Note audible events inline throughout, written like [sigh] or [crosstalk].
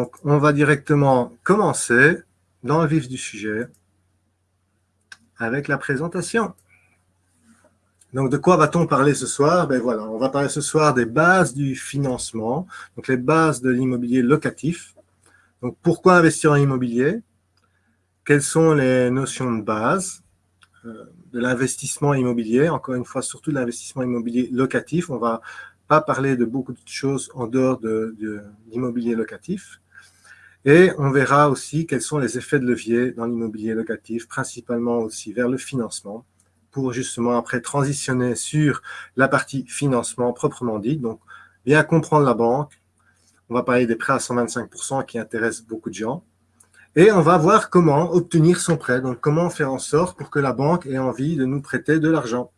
Donc, on va directement commencer dans le vif du sujet avec la présentation. Donc, de quoi va-t-on parler ce soir? Ben voilà, on va parler ce soir des bases du financement, donc les bases de l'immobilier locatif. Donc, pourquoi investir en immobilier? Quelles sont les notions de base euh, de l'investissement immobilier? Encore une fois, surtout l'investissement immobilier locatif. On va pas parler de beaucoup de choses en dehors de, de l'immobilier locatif. Et on verra aussi quels sont les effets de levier dans l'immobilier locatif, principalement aussi vers le financement, pour justement après transitionner sur la partie financement proprement dit. Donc, bien comprendre la banque. On va parler des prêts à 125% qui intéressent beaucoup de gens. Et on va voir comment obtenir son prêt. Donc, comment faire en sorte pour que la banque ait envie de nous prêter de l'argent.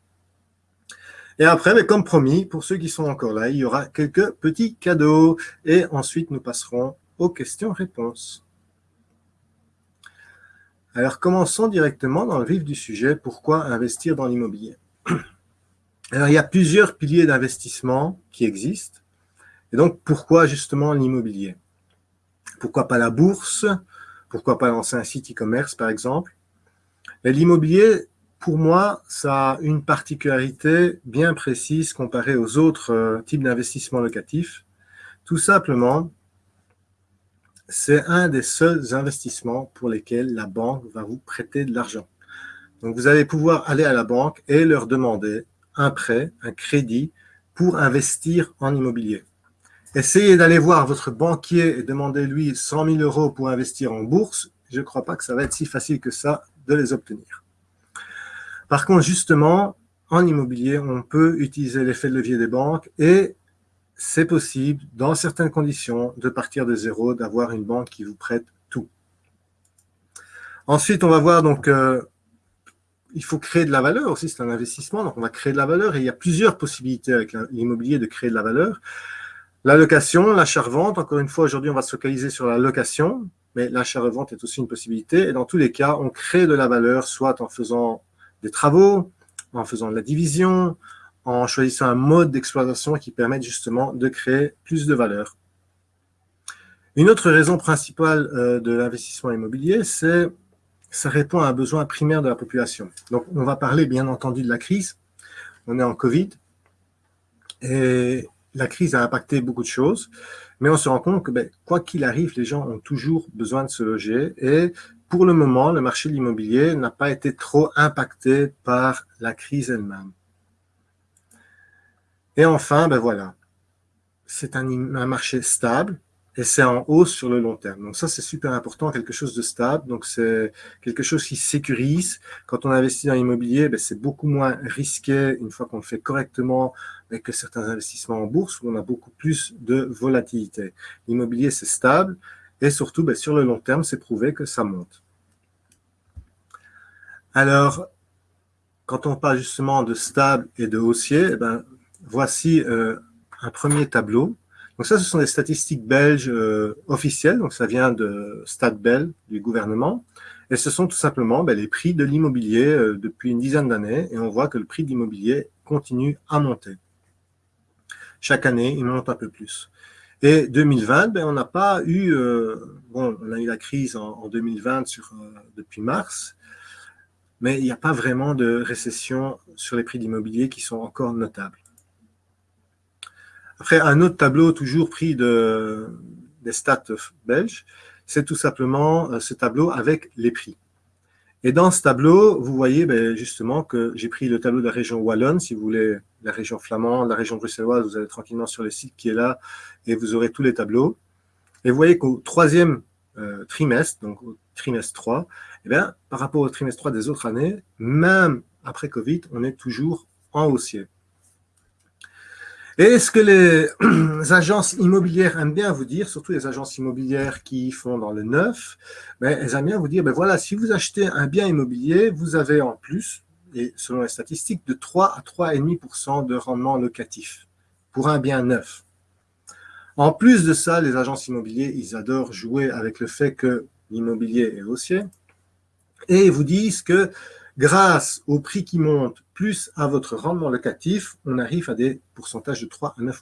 Et après, mais comme promis, pour ceux qui sont encore là, il y aura quelques petits cadeaux. Et ensuite, nous passerons aux questions-réponses. Alors, commençons directement dans le vif du sujet. Pourquoi investir dans l'immobilier? [clears throat] Alors, il y a plusieurs piliers d'investissement qui existent. Et donc, pourquoi justement l'immobilier? Pourquoi pas la bourse? Pourquoi pas lancer un site e-commerce, par exemple? L'immobilier, pour moi, ça a une particularité bien précise comparée aux autres euh, types d'investissements locatifs. Tout simplement c'est un des seuls investissements pour lesquels la banque va vous prêter de l'argent. Donc, vous allez pouvoir aller à la banque et leur demander un prêt, un crédit pour investir en immobilier. Essayez d'aller voir votre banquier et demandez-lui 100 000 euros pour investir en bourse. Je ne crois pas que ça va être si facile que ça de les obtenir. Par contre, justement, en immobilier, on peut utiliser l'effet de levier des banques et c'est possible, dans certaines conditions, de partir de zéro, d'avoir une banque qui vous prête tout. Ensuite, on va voir, donc, euh, il faut créer de la valeur aussi, c'est un investissement, donc on va créer de la valeur, et il y a plusieurs possibilités avec l'immobilier de créer de la valeur. La location, l'achat-revente, encore une fois, aujourd'hui, on va se focaliser sur la location, mais l'achat-revente est aussi une possibilité, et dans tous les cas, on crée de la valeur, soit en faisant des travaux, en faisant de la division, en choisissant un mode d'exploitation qui permette justement de créer plus de valeur. Une autre raison principale euh, de l'investissement immobilier, c'est ça répond à un besoin primaire de la population. Donc, on va parler bien entendu de la crise. On est en Covid et la crise a impacté beaucoup de choses, mais on se rend compte que ben, quoi qu'il arrive, les gens ont toujours besoin de se loger et pour le moment, le marché de l'immobilier n'a pas été trop impacté par la crise elle-même. Et enfin, ben voilà, c'est un, marché stable et c'est en hausse sur le long terme. Donc ça, c'est super important, quelque chose de stable. Donc c'est quelque chose qui sécurise. Quand on investit dans l'immobilier, ben, c'est beaucoup moins risqué une fois qu'on le fait correctement que certains investissements en bourse où on a beaucoup plus de volatilité. L'immobilier, c'est stable et surtout, ben, sur le long terme, c'est prouvé que ça monte. Alors, quand on parle justement de stable et de haussier, eh ben, voici euh, un premier tableau. Donc ça, ce sont des statistiques belges euh, officielles, donc ça vient de Stadbel, du gouvernement, et ce sont tout simplement ben, les prix de l'immobilier euh, depuis une dizaine d'années, et on voit que le prix de l'immobilier continue à monter. Chaque année, il monte un peu plus. Et 2020, ben, on n'a pas eu, bon, on a eu la crise en, 2020 sur, depuis mars, mais il n'y a pas vraiment de récession sur les prix d'immobilier qui sont encore notables. Après, un autre tableau toujours pris de, des stats belges, c'est tout simplement euh, ce tableau avec les prix. Et dans ce tableau, vous voyez ben, justement que j'ai pris le tableau de la région Wallonne, si vous voulez, la région flamande, la région bruxelloise, vous allez tranquillement sur le site qui est là et vous aurez tous les tableaux. Et vous voyez qu'au troisième euh, trimestre, donc au trimestre 3, eh bien, par rapport au trimestre 3 des autres années, même après Covid, on est toujours en haussier. Et ce que les [clears throat] agences immobilières aiment bien vous dire, surtout les agences immobilières qui font dans le neuf, ben, elles aiment bien vous dire, ben voilà, si vous achetez un bien immobilier, vous avez en plus, et selon les statistiques, de 3 à 3,5% de rendement locatif pour un bien neuf. En plus de ça, les agences immobilières, ils adorent jouer avec le fait que l'immobilier est haussier et ils vous disent que grâce au prix qui monte plus à votre rendement locatif, on arrive à des pourcentages de 3 à 9%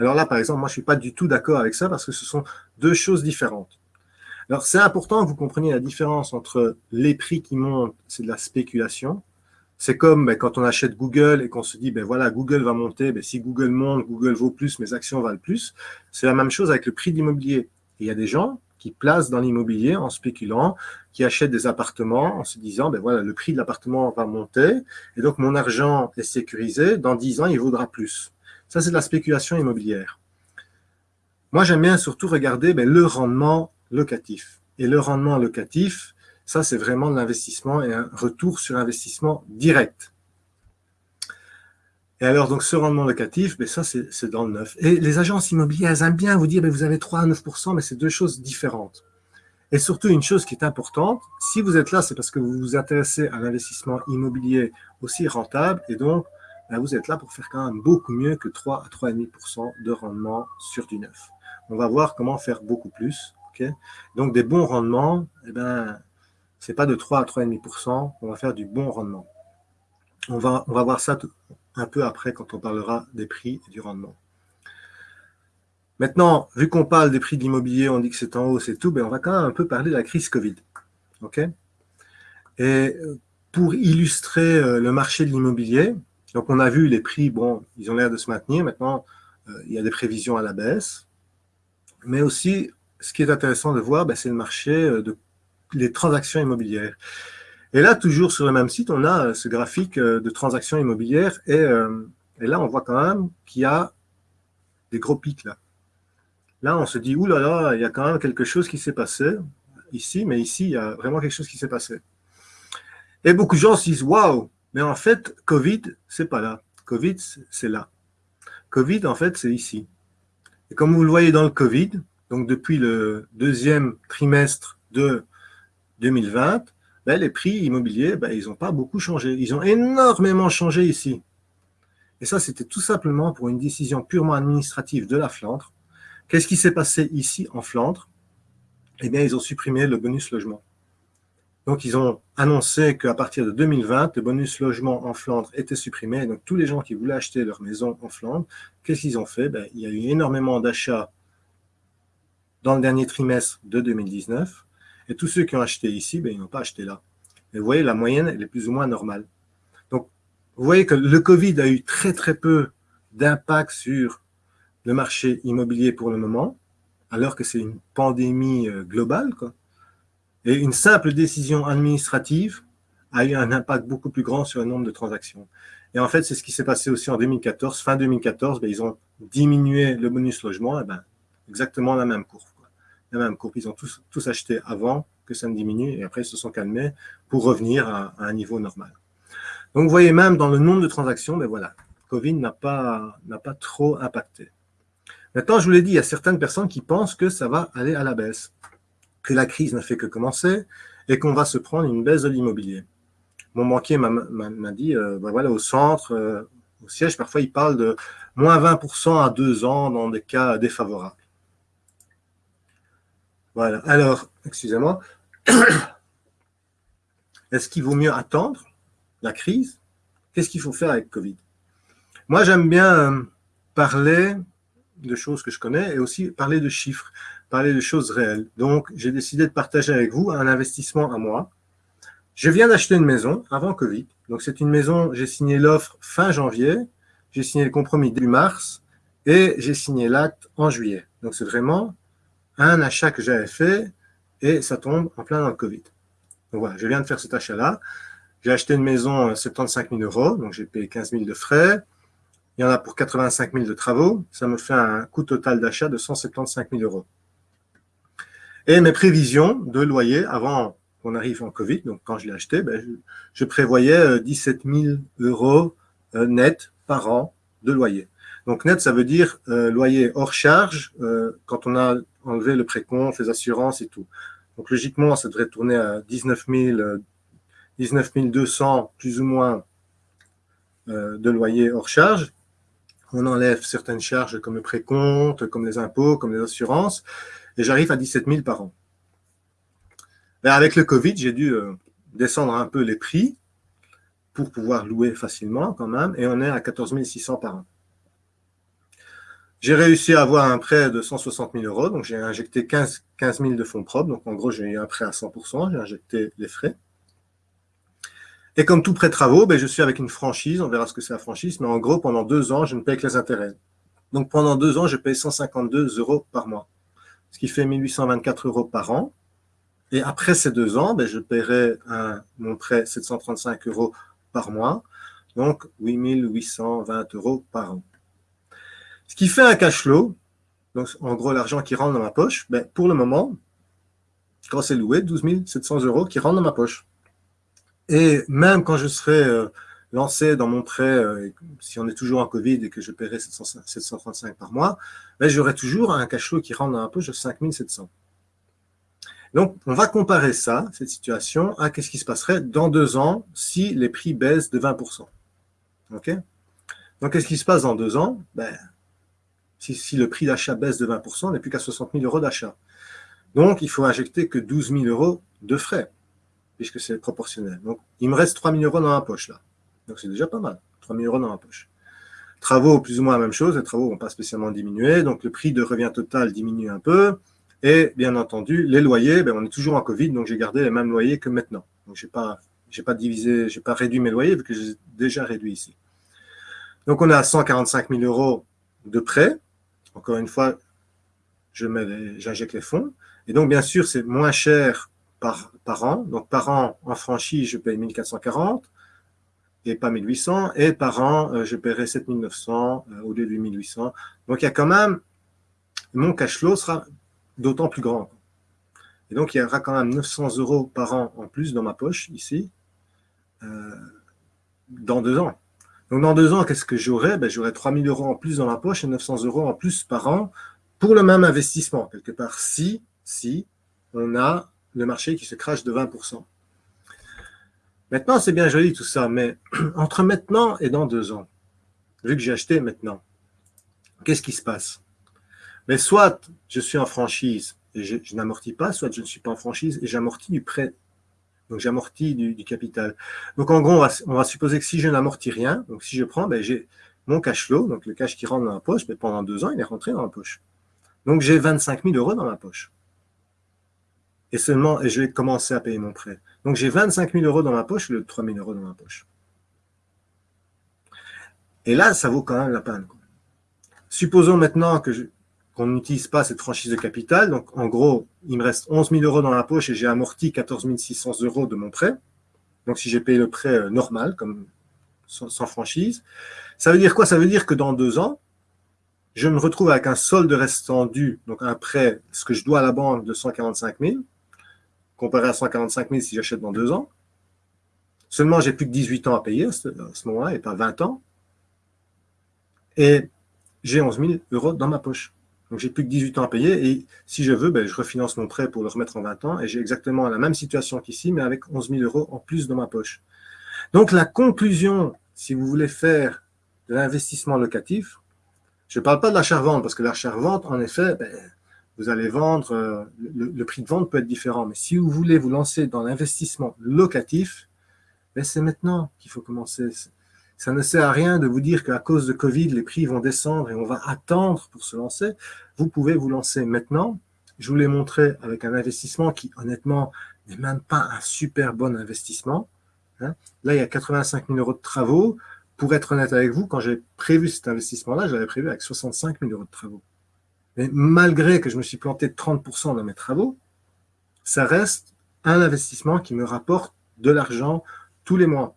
Alors là, par exemple, moi, je ne suis pas du tout d'accord avec ça parce que ce sont deux choses différentes. Alors, c'est important que vous compreniez la différence entre les prix qui montent, c'est de la spéculation. C'est comme ben, quand on achète Google et qu'on se dit, ben voilà, Google va monter, ben, si Google monte, Google vaut plus, mes actions valent plus. C'est la même chose avec le prix de l'immobilier. Il y a des gens qui placent dans l'immobilier en spéculant, qui achètent des appartements en se disant, ben voilà, le prix de l'appartement va monter, et donc mon argent est sécurisé, dans 10 ans, il vaudra plus. Ça, c'est de la spéculation immobilière. Moi, j'aime bien surtout regarder ben, le rendement locatif. Et le rendement locatif, ça, c'est vraiment de l'investissement et un retour sur investissement direct. Et alors, donc, ce rendement locatif, ben, ça, c'est dans le neuf. Et les agences immobilières, elles aiment bien vous dire, ben, vous avez 3 à 9 mais c'est deux choses différentes. Et surtout, une chose qui est importante, si vous êtes là, c'est parce que vous vous intéressez à l'investissement immobilier aussi rentable, et donc, ben, vous êtes là pour faire quand même beaucoup mieux que 3 à 3,5% de rendement sur du neuf. On va voir comment faire beaucoup plus. donc, des bons rendements, eh ben, ce n'est pas de 3 à 3,5%, on va faire du bon rendement. On va, on va voir ça un peu après quand on parlera des prix et du rendement. Maintenant, vu qu'on parle des prix de l'immobilier, on dit que c'est en hausse et tout, ben on va quand même un peu parler de la crise Covid. et euh, pour illustrer euh, le marché de l'immobilier, donc on a vu les prix, bon, ils ont l'air de se maintenir. Maintenant, euh, il y a des prévisions à la baisse. Mais aussi, ce qui est intéressant de voir, ben, c'est le marché de les transactions immobilières. Et là, toujours sur le même site, on a euh, ce graphique euh, de transactions immobilières euh, et, là, on voit quand même qu'il y a des gros pics là. Là, on se dit, oulala, il y a quand même quelque chose qui s'est passé ici, mais ici, il y a vraiment quelque chose qui s'est passé. Et beaucoup de gens se disent, waouh, mais en fait, Covid, c'est pas là. Covid, c'est là. Covid, en fait, c'est ici. Et comme vous le voyez dans le Covid, donc depuis le deuxième trimestre de 2020, ben, les prix immobiliers, ben, ils n'ont pas beaucoup changé. Ils ont énormément changé ici. Et ça, c'était tout simplement pour une décision purement administrative de la Flandre. Qu'est-ce qui s'est passé ici en Flandre Eh bien, ils ont supprimé le bonus logement. Donc, ils ont annoncé qu'à partir de 2020, le bonus logement en Flandre était supprimé. Donc, tous les gens qui voulaient acheter leur maison en Flandre, qu'est-ce qu'ils ont fait? Ben, Il y a eu énormément d'achats dans le dernier trimestre de 2019. Et tous ceux qui ont acheté ici, ben, ils n'ont pas acheté là. Et vous voyez, la moyenne, elle est plus ou moins normale. Donc, vous voyez que le Covid a eu très, très peu d'impact sur le marché immobilier pour le moment, alors que c'est une pandémie euh, globale. Et une simple décision administrative a eu un impact beaucoup plus grand sur le nombre de transactions. Et en fait, c'est ce qui s'est passé aussi en 2014. Fin 2014, ben, ils ont diminué le bonus logement, et ben, exactement la même courbe la même courbe. Ils ont tous, acheté avant que ça ne diminue et après ils se sont calmés pour revenir à, un niveau normal. Donc vous voyez même dans le nombre de transactions, mais voilà, Covid n'a pas, pas trop impacté. Maintenant, je vous l'ai dit, il y a certaines personnes qui pensent que ça va aller à la baisse, que la crise ne fait que commencer et qu'on va se prendre une baisse de l'immobilier. Mon banquier m'a dit, euh, ben voilà, au centre, euh, au siège, parfois il parle de moins 20% à deux ans dans des cas défavorables. Voilà. Alors, excusez-moi. [coughs] Est-ce qu'il vaut mieux attendre la crise? Qu'est-ce qu'il faut faire avec Covid? Moi, j'aime bien euh, parler de choses que je connais et aussi parler de chiffres, parler de choses réelles. Donc, j'ai décidé de partager avec vous un investissement à moi. Je viens d'acheter une maison avant Covid. Donc, c'est une maison, j'ai signé l'offre fin janvier, j'ai signé le compromis début mars et j'ai signé l'acte en juillet. Donc, c'est vraiment un achat que j'avais fait et ça tombe en plein dans le Covid. Donc voilà, je viens de faire cet achat-là. J'ai acheté une maison à 75 000 euros, donc j'ai payé 15 000 de frais. Il y en a pour 85 000 de travaux. Ça me fait un coût total d'achat de 175 000 euros. Et mes prévisions de loyer avant qu'on arrive en Covid, donc quand je l'ai acheté, ben, je, prévoyais 17 euh, 000 euros euh, net par an de loyer. Donc net, ça veut dire euh, loyer hors charge quand on a enlever le précompte, les assurances et tout. Donc logiquement, ça devrait tourner à 19 19 200 plus ou moins euh, de loyer hors charge. On enlève certaines charges comme le précompte, comme les impôts, comme les assurances, et j'arrive à 17 000 par an. Et avec le Covid, j'ai dû euh, descendre un peu les prix pour pouvoir louer facilement quand même, et on est à 14 600 par an. J'ai réussi à avoir un prêt de 160 000 euros, donc j'ai injecté 15, 15 000 de fonds propres, donc en gros j'ai eu un prêt à 100%, j'ai injecté les frais. Et comme tout prêt travaux, ben, je suis avec une franchise, on verra ce que c'est la franchise, mais en gros pendant deux ans, je ne paye que les intérêts. Donc pendant deux ans, je paye 152 euros par mois, ce qui fait 1824 euros par an. Et après ces deux ans, ben, je paierai un, mon prêt 735 euros par mois, donc 8820 euros par an. Ce qui fait un cash flow, donc en gros l'argent qui rentre dans ma poche, ben, pour le moment, quand c'est loué, 12 700 euros qui rentrent dans ma poche. Et même quand je serai euh, lancé dans mon prêt, euh, si on est toujours en Covid et que je paierai 735 par mois, ben, j'aurai toujours un cash flow qui rentre dans ma poche de 5 700. Donc, on va comparer ça, cette situation, à ce qui se passerait dans deux ans si les prix baissent de 20%. OK? Donc, qu'est-ce qui se passe dans deux ans? Ben, si, le prix d'achat baisse de 20%, on n'est plus qu'à 60 000 euros d'achat. Donc, il faut injecter que 12 000 euros de frais, puisque c'est proportionnel. Donc, il me reste 3 000 euros dans ma poche, là. Donc, c'est déjà pas mal, 3 000 euros dans ma poche. Travaux, plus ou moins la même chose, les travaux ne vont pas spécialement diminuer, donc le prix de revient total diminue un peu. Et bien entendu, les loyers, ben, on est toujours en Covid, donc j'ai gardé les mêmes loyers que maintenant. Donc, je n'ai pas, pas divisé, j'ai pas réduit mes loyers, vu que j'ai déjà réduit ici. Donc, on a 145 000 euros de prêts, encore une fois, j'injecte les fonds. Et donc, bien sûr, c'est moins cher par, par an. Donc, par an, en franchise, je paye 1440 et pas 1800. Et par an, euh, je paierai 7900 euh, au lieu de 1800. Donc, il y a quand même, mon cash flow sera d'autant plus grand. Et donc, il y aura quand même 900 euros par an en plus dans ma poche, ici, euh, dans deux ans. Donc, dans deux ans, qu'est-ce que j'aurai ben, J'aurai 3 000 euros en plus dans ma poche et 900 euros en plus par an pour le même investissement, quelque part, si, si on a le marché qui se crache de 20% Maintenant, c'est bien joli tout ça, mais [clears throat] entre maintenant et dans deux ans, vu que j'ai acheté maintenant, qu'est-ce qui se passe? Mais soit je suis en franchise et je, je n'amortis pas, soit je ne suis pas en franchise et j'amortis du prêt donc j'amortis du, du, capital. Donc en gros, on va, supposer que si je n'amortis rien, donc si je prends, ben, j'ai mon cash flow, donc le cash qui rentre dans ma poche, ben, pendant deux ans, il est rentré dans ma poche. Donc j'ai 25 000 euros dans ma poche. Et seulement, et je vais commencer à payer mon prêt. Donc j'ai 25 000 euros dans ma poche, le 3 000 euros dans ma poche. Et là, ça vaut quand même la peine. Supposons maintenant que je, qu'on n'utilise pas cette franchise de capital. Donc, en gros, il me reste 11 000 euros dans la poche et j'ai amorti 14 600 euros de mon prêt. Donc, si j'ai payé le prêt euh, normal, comme sans, franchise, ça veut dire quoi? Ça veut dire que dans deux ans, je me retrouve avec un solde restant dû, donc un prêt, ce que je dois à la banque de 145 000, comparé à 145 000 si j'achète dans deux ans. Seulement, j'ai plus que 18 ans à payer à ce, ce moment-là et pas 20 ans. Et j'ai 11 000 euros dans ma poche. Donc, j'ai plus que 18 ans à payer et si je veux, ben, je refinance mon prêt pour le remettre en 20 ans et j'ai exactement la même situation qu'ici, mais avec 11 000 euros en plus dans ma poche. Donc, la conclusion, si vous voulez faire de l'investissement locatif, je ne parle pas de l'achat-vente parce que l'achat-vente, en effet, ben, vous allez vendre, euh, le, prix de vente peut être différent, mais si vous voulez vous lancer dans l'investissement locatif, ben, c'est maintenant qu'il faut commencer. Ça ne sert à rien de vous dire qu'à cause de Covid, les prix vont descendre et on va attendre pour se lancer. Vous pouvez vous lancer maintenant. Je vous l'ai montré avec un investissement qui, honnêtement, n'est même pas un super bon investissement. Hein. Là, il y a 85 000 euros de travaux. Pour être honnête avec vous, quand j'ai prévu cet investissement-là, j'avais prévu avec 65 000 euros de travaux. Mais malgré que je me suis planté de 30% dans mes travaux, ça reste un investissement qui me rapporte de l'argent tous les mois.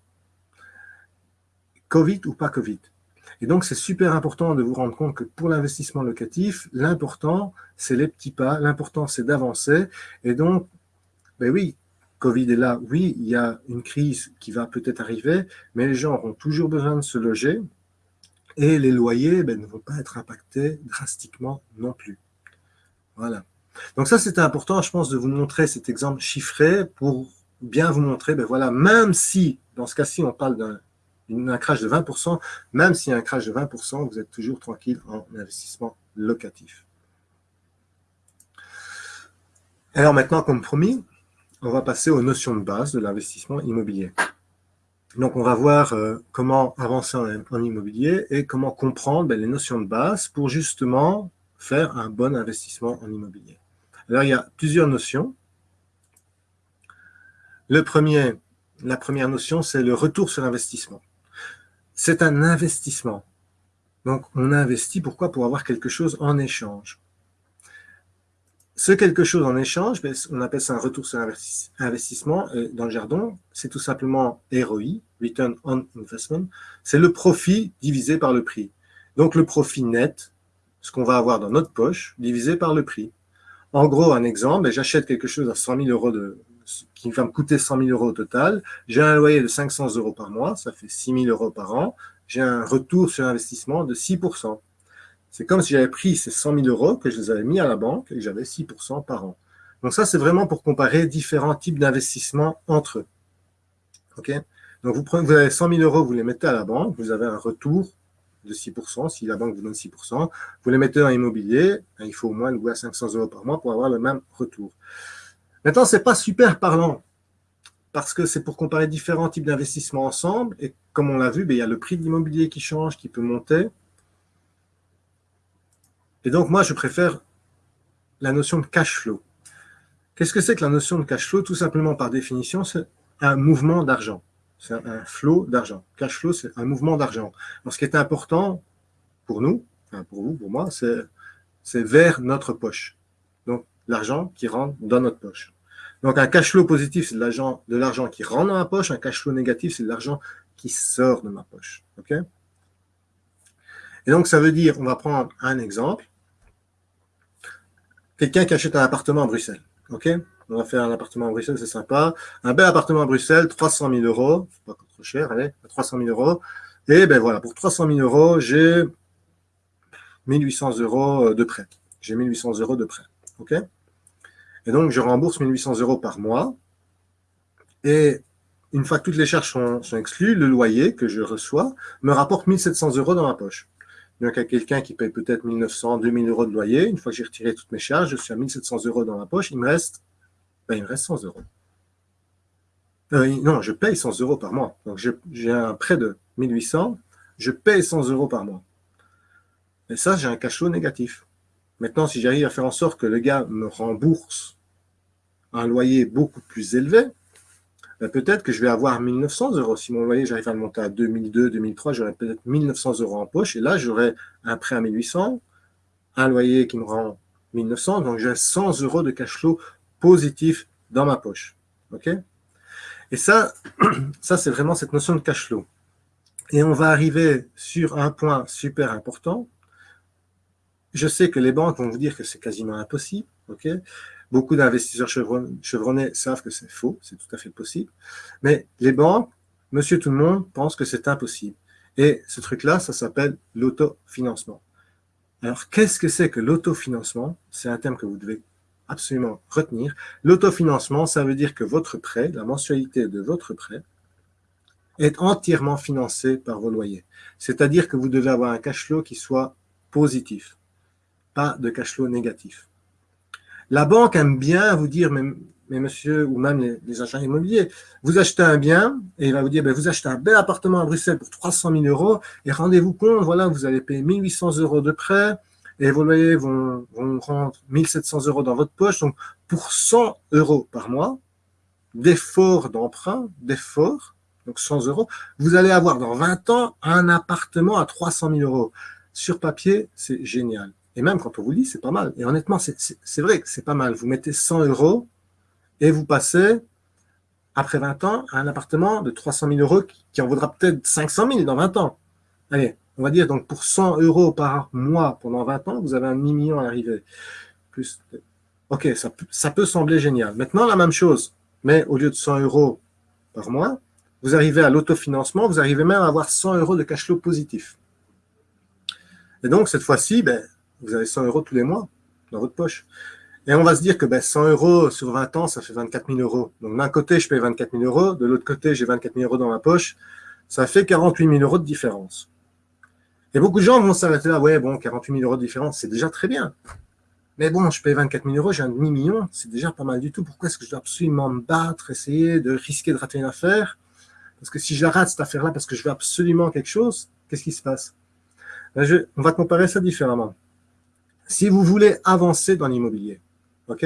Covid ou pas Covid. Et donc, c'est super important de vous rendre compte que pour l'investissement locatif, l'important, c'est les petits pas, l'important, c'est d'avancer. Et donc, ben oui, Covid est là, oui, il y a une crise qui va peut-être arriver, mais les gens auront toujours besoin de se loger et les loyers ben, ne vont pas être impactés drastiquement non plus. Voilà. Donc ça, c'était important, je pense, de vous montrer cet exemple chiffré pour bien vous montrer, ben voilà, même si, dans ce cas-ci, on parle d'un un crash de 20%, même s'il y a un crash de 20%, vous êtes toujours tranquille en investissement locatif. Alors maintenant, comme promis, on va passer aux notions de base de l'investissement immobilier. Donc, on va voir euh, comment avancer en, immobilier et comment comprendre ben, les notions de base pour justement faire un bon investissement en immobilier. Alors, il y a plusieurs notions. Le premier, la première notion, c'est le retour sur investissement. C'est un investissement. Donc, on investit, pourquoi? Pour avoir quelque chose en échange. Ce quelque chose en échange, ben, on appelle ça un retour sur investissement. dans le jargon, c'est tout simplement ROI, Return on Investment. C'est le profit divisé par le prix. Donc, le profit net, ce qu'on va avoir dans notre poche, divisé par le prix. En gros, un exemple, ben, j'achète quelque chose à 100 000 euros de, qui va me coûter 100 000 euros au total. J'ai un loyer de 500 euros par mois, ça fait 6 000 euros par an. J'ai un retour sur investissement de 6% c'est comme si j'avais pris ces 100 000 euros que je les avais mis à la banque et j'avais 6% par an. Donc ça, c'est vraiment pour comparer différents types d'investissements entre eux. OK? Donc vous, prenez, vous avez 100 000 euros, vous les mettez à la banque, vous avez un retour de 6% si la banque vous donne 6% Vous les mettez en immobilier, ben, il faut au moins louer à 500 euros par mois pour avoir le même retour. Maintenant, ce n'est pas super parlant parce que c'est pour comparer différents types d'investissements ensemble. Et comme on l'a vu, ben, il y a le prix de l'immobilier qui change, qui peut monter. Et donc, moi, je préfère la notion de cash flow. Qu'est-ce que c'est que la notion de cash flow? Tout simplement, par définition, c'est un mouvement d'argent. C'est un flow d'argent. Cash flow, c'est un mouvement d'argent. ce qui est important pour nous, pour vous, pour moi, c'est vers notre poche. L'argent qui rentre dans notre poche. Donc, un cash flow positif, c'est de l'argent qui rentre dans ma poche. Un cash flow négatif, c'est de l'argent qui sort de ma poche. OK? Et donc, ça veut dire, on va prendre un exemple quelqu'un qui achète un appartement à Bruxelles. OK? On va faire un appartement à Bruxelles, c'est sympa. Un bel appartement à Bruxelles, 300 000 euros. Pas trop cher, allez, 300 000 euros. Et ben voilà, pour 300 000 euros, j'ai 1800 euros de prêt. J'ai 1800 euros de prêt. OK? Et donc, je rembourse 1800 euros par mois. Et une fois que toutes les charges sont, exclues, le loyer que je reçois me rapporte 1700 euros dans ma poche. Donc, à quelqu'un qui paye peut-être 1900, 2000 euros de loyer, une fois que j'ai retiré toutes mes charges, je suis à 1700 euros dans ma poche, il me reste, ben, il me reste 100 euros. Euh, non, je paye 100 euros par mois. Donc, j'ai un prêt de 1800, je paye 100 euros par mois. Et ça, j'ai un cash négatif. Maintenant, si j'arrive à faire en sorte que le gars me rembourse un loyer beaucoup plus élevé, ben, peut-être que je vais avoir 1900 euros. Si mon loyer, j'arrive à le monter à 2002, 2003, j'aurai peut-être 1900 euros en poche. Et là, j'aurai un prêt à 1800, un loyer qui me rend 1900. Donc, j'ai 100 euros de cash flow positif dans ma poche. OK? Et ça, [clears throat] ça c'est vraiment cette notion de cash flow. Et on va arriver sur un point super important. Je sais que les banques vont vous dire que c'est quasiment impossible. OK? Beaucoup d'investisseurs chevronnés savent que c'est faux, c'est tout à fait possible. Mais les banques, monsieur tout le monde, pensent que c'est impossible. Et ce truc-là, ça s'appelle l'autofinancement. Alors, qu'est-ce que c'est que l'autofinancement? C'est un terme que vous devez absolument retenir. L'autofinancement, ça veut dire que votre prêt, la mensualité de votre prêt, est entièrement financé par vos loyers. C'est-à-dire que vous devez avoir un cash flow qui soit positif, pas de cash flow négatif. La banque aime bien vous dire, mais, monsieur, ou même les, agents immobiliers, vous achetez un bien et il va vous dire, ben, vous achetez un bel appartement à Bruxelles pour 300 000 euros et rendez-vous compte, voilà, vous allez payer 1800 euros de prêt et vos loyers vont, vont rendre 1700 euros dans votre poche. Donc, pour 100 euros par mois, d'effort d'emprunt, d'effort, donc 100 euros, vous allez avoir dans 20 ans un appartement à 300 000 euros. Sur papier, c'est génial. Et même quand on vous dit, c'est pas mal. Et honnêtement, c'est vrai que c'est pas mal. Vous mettez 100 euros et vous passez, après 20 ans, à un appartement de 300 000 euros qui en vaudra peut-être 500 000 dans 20 ans. Allez, on va dire donc pour 100 euros par mois pendant 20 ans, vous avez un demi-million à l'arrivée. Plus, ok, ça, ça peut sembler génial. Maintenant, la même chose, mais au lieu de 100 euros par mois, vous arrivez à l'autofinancement, vous arrivez même à avoir 100 euros de cash flow positif. Et donc, cette fois-ci, ben, vous avez 100 euros tous les mois dans votre poche. Et on va se dire que ben, 100 euros sur 20 ans, ça fait 24 000 euros. Donc d'un côté, je paye 24 000 euros, de l'autre côté, j'ai 24 000 euros dans ma poche. Ça fait 48 000 euros de différence. Et beaucoup de gens vont s'arrêter là, ouais, bon, 48 000 euros de différence, c'est déjà très bien. Mais bon, je paye 24 000 euros, j'ai un demi-million, c'est déjà pas mal du tout. Pourquoi est-ce que je dois absolument me battre, essayer de risquer de rater une affaire? Parce que si je rate cette affaire-là parce que je veux absolument quelque chose, qu'est-ce qui se passe? Ben, On va comparer ça différemment. Si vous voulez avancer dans l'immobilier, ok?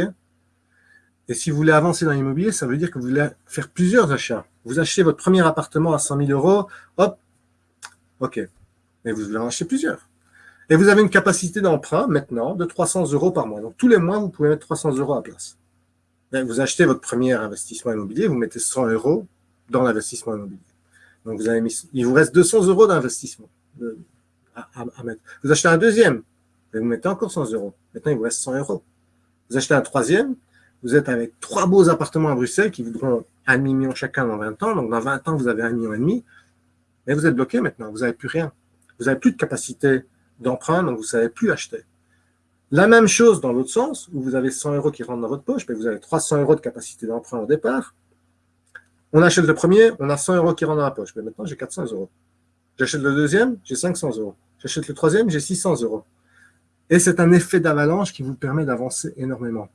Et si vous voulez avancer dans l'immobilier, ça veut dire que vous voulez faire plusieurs achats. Vous achetez votre premier appartement à 100 000 euros, hop, ok. Mais vous voulez en acheter plusieurs. Et vous avez une capacité d'emprunt maintenant de 300 euros par mois. Donc tous les mois, vous pouvez mettre 300 euros à place. Vous achetez votre premier investissement immobilier, vous mettez 100 euros dans l'investissement immobilier. Donc vous avez il vous reste 200 euros d'investissement à, mettre. Vous achetez un deuxième, et vous mettez encore 100 euros. Maintenant, il vous reste 100 euros. Vous achetez un troisième, vous êtes avec trois beaux appartements à Bruxelles qui voudront un million chacun dans 20 ans. Donc dans 20 ans, vous avez un million et demi. Mais vous êtes bloqué maintenant, vous n'avez plus rien. Vous n'avez plus de capacité d'emprunt, donc vous ne savez plus acheter. La même chose dans l'autre sens, où vous avez 100 euros qui rentrent dans votre poche, mais vous avez 300 euros de capacité d'emprunt au départ. On achète le premier, on a 100 euros qui rentrent dans la poche, mais maintenant j'ai 400 euros. J'achète le deuxième, j'ai 500 euros. J'achète le troisième, j'ai 600 euros. Et c'est un effet d'avalanche qui vous permet d'avancer énormément.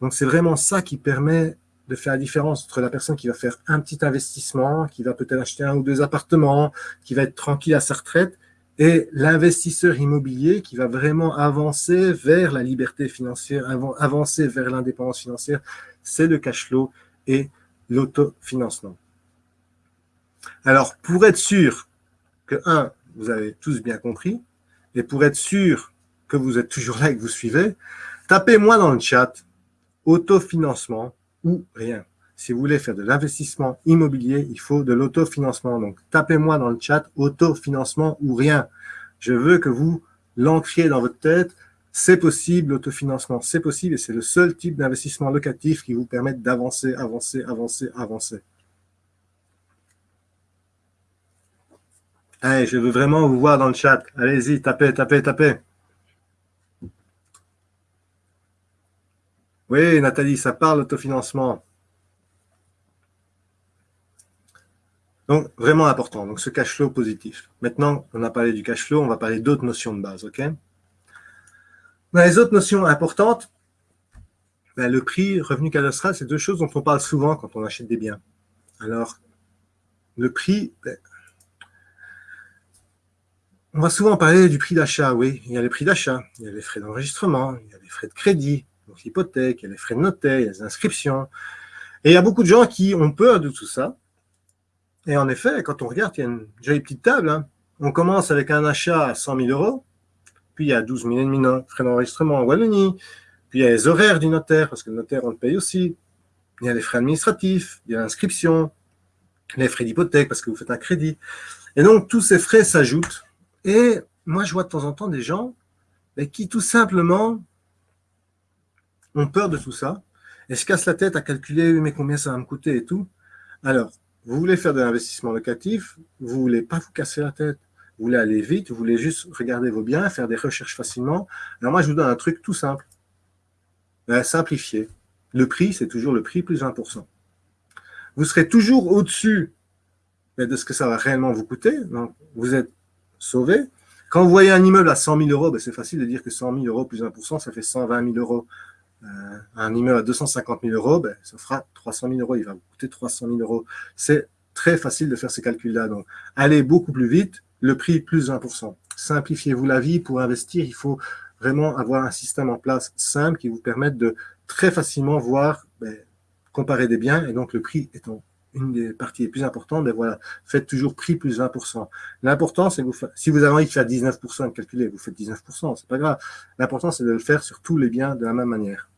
Donc c'est vraiment ça qui permet de faire la différence entre la personne qui va faire un petit investissement, qui va peut-être acheter un ou deux appartements, qui va être tranquille à sa retraite, et l'investisseur immobilier qui va vraiment avancer vers la liberté financière, avancer vers l'indépendance financière, c'est le cash flow et l'autofinancement. Alors, pour être sûr que, un, vous avez tous bien compris, et pour être sûr que vous êtes toujours là et que vous suivez, tapez-moi dans le chat autofinancement ou rien. Si vous voulez faire de l'investissement immobilier, il faut de l'autofinancement. Donc, tapez-moi dans le chat autofinancement ou rien. Je veux que vous l'encriez dans votre tête. C'est possible, l'autofinancement, c'est possible et c'est le seul type d'investissement locatif qui vous permet d'avancer, avancer, avancer, avancer. Allez, je veux vraiment vous voir dans le chat. Allez-y, tapez, tapez, tapez. Oui, Nathalie, ça parle autofinancement. Donc, vraiment important. Donc, ce cash flow positif. Maintenant, on a parlé du cash flow, on va parler d'autres notions de base, OK? Les autres notions importantes, ben, le prix, revenu cadastral, c'est deux choses dont on parle souvent quand on achète des biens. Alors, le prix, ben, on va souvent parler du prix d'achat, oui. Il y a les prix d'achat, il y a les frais d'enregistrement, il y a les frais de crédit, donc l'hypothèque, il y a les frais de notaire, il y a les inscriptions. Et il y a beaucoup de gens qui ont peur de tout ça, et en effet, quand on regarde, il y a une jolie petite table. Hein. On commence avec un achat à 100 000 euros, puis il y a 12 000 et demi de frais d'enregistrement en Wallonie, puis il y a les horaires du notaire, parce que le notaire, on le paye aussi. Il y a les frais administratifs, il y a l'inscription, les frais d'hypothèque, parce que vous faites un crédit. Et donc, tous ces frais s'ajoutent. Et moi, je vois de temps en temps des gens qui, tout simplement, ont peur de tout ça et se cassent la tête à calculer mais combien ça va me coûter et tout. Alors, vous voulez faire de l'investissement locatif, vous ne voulez pas vous casser la tête, vous voulez aller vite, vous voulez juste regarder vos biens, faire des recherches facilement. Alors moi, je vous donne un truc tout simple. Ben, simplifier. Le prix, c'est toujours le prix plus 1%. Vous serez toujours au-dessus de ce que ça va réellement vous coûter. Donc, vous êtes sauvé. Quand vous voyez un immeuble à 100 000 euros, ben, c'est facile de dire que 100 000 euros plus 1%, ça fait 120 000 euros. Euh, un immeuble à 250 000 euros, ben, ça fera 300 000 euros. Il va vous coûter 300 000 euros. C'est très facile de faire ces calculs-là. Donc, allez beaucoup plus vite, le prix plus 20%. Simplifiez-vous la vie. Pour investir, il faut vraiment avoir un système en place simple qui vous permette de très facilement voir, ben, comparer des biens. Et donc, le prix étant une des parties les plus importantes, ben voilà, faites toujours prix plus 20%. L'important, c'est que vous, si vous avez envie de faire 19% de calculer, vous faites 19%, c'est pas grave. L'important, c'est de le faire sur tous les biens de la même manière.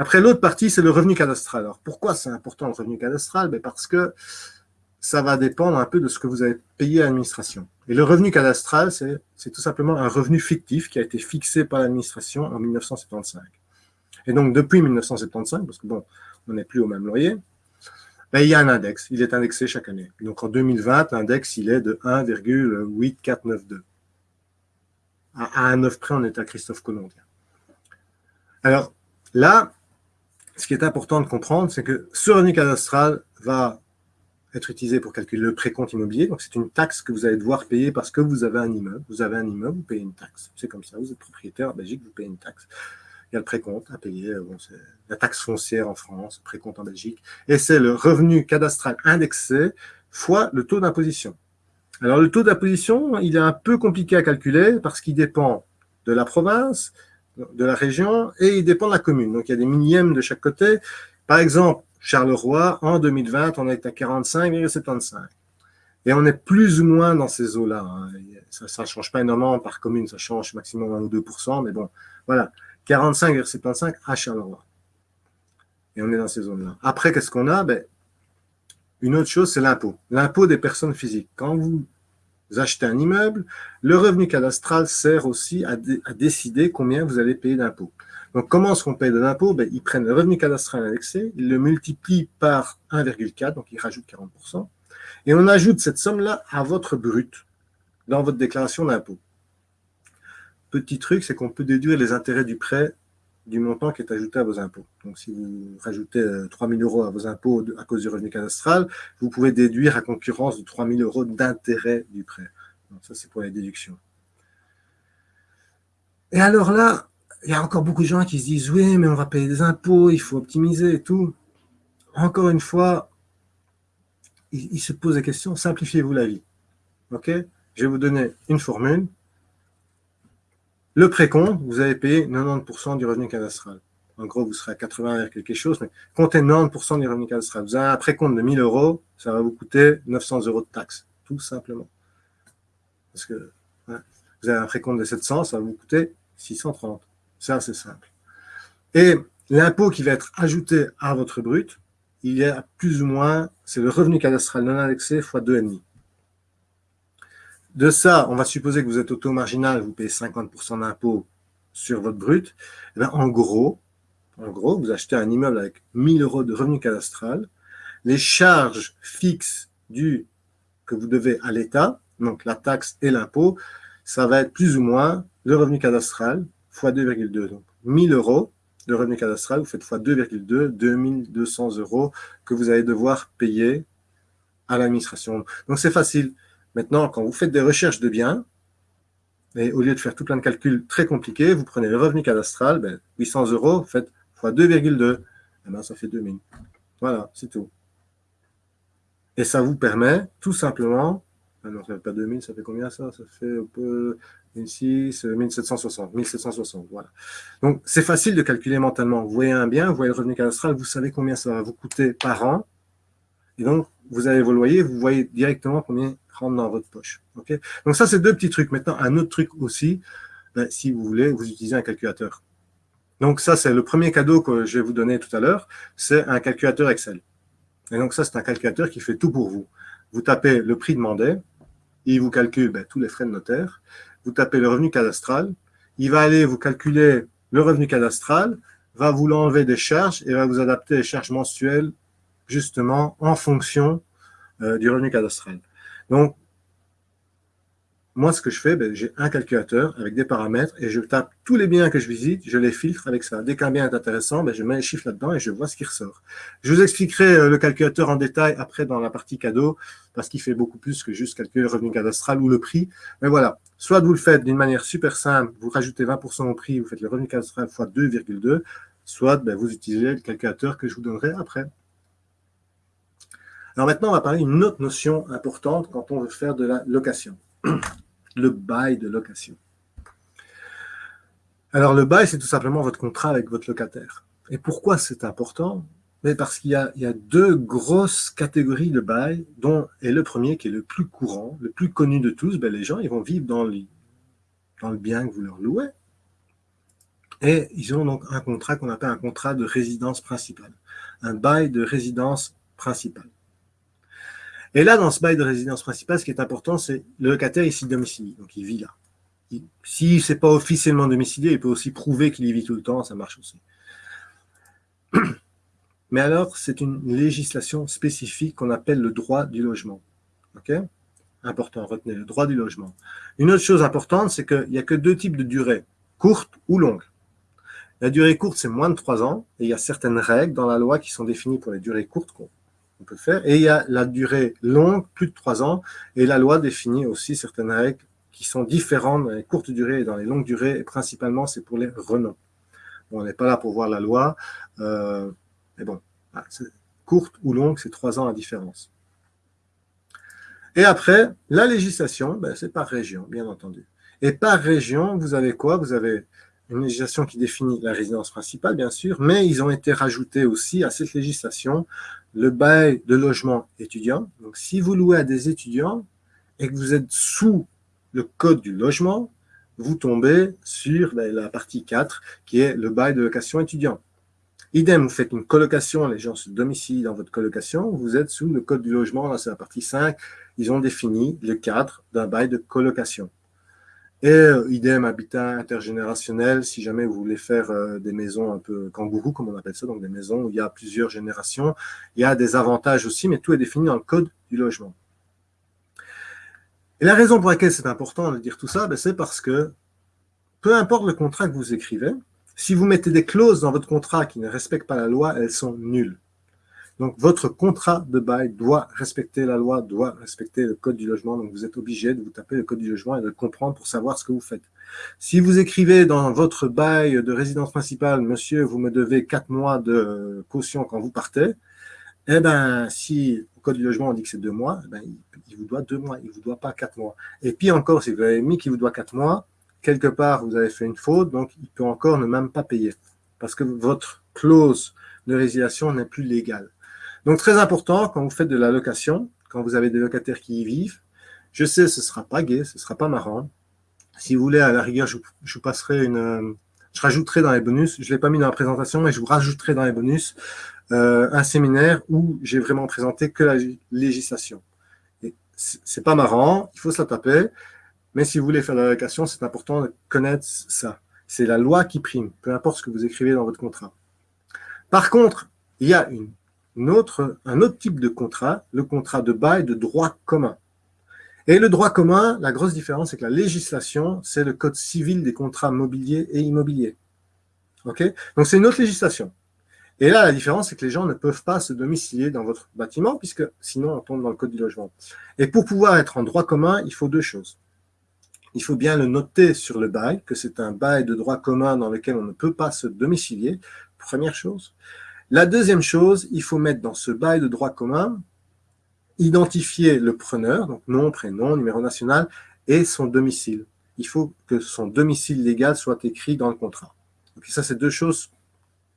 Après, l'autre partie, c'est le revenu cadastral. Alors, pourquoi c'est important le revenu cadastral? Ben Parce que ça va dépendre un peu de ce que vous avez payé à l'administration. Et le revenu cadastral, c'est tout simplement un revenu fictif qui a été fixé par l'administration en 1975. Et donc, depuis 1975, parce que bon, on n'est plus au même loyer, ben, il y a un index. Il est indexé chaque année. Donc, en 2020, l'index, il est de 1,8492. À, un 9 près, on est à Christophe Colomb. Alors, là, ce qui est important de comprendre, c'est que ce revenu cadastral va être utilisé pour calculer le précompte immobilier. Donc, c'est une taxe que vous allez devoir payer parce que vous avez un immeuble. Vous avez un immeuble, vous payez une taxe. C'est comme ça, vous êtes propriétaire en Belgique, vous payez une taxe. Il y a le précompte à payer, bon, la taxe foncière en France, précompte en Belgique. Et c'est le revenu cadastral indexé fois le taux d'imposition. Alors, le taux d'imposition, il est un peu compliqué à calculer parce qu'il dépend de la province, de la région et il dépend de la commune. Donc, il y a des millièmes de chaque côté. Par exemple, Charleroi, en 2020, on est à 45,75. Et on est plus ou moins dans ces eaux-là. Hein. Ça ne change pas énormément par commune, ça change maximum 1 ou 2% mais bon, voilà. 45,75 à Charleroi. Et on est dans ces zones-là. Après, qu'est-ce qu'on a? Ben, Une autre chose, c'est l'impôt. L'impôt des personnes physiques. Quand vous achetez un immeuble, le revenu cadastral sert aussi à, décider combien vous allez payer d'impôt. Donc, comment est-ce qu'on paye de l'impôt? Ben, Ils prennent le revenu cadastral indexé, ils le multiplient par 1,4, donc ils rajoutent 40%, et on ajoute cette somme-là à votre brut dans votre déclaration d'impôt. Petit truc, c'est qu'on peut déduire les intérêts du prêt du montant qui est ajouté à vos impôts. Donc, si vous rajoutez 3 euh, 000 euros à vos impôts à cause du revenu cadastral, vous pouvez déduire à concurrence de 3 000 euros d'intérêt du prêt. Donc, ça, c'est pour les déductions. Et alors là, il y a encore beaucoup de gens qui se disent « Oui, mais on va payer des impôts, il faut optimiser et tout. » Encore une fois, ils se posent des questions, simplifiez-vous la vie. Ok? Je vais vous donner une formule. Le précompte, vous avez payé 90% du revenu cadastral. En gros, vous serez à 80 quelque chose, mais comptez 90% du revenu cadastral. Vous avez un précompte de 1000 euros, ça va vous coûter 900 euros de taxes, tout simplement. Parce que vous avez un précompte de 700, ça va vous coûter 630. C'est c'est simple. Et l'impôt qui va être ajouté à votre brut, il y a plus ou moins, c'est le revenu cadastral non indexé fois 2,5. De ça, on va supposer que vous êtes auto marginal, vous payez 50% d'impôt sur votre brut. Eh en gros, en gros, vous achetez un immeuble avec 1000 euros de revenu cadastral. Les charges fixes que vous devez à l'État, donc la taxe et l'impôt, ça va être plus ou moins le revenu cadastral fois 2,2. Donc 1000 euros de revenu cadastral, vous faites fois 2,2, 2200 euros que vous allez devoir payer à l'administration. Donc c'est facile. Maintenant, quand vous faites des recherches de biens, et au lieu de faire tout plein de calculs très compliqués, vous prenez le revenu cadastral, 800 ben, euros, faites fois 2,2, et ben, ça fait 2000. Voilà, c'est tout. Et ça vous permet tout simplement, non, ça fait pas 2000, ça fait combien ça? Ça fait un peu 1600, 1760, 1760, voilà. Donc, c'est facile de calculer mentalement. Vous voyez un bien, vous voyez le revenu cadastral, vous savez combien ça va vous coûter par an. Et donc, vous avez vos loyers, vous voyez directement combien rentre dans votre poche. donc, ça, c'est deux petits trucs. Maintenant, un autre truc aussi, ben, si vous voulez, vous utilisez un calculateur. Donc, ça, c'est le premier cadeau que je vais vous donner tout à l'heure, c'est un calculateur Excel. Et donc, ça, c'est un calculateur qui fait tout pour vous. Vous tapez le prix demandé, il vous calcule ben, tous les frais de notaire, vous tapez le revenu cadastral, il va aller vous calculer le revenu cadastral, va vous l'enlever des charges et va vous adapter les charges mensuelles justement en fonction euh, du revenu cadastral. Donc, moi, ce que je fais, ben, j'ai un calculateur avec des paramètres et je tape tous les biens que je visite, je les filtre avec ça. Dès qu'un bien est intéressant, ben, je mets les chiffres là-dedans et je vois ce qui ressort. Je vous expliquerai euh, le calculateur en détail après dans la partie cadeau parce qu'il fait beaucoup plus que juste calculer le revenu cadastral ou le prix. Mais voilà, soit vous le faites d'une manière super simple, vous rajoutez 20% au prix, vous faites le revenu cadastral fois 2,2, soit ben, vous utilisez le calculateur que je vous donnerai après. Alors maintenant, on va parler d'une autre notion importante quand on veut faire de la location le bail de location. Alors, le bail, c'est tout simplement votre contrat avec votre locataire. Et pourquoi c'est important? Parce qu'il y, a deux grosses catégories de bail, dont le premier qui est le plus courant, le plus connu de tous, ben, les gens ils vont vivre dans le bien que vous leur louez. Et ils ont donc un contrat qu'on appelle un contrat de résidence principale, un bail de résidence principale. Et là, dans ce bail de résidence principale, ce qui est important, c'est le locataire ici domicilié, donc il vit là. S'il n'est pas officiellement domicilié, il peut aussi prouver qu'il y vit tout le temps, ça marche aussi. [clears throat] Mais alors, c'est une législation spécifique qu'on appelle le droit du logement. OK? Important, retenez le droit du logement. Une autre chose importante, c'est qu'il n'y a que deux types de durée, courte ou longue. La durée courte, c'est moins de trois ans, et il y a certaines règles dans la loi qui sont définies pour les durées courtes on peut faire. Et il y a la durée longue, plus de trois ans, et la loi définit aussi certaines règles qui sont différentes dans les courtes durées et dans les longues durées, et principalement, c'est pour les renoms. on n'est pas là pour voir la loi, euh, mais bon, courte ou longue, c'est trois ans à différence. Et après, la législation, ben, c'est par région, bien entendu. Et par région, vous avez quoi? Vous avez une législation qui définit la résidence principale, bien sûr, mais ils ont été rajoutés aussi à cette législation le bail de logement étudiant. Donc, si vous louez à des étudiants et que vous êtes sous le code du logement, vous tombez sur la partie 4, qui est le bail de location étudiant. Idem, vous faites une colocation, les gens se domicilient dans votre colocation, vous êtes sous le code du logement, là c'est la partie 5, ils ont défini le cadre d'un bail de colocation. Et euh, idem, habitat intergénérationnel, si jamais vous voulez faire euh, des maisons un peu kangourou, comme on appelle ça, donc des maisons où il y a plusieurs générations, il y a des avantages aussi, mais tout est défini dans le code du logement. Et la raison pour laquelle c'est important de dire tout ça, ben, c'est parce que peu importe le contrat que vous écrivez, si vous mettez des clauses dans votre contrat qui ne respectent pas la loi, elles sont nulles. Donc, votre contrat de bail doit respecter la loi, doit respecter le code du logement. Donc, vous êtes obligé de vous taper le code du logement et de le comprendre pour savoir ce que vous faites. Si vous écrivez dans votre bail de résidence principale, monsieur, vous me devez quatre mois de caution quand vous partez, eh ben, si au code du logement on dit que c'est deux mois, eh ben, il, vous doit deux mois, il ne vous doit pas quatre mois. Et puis encore, si vous avez mis qu'il vous doit quatre mois, quelque part vous avez fait une faute, donc il peut encore ne même pas payer parce que votre clause de résiliation n'est plus légale. Donc, très important, quand vous faites de la location, quand vous avez des locataires qui y vivent, je sais, ce ne sera pas gai, ce ne sera pas marrant. Si vous voulez, à la rigueur, je, vous passerai une... Euh, je rajouterai dans les bonus, je ne l'ai pas mis dans la présentation, mais je vous rajouterai dans les bonus euh, un séminaire où j'ai vraiment présenté que la législation. Ce n'est pas marrant, il faut se la taper, mais si vous voulez faire de la location, c'est important de connaître ça. C'est la loi qui prime, peu importe ce que vous écrivez dans votre contrat. Par contre, il y a une un autre type de contrat, le contrat de bail de droit commun. Et le droit commun, la grosse différence, c'est que la législation, c'est le code civil des contrats mobiliers et immobiliers. Ok? Donc, c'est une autre législation. Et là, la différence, c'est que les gens ne peuvent pas se domicilier dans votre bâtiment, puisque sinon, on tombe dans le code du logement. Et pour pouvoir être en droit commun, il faut deux choses. Il faut bien le noter sur le bail, que c'est un bail de droit commun dans lequel on ne peut pas se domicilier, première chose. La deuxième chose, il faut mettre dans ce bail de droit commun, identifier le preneur, donc nom, prénom, numéro national, et son domicile. Il faut que son domicile légal soit écrit dans le contrat. Donc ça, c'est deux choses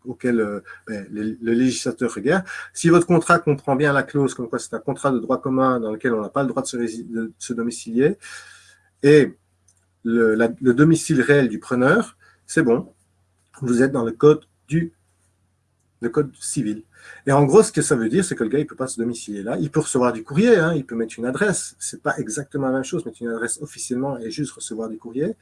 auxquelles euh, ben, le, législateur regarde. Si votre contrat comprend bien la clause comme quoi c'est un contrat de droit commun dans lequel on n'a pas le droit de se, domicilier, et le, le domicile réel du preneur, c'est bon. Vous êtes dans le code du code civil. Et en gros, ce que ça veut dire, c'est que le gars, il peut pas se domicilier là. Il peut recevoir du courrier, hein, il peut mettre une adresse. Ce n'est pas exactement la même chose, mettre une adresse officiellement et juste recevoir du courrier.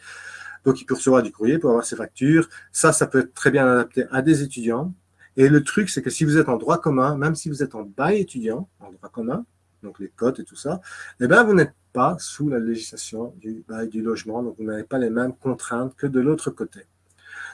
Donc, il peut recevoir du courrier pour avoir ses factures. Ça, ça peut être très bien adapté à des étudiants. Et le truc, c'est que si vous êtes en droit commun, même si vous êtes en bail étudiant, en droit commun, donc les cotes et tout ça, eh bien, vous n'êtes pas sous la législation du bail du logement, donc vous n'avez pas les mêmes contraintes que de l'autre côté.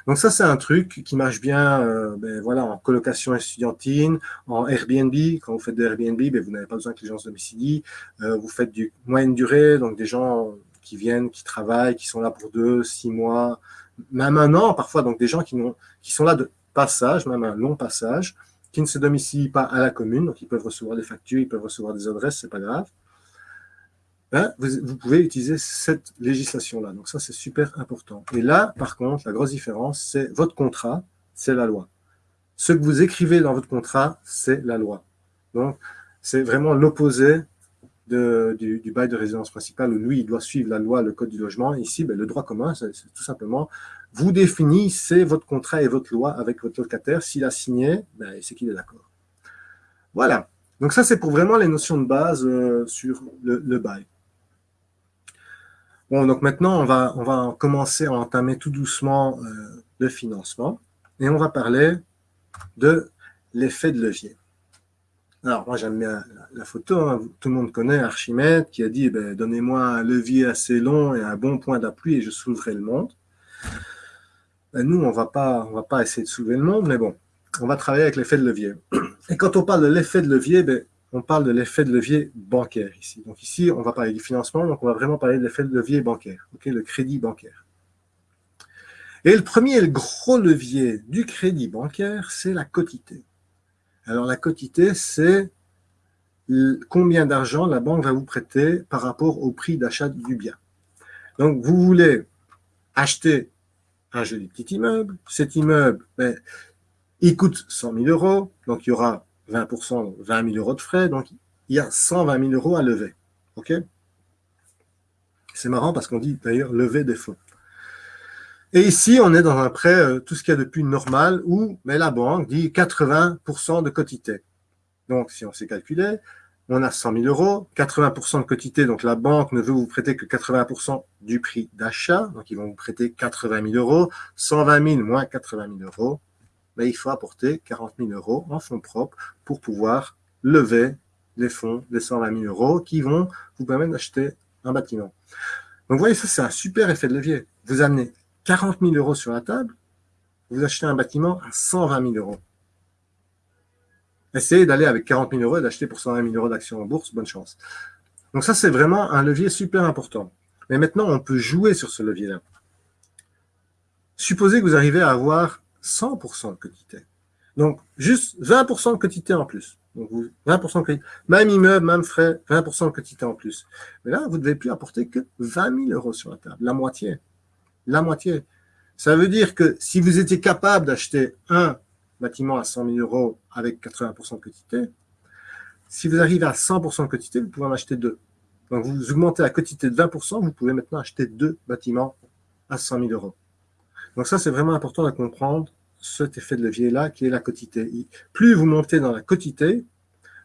Donc ça, c'est un truc qui marche bien euh, ben, voilà, en colocation estudiantine, en Airbnb. Quand vous faites de Airbnb, ben, vous n'avez pas besoin que les gens se domicilient. Euh, vous faites du moyenne durée, donc des gens qui viennent, qui travaillent, qui sont là pour deux, six mois, même un an parfois. Donc des gens qui, qui sont là de passage, même un long passage, qui ne se domicilient pas à la commune. Donc ils peuvent recevoir des factures, ils peuvent recevoir des adresses, c'est pas grave. Ben, vous, pouvez utiliser cette législation-là. Donc ça, c'est super important. Et là, par contre, la grosse différence, c'est votre contrat, c'est la loi. Ce que vous écrivez dans votre contrat, c'est la loi. Donc, c'est vraiment l'opposé du, bail de résidence principale où lui, il doit suivre la loi, le code du logement. Ici, ben, le droit commun, c'est tout simplement, vous définissez votre contrat et votre loi avec votre locataire. S'il a signé, ben, c'est qu'il est d'accord. Voilà. Donc ça, c'est pour vraiment les notions de base euh, sur le bail. Bon, donc maintenant, on va, on va commencer à entamer tout doucement euh, le financement et on va parler de l'effet de levier. Alors, moi, j'aime bien la, photo. Hein. Tout le monde connaît Archimède qui a dit ben, Donnez-moi un levier assez long et un bon point d'appui et je soulèverai le monde. Ben, nous, on ne va pas essayer de soulever le monde, mais bon, on va travailler avec l'effet de levier. Et quand on parle de l'effet de levier, ben, on parle de l'effet de levier bancaire ici. Donc ici, on va parler du financement, donc on va vraiment parler de l'effet de levier bancaire, le crédit bancaire. Et le premier le gros levier du crédit bancaire, c'est la quotité. Alors la quotité, c'est combien d'argent la banque va vous prêter par rapport au prix d'achat du bien. Donc, vous voulez acheter un joli petit immeuble. Cet immeuble, ben, il coûte 100 000 euros, donc il y aura 20%, 20 000 euros de frais, donc il y a 120 000 euros à lever. OK? C'est marrant parce qu'on dit d'ailleurs lever des fonds. Et ici, on est dans un prêt, euh, tout ce qu'il y a de plus normal, où mais la banque dit 80% de quotité. Donc, si on s'est calculé, on a 100 000 euros, 80% de quotité, donc la banque ne veut vous prêter que 80% du prix d'achat, donc ils vont vous prêter 80 000 euros, 120 000 moins 80 000 euros, mais il faut apporter 40 000 euros en fonds propres pour pouvoir lever les fonds, les 120 000 euros qui vont vous permettre d'acheter un bâtiment. Donc vous voyez, ça c'est un super effet de levier. Vous amenez 40 000 euros sur la table, vous achetez un bâtiment à 120 000 euros. Essayez d'aller avec 40 000 euros et d'acheter pour 120 000 euros d'actions en bourse, bonne chance. Donc ça, c'est vraiment un levier super important. Mais maintenant, on peut jouer sur ce levier-là. Supposez que vous arrivez à avoir 100% de quotité. Donc, juste 20% de quotité en plus. Donc, 20% de quotité. Même immeuble, même frais, 20% de quotité en plus. Mais là, vous ne devez plus apporter que 20 000 euros sur la table, la moitié. La moitié. Ça veut dire que si vous étiez capable d'acheter un bâtiment à 100 000 euros avec 80% de quotité, si vous arrivez à 100% de quotité, vous pouvez en acheter deux. Donc, vous augmentez la quotité de 20%, vous pouvez maintenant acheter deux bâtiments à 100 000 euros. Donc ça, c'est vraiment important de comprendre cet effet de levier-là qui est la quotité. Plus vous montez dans la quotité,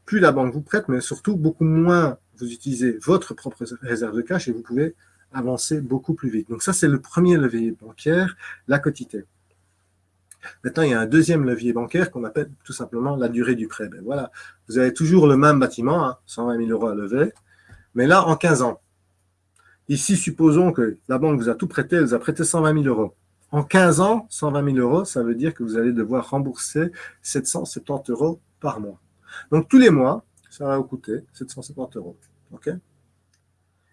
plus la banque vous prête, mais surtout beaucoup moins vous utilisez votre propre réserve de cash et vous pouvez avancer beaucoup plus vite. Donc ça, c'est le premier levier bancaire, la quotité. Maintenant, il y a un deuxième levier bancaire qu'on appelle tout simplement la durée du prêt. Ben voilà, vous avez toujours le même bâtiment, 120 hein, 000 euros à lever, mais là, en 15 ans. Ici, supposons que la banque vous a tout prêté, elle vous a prêté 120 000 euros. En 15 ans, 120 000 euros, ça veut dire que vous allez devoir rembourser 770 euros par mois. Donc, tous les mois, ça va vous coûter 770 euros.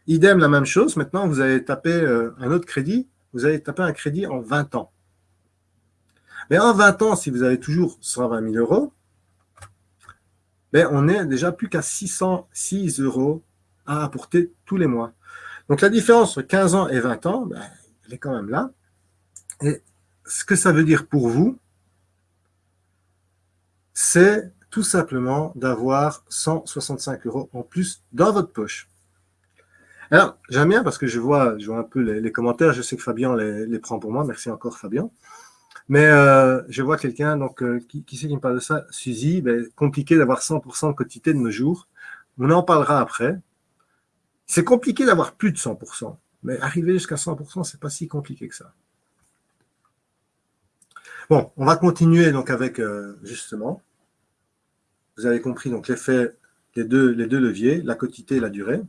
Idem, la même chose. Maintenant, vous allez taper euh, un autre crédit. Vous allez taper un crédit en 20 ans. Mais en 20 ans, si vous avez toujours 120 000 euros, ben, on est déjà plus qu'à 606 euros à apporter tous les mois. Donc, la différence entre 15 ans et 20 ans, ben, elle est quand même là. Et ce que ça veut dire pour vous, c'est tout simplement d'avoir 165 euros en plus dans votre poche. Alors, j'aime bien parce que je vois, je vois un peu les, commentaires, je sais que Fabien les, prend pour moi, merci encore Fabien. Mais euh, je vois quelqu'un, donc euh, qui, qui c'est qui me parle de ça? Suzy, ben, compliqué d'avoir 100% de quotité de nos jours. On en parlera après. C'est compliqué d'avoir plus de 100%, mais arriver jusqu'à 100%, c'est pas si compliqué que ça. Bon, on va continuer donc avec, euh, justement, vous avez compris donc l'effet, les deux, les deux leviers, la quotité et la durée.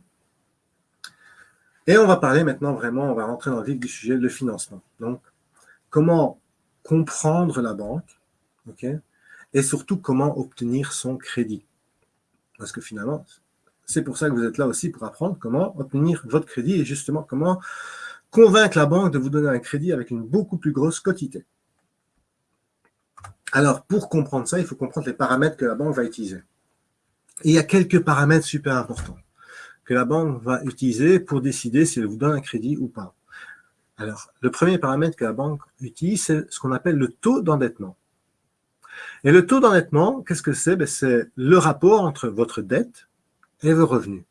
Et on va parler maintenant vraiment, on va rentrer dans le vif du sujet, le financement. Donc, comment comprendre la banque, ok, et surtout comment obtenir son crédit. Parce que finalement, c'est pour ça que vous êtes là aussi, pour apprendre comment obtenir votre crédit et justement comment convaincre la banque de vous donner un crédit avec une beaucoup plus grosse quotité. Alors, pour comprendre ça, il faut comprendre les paramètres que la banque va utiliser. Il y a quelques paramètres super importants que la banque va utiliser pour décider si elle vous donne un crédit ou pas. Alors, le premier paramètre que la banque utilise, c'est ce qu'on appelle le taux d'endettement. Et le taux d'endettement, qu'est-ce que c'est? Ben, C'est le rapport entre votre dette et vos revenus.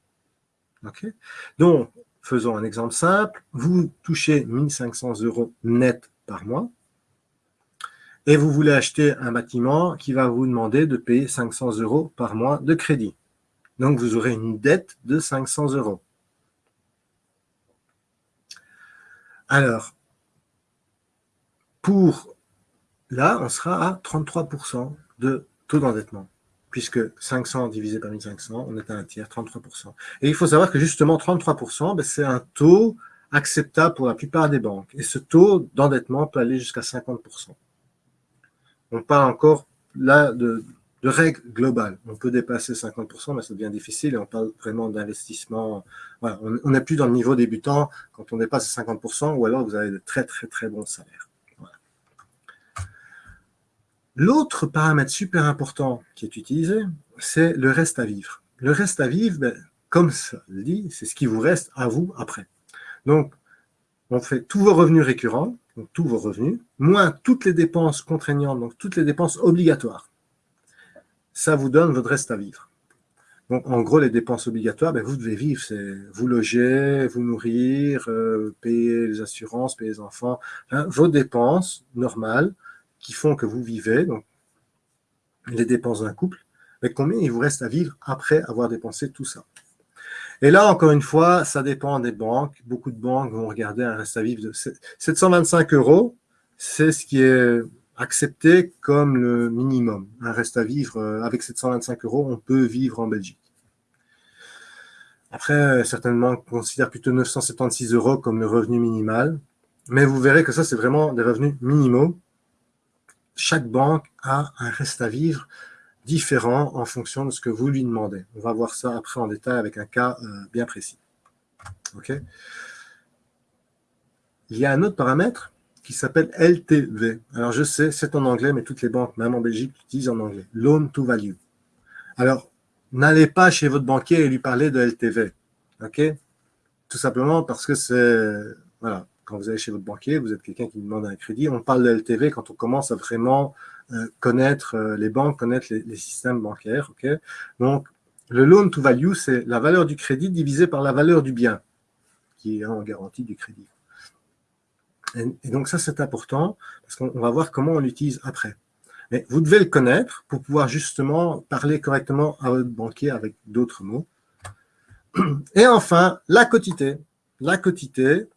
Donc, faisons un exemple simple. Vous touchez 1500 euros net par mois et vous voulez acheter un bâtiment qui va vous demander de payer 500 euros par mois de crédit. Donc, vous aurez une dette de 500 euros. Alors, pour là, on sera à 33% de taux d'endettement, puisque 500 divisé par 1500, on est à un tiers, 33%. Et il faut savoir que justement, 33%, ben, c'est un taux acceptable pour la plupart des banques. Et ce taux d'endettement peut aller jusqu'à 50% on parle encore là de, règles globales. On peut dépasser 50%, mais ça devient difficile et on parle vraiment d'investissement. on n'est plus dans le niveau débutant quand on dépasse 50% ou alors vous avez de très très très bons salaires. L'autre paramètre super important qui est utilisé, c'est le reste à vivre. le reste à vivre, ben, comme ça le dit, c'est ce qui vous reste à vous après. Donc, on fait tous vos revenus récurrents, donc tous vos revenus, moins toutes les dépenses contraignantes, donc toutes les dépenses obligatoires. Ça vous donne votre reste à vivre. Donc, en gros, les dépenses obligatoires, ben, vous devez vivre, c'est vous loger, vous nourrir, euh, payer les assurances, payer les enfants, hein, vos dépenses normales qui font que vous vivez, donc les dépenses d'un couple, mais combien il vous reste à vivre après avoir dépensé tout ça? Et là, encore une fois, ça dépend des banques. Beaucoup de banques vont regarder un reste à vivre de 725 euros. C'est ce qui est accepté comme le minimum. Un reste à vivre euh, avec 725 euros, on peut vivre en Belgique. Après, certainement, on considère plutôt 976 euros comme le revenu minimal. Mais vous verrez que ça, c'est vraiment des revenus minimaux. Chaque banque a un reste à vivre différent en fonction de ce que vous lui demandez. On va voir ça après en détail avec un cas euh, bien précis. OK? Il y a un autre paramètre qui s'appelle LTV. Alors, je sais, c'est en anglais, mais toutes les banques, même en Belgique, l'utilisent en anglais. Loan to Value. Alors, n'allez pas chez votre banquier et lui parler de LTV. OK? Tout simplement parce que c'est... Voilà, quand vous allez chez votre banquier, vous êtes quelqu'un qui demande un crédit, on parle de LTV quand on commence à vraiment euh, connaître euh, les banques, connaître les, systèmes bancaires. Donc, le loan to value, c'est la valeur du crédit divisée par la valeur du bien, qui est en garantie du crédit. Et, donc ça, c'est important, parce qu'on va voir comment on l'utilise après. Mais vous devez le connaître pour pouvoir justement parler correctement à votre banquier avec d'autres mots. Et enfin, la quotité. La quotité,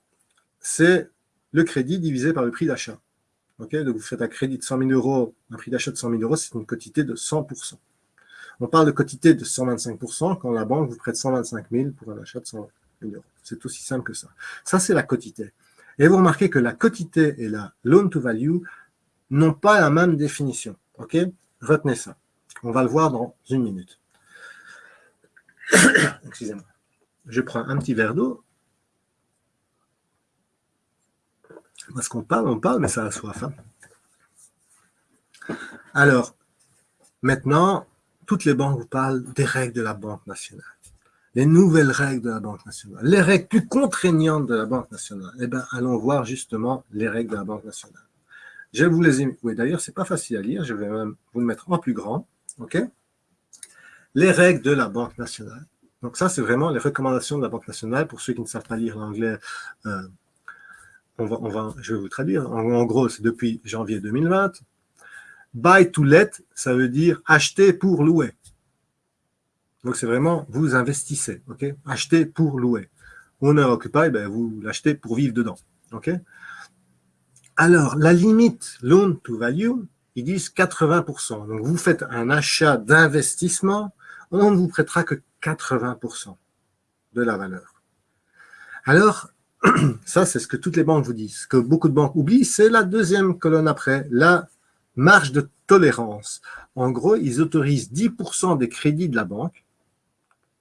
c'est le crédit divisé par le prix d'achat. Donc, vous faites un crédit de 100 000 euros, un prix d'achat de 100 000 euros, c'est une quotité de 100%. On parle de quotité de 125% quand la banque vous prête 125 000 pour un achat de 100 000 euros. C'est aussi simple que ça. Ça, c'est la quotité. Et vous remarquez que la quotité et la loan to value n'ont pas la même définition. OK Retenez ça. On va le voir dans une minute. [coughs] Excusez-moi. Je prends un petit verre d'eau Parce qu'on parle, on parle, mais ça a soif. Hein. Alors, maintenant, toutes les banques vous parlent des règles de la Banque nationale. Les nouvelles règles de la Banque nationale. Les règles plus contraignantes de la Banque nationale. Eh bien, allons voir justement les règles de la Banque nationale. Je vous les ai... Oui, d'ailleurs, c'est pas facile à lire. Je vais même vous le mettre en plus grand. OK? Les règles de la Banque nationale. Donc ça, c'est vraiment les recommandations de la Banque nationale. Pour ceux qui ne savent pas lire l'anglais, euh, on va, je vais vous traduire. En, gros, c'est depuis janvier 2020. Buy to let, ça veut dire acheter pour louer. Donc, c'est vraiment, vous investissez, ok? Acheter pour louer. Owner occupy, ben, vous l'achetez pour vivre dedans, ok? Alors, la limite loan to value, ils disent 80%. Donc, vous faites un achat d'investissement, on ne vous prêtera que 80% de la valeur. Alors, [clears throat] Ça, c'est ce que toutes les banques vous disent. Ce que beaucoup de banques oublient, c'est la deuxième colonne après, la marge de tolérance. En gros, ils autorisent 10% des crédits de la banque.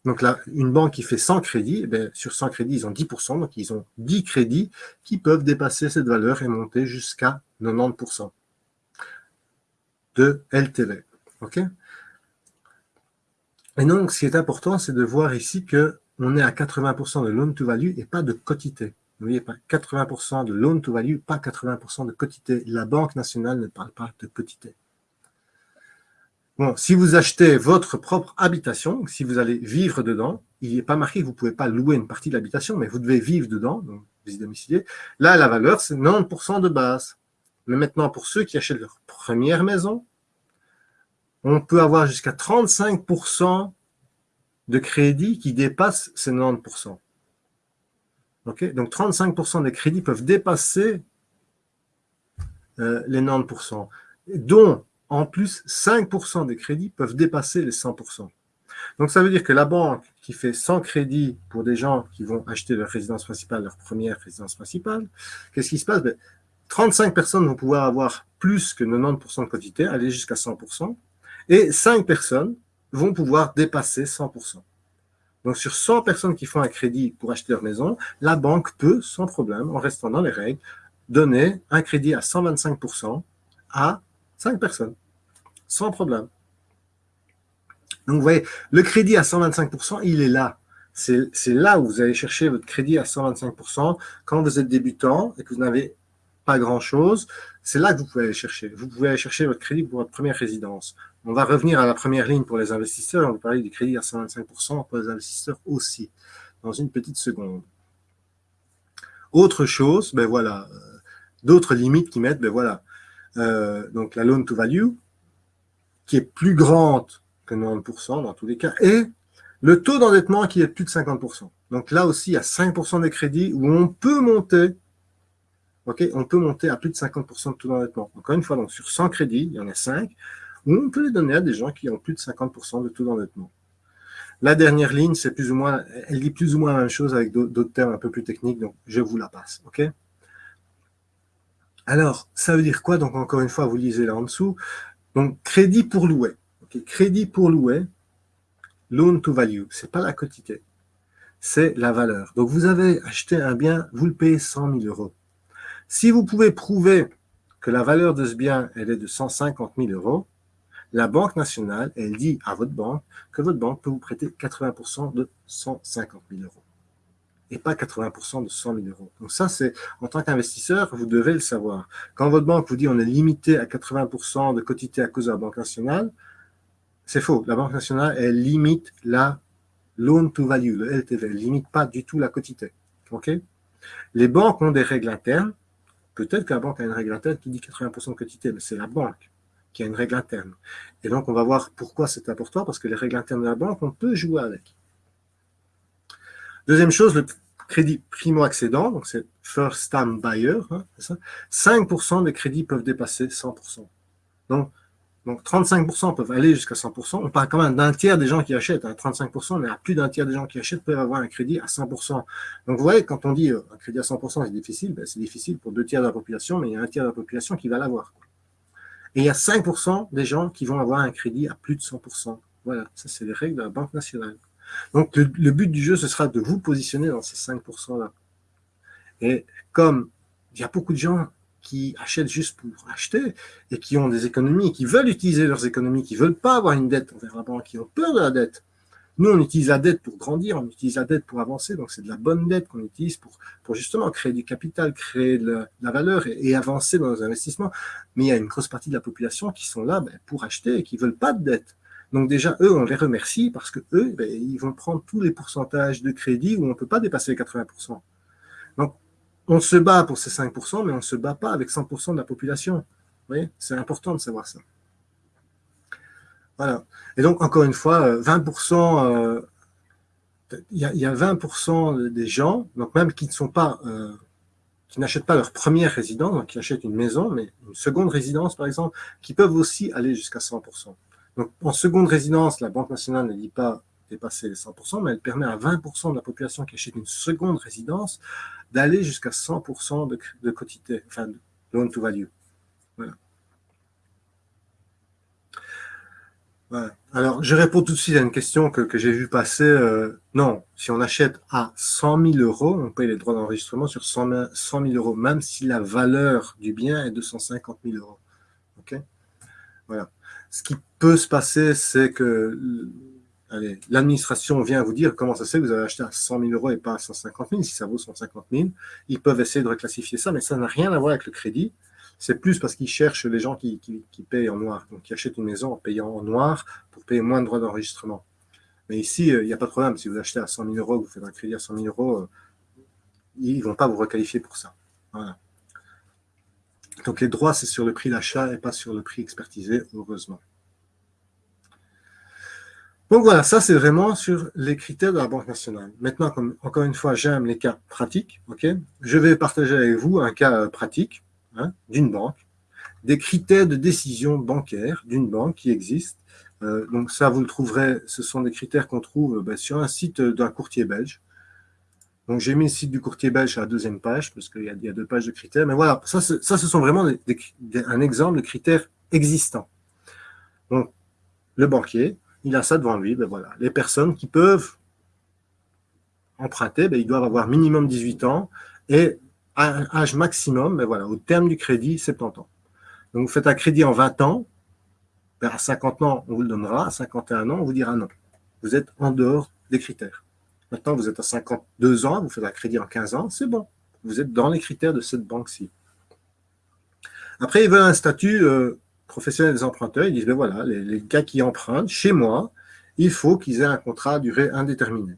Donc là, une banque qui fait 100 crédits, eh sur 100 crédits, ils ont 10%, donc ils ont 10 crédits qui peuvent dépasser cette valeur et monter jusqu'à 90% de LTV. OK? Et donc, ce qui est important, c'est de voir ici que on est à 80% de loan to value et pas de quotité. Vous voyez, pas 80% de loan to value, pas 80% de quotité. La Banque nationale ne parle pas de quotité. Bon, si vous achetez votre propre habitation, si vous allez vivre dedans, il n'est pas marqué que vous ne pouvez pas louer une partie de l'habitation, mais vous devez vivre dedans, donc vous y domiciliez. Là, la valeur, c'est 90% de base. Mais maintenant, pour ceux qui achètent leur première maison, on peut avoir jusqu'à 35% de crédits qui dépassent ces 90%. Ok, Donc 35% des crédits peuvent dépasser euh, les 90%, dont en plus 5% des crédits peuvent dépasser les 100%. Donc ça veut dire que la banque qui fait 100 crédits pour des gens qui vont acheter leur résidence principale, leur première résidence principale, qu'est-ce qui se passe? 35 ben, personnes vont pouvoir avoir plus que 90% de quantité, aller jusqu'à 100%, et 5 personnes vont pouvoir dépasser 100%. Donc, sur 100 personnes qui font un crédit pour acheter leur maison, la banque peut, sans problème, en restant dans les règles, donner un crédit à 125% à 5 personnes, sans problème. Donc, vous voyez, le crédit à 125%, il est là. C'est là où vous allez chercher votre crédit à 125%. Quand vous êtes débutant et que vous n'avez pas grand-chose, c'est là que vous pouvez aller chercher. Vous pouvez aller chercher votre crédit pour votre première résidence. On va revenir à la première ligne pour les investisseurs. On va parler du crédit à 125% pour les investisseurs aussi, dans une petite seconde. Autre chose, ben voilà, euh, d'autres limites qui mettent, ben voilà, euh, donc la loan to value, qui est plus grande que 90% dans tous les cas, et le taux d'endettement qui est plus de 50%. Donc là aussi, il y a 5% des crédits où on peut monter, ok, on peut monter à plus de 50% de taux d'endettement. Encore une fois, sur 100 crédits, il y en a 5, où on peut les donner à des gens qui ont plus de 50% de taux d'endettement. La dernière ligne, c'est plus ou moins, elle dit plus ou moins la même chose avec d'autres termes un peu plus techniques, donc je vous la passe, ok? Alors, ça veut dire quoi? Donc, encore une fois, vous lisez là en dessous. Donc, crédit pour louer. Crédit pour louer, loan to value, c'est pas la quantité, c'est la valeur. Donc, vous avez acheté un bien, vous le payez 100 000 euros. Si vous pouvez prouver que la valeur de ce bien, elle est de 150 000 euros, la Banque nationale, elle dit à votre banque que votre banque peut vous prêter 80% de 150 000 euros et pas 80% de 100 000 euros. Donc ça, c'est en tant qu'investisseur, vous devez le savoir. Quand votre banque vous dit on est limité à 80% de quotité à cause de la Banque nationale, c'est faux. La Banque nationale, elle limite la loan to value, le LTV. Elle limite pas du tout la quotité. OK? Les banques ont des règles internes. Peut-être que la banque a une règle interne qui dit 80% de quotité, mais c'est la banque qui a une règle interne. Et donc, on va voir pourquoi c'est important, parce que les règles internes de la banque, on peut jouer avec. Deuxième chose, le crédit primo-accédant, donc c'est first time buyer, hein, 5% des crédits peuvent dépasser 100%. Donc, donc 35% peuvent aller jusqu'à 100%. On parle quand même d'un tiers des gens qui achètent. 35%, mais à plus d'un tiers des gens qui achètent peuvent avoir un crédit à 100%. Donc vous voyez, quand on dit euh, un crédit à 100%, c'est difficile, ben, c'est difficile pour deux tiers de la population, mais il y a un tiers de la population qui va l'avoir. Et il y a 5% des gens qui vont avoir un crédit à plus de 100%. Voilà, ça c'est les règles de la Banque nationale. Donc le, but du jeu, ce sera de vous positionner dans ces 5%-là. Et comme il y a beaucoup de gens qui achètent juste pour acheter et qui ont des économies, qui veulent utiliser leurs économies, qui ne veulent pas avoir une dette envers la banque, qui ont peur de la dette, nous, on utilise la dette pour grandir, on utilise la dette pour avancer, donc c'est de la bonne dette qu'on utilise pour, pour justement créer du capital, créer de la, valeur et, avancer dans nos investissements. Mais il y a une grosse partie de la population qui sont là ben, pour acheter et qui veulent pas de dette. Donc déjà, eux, on les remercie parce que eux, ben, ils vont prendre tous les pourcentages de crédit où on ne peut pas dépasser les 80%. Donc, on se bat pour ces 5%, mais on ne se bat pas avec 100% de la population. Vous voyez, c'est important de savoir ça. Et donc, encore une fois, 20%, euh, euh, il y, a 20% des gens, donc même qui ne sont pas, euh, qui n'achètent pas leur première résidence, donc qui achètent une maison, mais une seconde résidence, par exemple, qui peuvent aussi aller jusqu'à 100%. Donc, en seconde résidence, la Banque nationale ne dit pas dépasser les 100%, mais elle permet à 20% de la population qui achète une seconde résidence d'aller jusqu'à 100% de, de quotité, enfin, de loan to value. Voilà. Alors, je réponds tout de suite à une question que, j'ai vue passer. Euh, non, si on achète à 100 000 euros, on paye les droits d'enregistrement sur 100 000, euros, même si la valeur du bien est de 150 000 euros. OK? Voilà. Ce qui peut se passer, c'est que l'administration vient vous dire comment ça se fait que vous avez acheté à 100 000 euros et pas à 150 000, si ça vaut 150 000. Ils peuvent essayer de reclassifier ça, mais ça n'a rien à voir avec le crédit c'est plus parce qu'ils cherchent les gens qui, payent en noir, donc qui achètent une maison en payant en noir pour payer moins de droits d'enregistrement. Mais ici, euh, il n'y a pas de problème. Si vous achetez à 100 000 euros, vous faites un crédit à 100 000 euros, euh, ils ne vont pas vous requalifier pour ça. Donc les droits, c'est sur le prix d'achat et pas sur le prix expertisé, heureusement. Donc voilà, ça c'est vraiment sur les critères de la Banque nationale. Maintenant, encore une fois, j'aime les cas pratiques, je vais partager avec vous un cas euh, pratique. Hein, d'une banque, des critères de décision bancaire d'une banque qui existe. Euh, donc ça, vous le trouverez, ce sont des critères qu'on trouve euh, ben, sur un site d'un courtier belge. Donc j'ai mis le site du courtier belge à la deuxième page, parce qu'il y, a deux pages de critères. Mais voilà, ça, ce sont vraiment un exemple de critères existants. Donc le banquier, il a ça devant lui. Ben les personnes qui peuvent emprunter, ben, ils doivent avoir minimum 18 ans et âge maximum, mais voilà, au terme du crédit, 70 ans. Donc, vous faites un crédit en 20 ans, ben, à 50 ans, on vous le donnera, à 51 ans, on vous dira non. Vous êtes en dehors des critères. Maintenant, vous êtes à 52 ans, vous faites un crédit en 15 ans, c'est bon. Vous êtes dans les critères de cette banque-ci. Après, ils veulent un statut euh, professionnel des emprunteurs. Ils disent, ben voilà, les, les, gars qui empruntent chez moi, il faut qu'ils aient un contrat à durée indéterminée.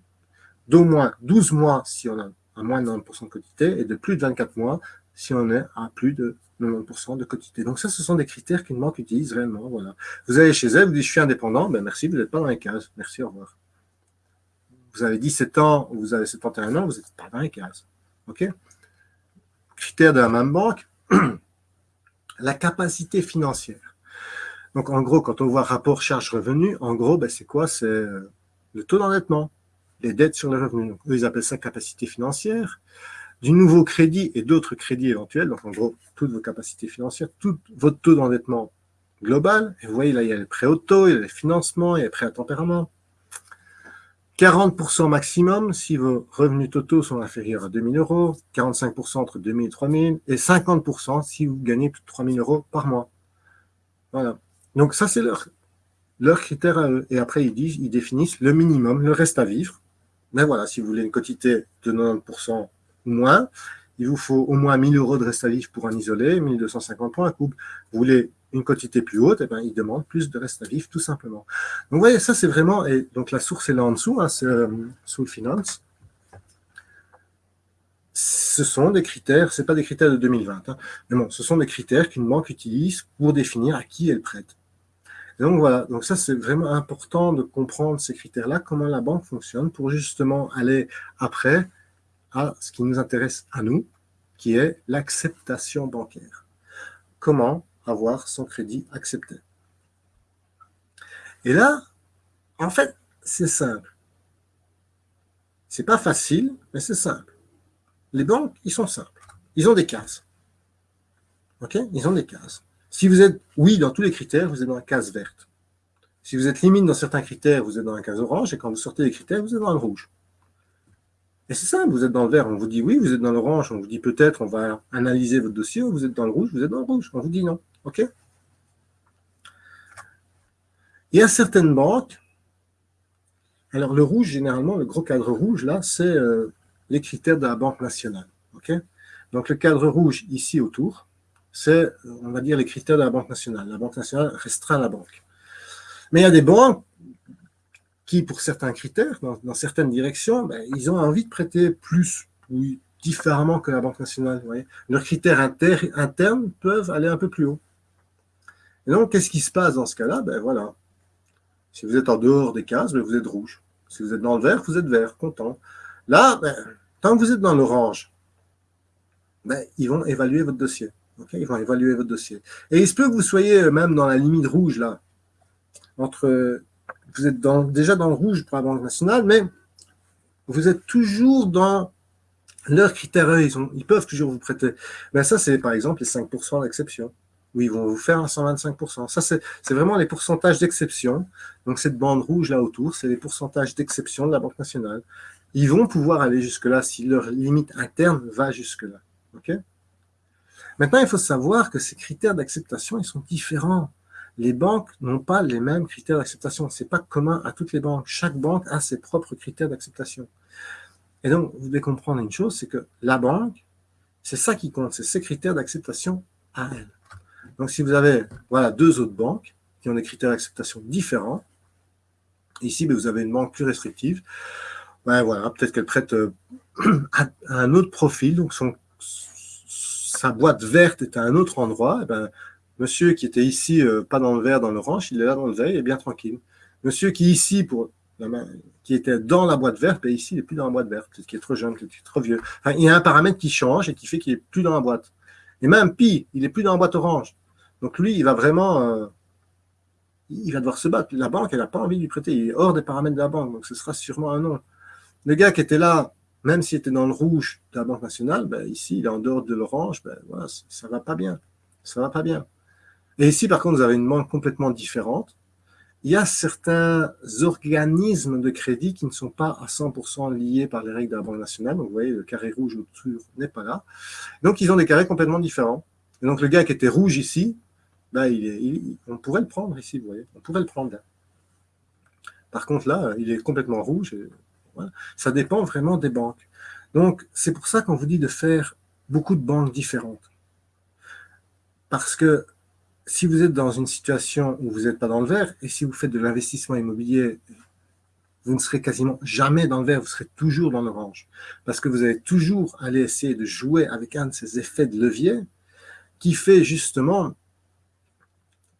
D'au moins 12 mois si on a à moins de 90% de quotité et de plus de 24 mois si on est à plus de 90% de quotité. Donc ça, ce sont des critères qu'une banque utilise réellement. Voilà. Vous allez chez elle, vous dites je suis indépendant, ben merci, vous n'êtes pas dans les cases. Merci, au revoir. Vous avez 17 ans ou vous avez 71 ans, vous n'êtes pas dans les cases. OK? Critères de la même banque, [clears throat] la capacité financière. Donc en gros, quand on voit rapport charge-revenu, en gros, ben, c'est quoi? C'est euh, le taux d'endettement, les dettes sur les revenus. Eux, ils appellent ça capacité financière du nouveau crédit et d'autres crédits éventuels, donc en gros, toutes vos capacités financières, tout votre taux d'endettement global. Et vous voyez, là, il y a les prêts auto, il y a les financements, il y a les prêts à tempérament. 40% maximum si vos revenus totaux sont inférieurs à 2000 euros, 45% entre 2000 et 3000, et 50% si vous gagnez plus de 3000 euros par mois. Voilà. Donc ça, c'est leur, leur critère à eux. Et après, ils disent, ils définissent le minimum, le reste à vivre. Mais voilà, si vous voulez une quantité de 90% ou moins, il vous faut au moins 1000 euros de reste à vivre pour un isolé, 1250 pour un couple. Vous voulez une quantité plus haute, eh bien, il demande plus de reste à vivre, tout simplement. Donc, vous voyez, ça, c'est vraiment, et donc la source est là en dessous, hein, c'est euh, Soul Finance. Ce sont des critères, ce pas des critères de 2020, hein, mais bon, ce sont des critères qu'une banque utilise pour définir à qui elle prête. Donc voilà, donc ça c'est vraiment important de comprendre ces critères-là, comment la banque fonctionne pour justement aller après à ce qui nous intéresse à nous, qui est l'acceptation bancaire. Comment avoir son crédit accepté Et là, en fait, c'est simple. C'est pas facile, mais c'est simple. Les banques, ils sont simples. Ils ont des cases. OK? Ils ont des cases. Si vous êtes oui dans tous les critères, vous êtes dans la case verte. Si vous êtes limite dans certains critères, vous êtes dans la case orange, et quand vous sortez des critères, vous êtes dans le rouge. Et c'est simple, vous êtes dans le vert, on vous dit oui, vous êtes dans l'orange, on vous dit peut-être, on va analyser votre dossier, vous êtes dans le rouge, vous êtes dans le rouge, on vous dit non. OK? Il y a certaines banques, alors le rouge, généralement, le gros cadre rouge, là, c'est euh, les critères de la Banque nationale. OK? Donc le cadre rouge ici autour, c'est, on va dire, les critères de la Banque nationale. La Banque nationale restreint la banque. Mais il y a des banques qui, pour certains critères, dans, certaines directions, ben, ils ont envie de prêter plus, ou différemment que la Banque nationale. Leurs critères internes peuvent aller un peu plus haut. Et donc, qu'est-ce qui se passe dans ce cas-là? Ben voilà. Si vous êtes en dehors des cases, ben, vous êtes rouge. Si vous êtes dans le vert, vous êtes vert, content. Là, ben, tant que vous êtes dans l'orange, ben, ils vont évaluer votre dossier. Ils vont évaluer votre dossier. Et il se peut que vous soyez même dans la limite rouge, là, entre vous êtes déjà dans le rouge pour la Banque nationale, mais vous êtes toujours dans leurs critères, ils, peuvent toujours vous prêter. Ben ça, c'est par exemple les 5% d'exception, où ils vont vous faire un 125%. Ça, c'est vraiment les pourcentages d'exception. Donc, cette bande rouge là autour, c'est les pourcentages d'exception de la Banque nationale. Ils vont pouvoir aller jusque-là si leur limite interne va jusque-là. ok? Maintenant, il faut savoir que ces critères d'acceptation, ils sont différents les banques n'ont pas les mêmes critères d'acceptation. Ce n'est pas commun à toutes les banques. Chaque banque a ses propres critères d'acceptation. Et donc, vous devez comprendre une chose, c'est que la banque, c'est ça qui compte, c'est ses critères d'acceptation à elle. Donc, si vous avez voilà, deux autres banques qui ont des critères d'acceptation différents, ici, ben, vous avez une banque plus restrictive, voilà, peut-être qu'elle prête euh, [clears throat] à un autre profil, donc son, sa boîte verte est à un autre endroit, et ben, Monsieur qui était ici, euh, pas dans le vert, dans l'orange, il est là dans le vert, il est bien tranquille. Monsieur qui ici, pour qui était dans la boîte verte, ben ici, il n'est plus dans la boîte verte, peut-être qu'il est trop jeune, peut-être qu'il est trop vieux. Il y a un paramètre qui change et qui fait qu'il n'est plus dans la boîte. Et même pire, il n'est plus dans la boîte orange. Donc lui, il va vraiment... Euh, il va devoir se battre. La banque, elle n'a pas envie de lui prêter. Il est hors des paramètres de la banque, donc ce sera sûrement un non. Le gars qui était là, même s'il était dans le rouge de la Banque nationale, ben ici, il est en dehors de l'orange, ben voilà, ça ne va pas bien. Ça va pas bien. Et ici, par contre, vous avez une banque complètement différente. Il y a certains organismes de crédit qui ne sont pas à 100% liés par les règles de la Banque nationale. Donc, vous voyez, le carré rouge autour n'est pas là. Donc, ils ont des carrés complètement différents. Donc, le gars qui était rouge ici, ben, on pourrait le prendre ici, vous voyez, on pourrait le prendre là. Par contre, là, il est complètement rouge. Ça dépend vraiment des banques. Donc, c'est pour ça qu'on vous dit de faire beaucoup de banques différentes. Parce que si vous êtes dans une situation où vous n'êtes pas dans le vert, et si vous faites de l'investissement immobilier, vous ne serez quasiment jamais dans le vert, vous serez toujours dans l'orange. Parce que vous allez toujours aller essayer de jouer avec un de ces effets de levier qui fait justement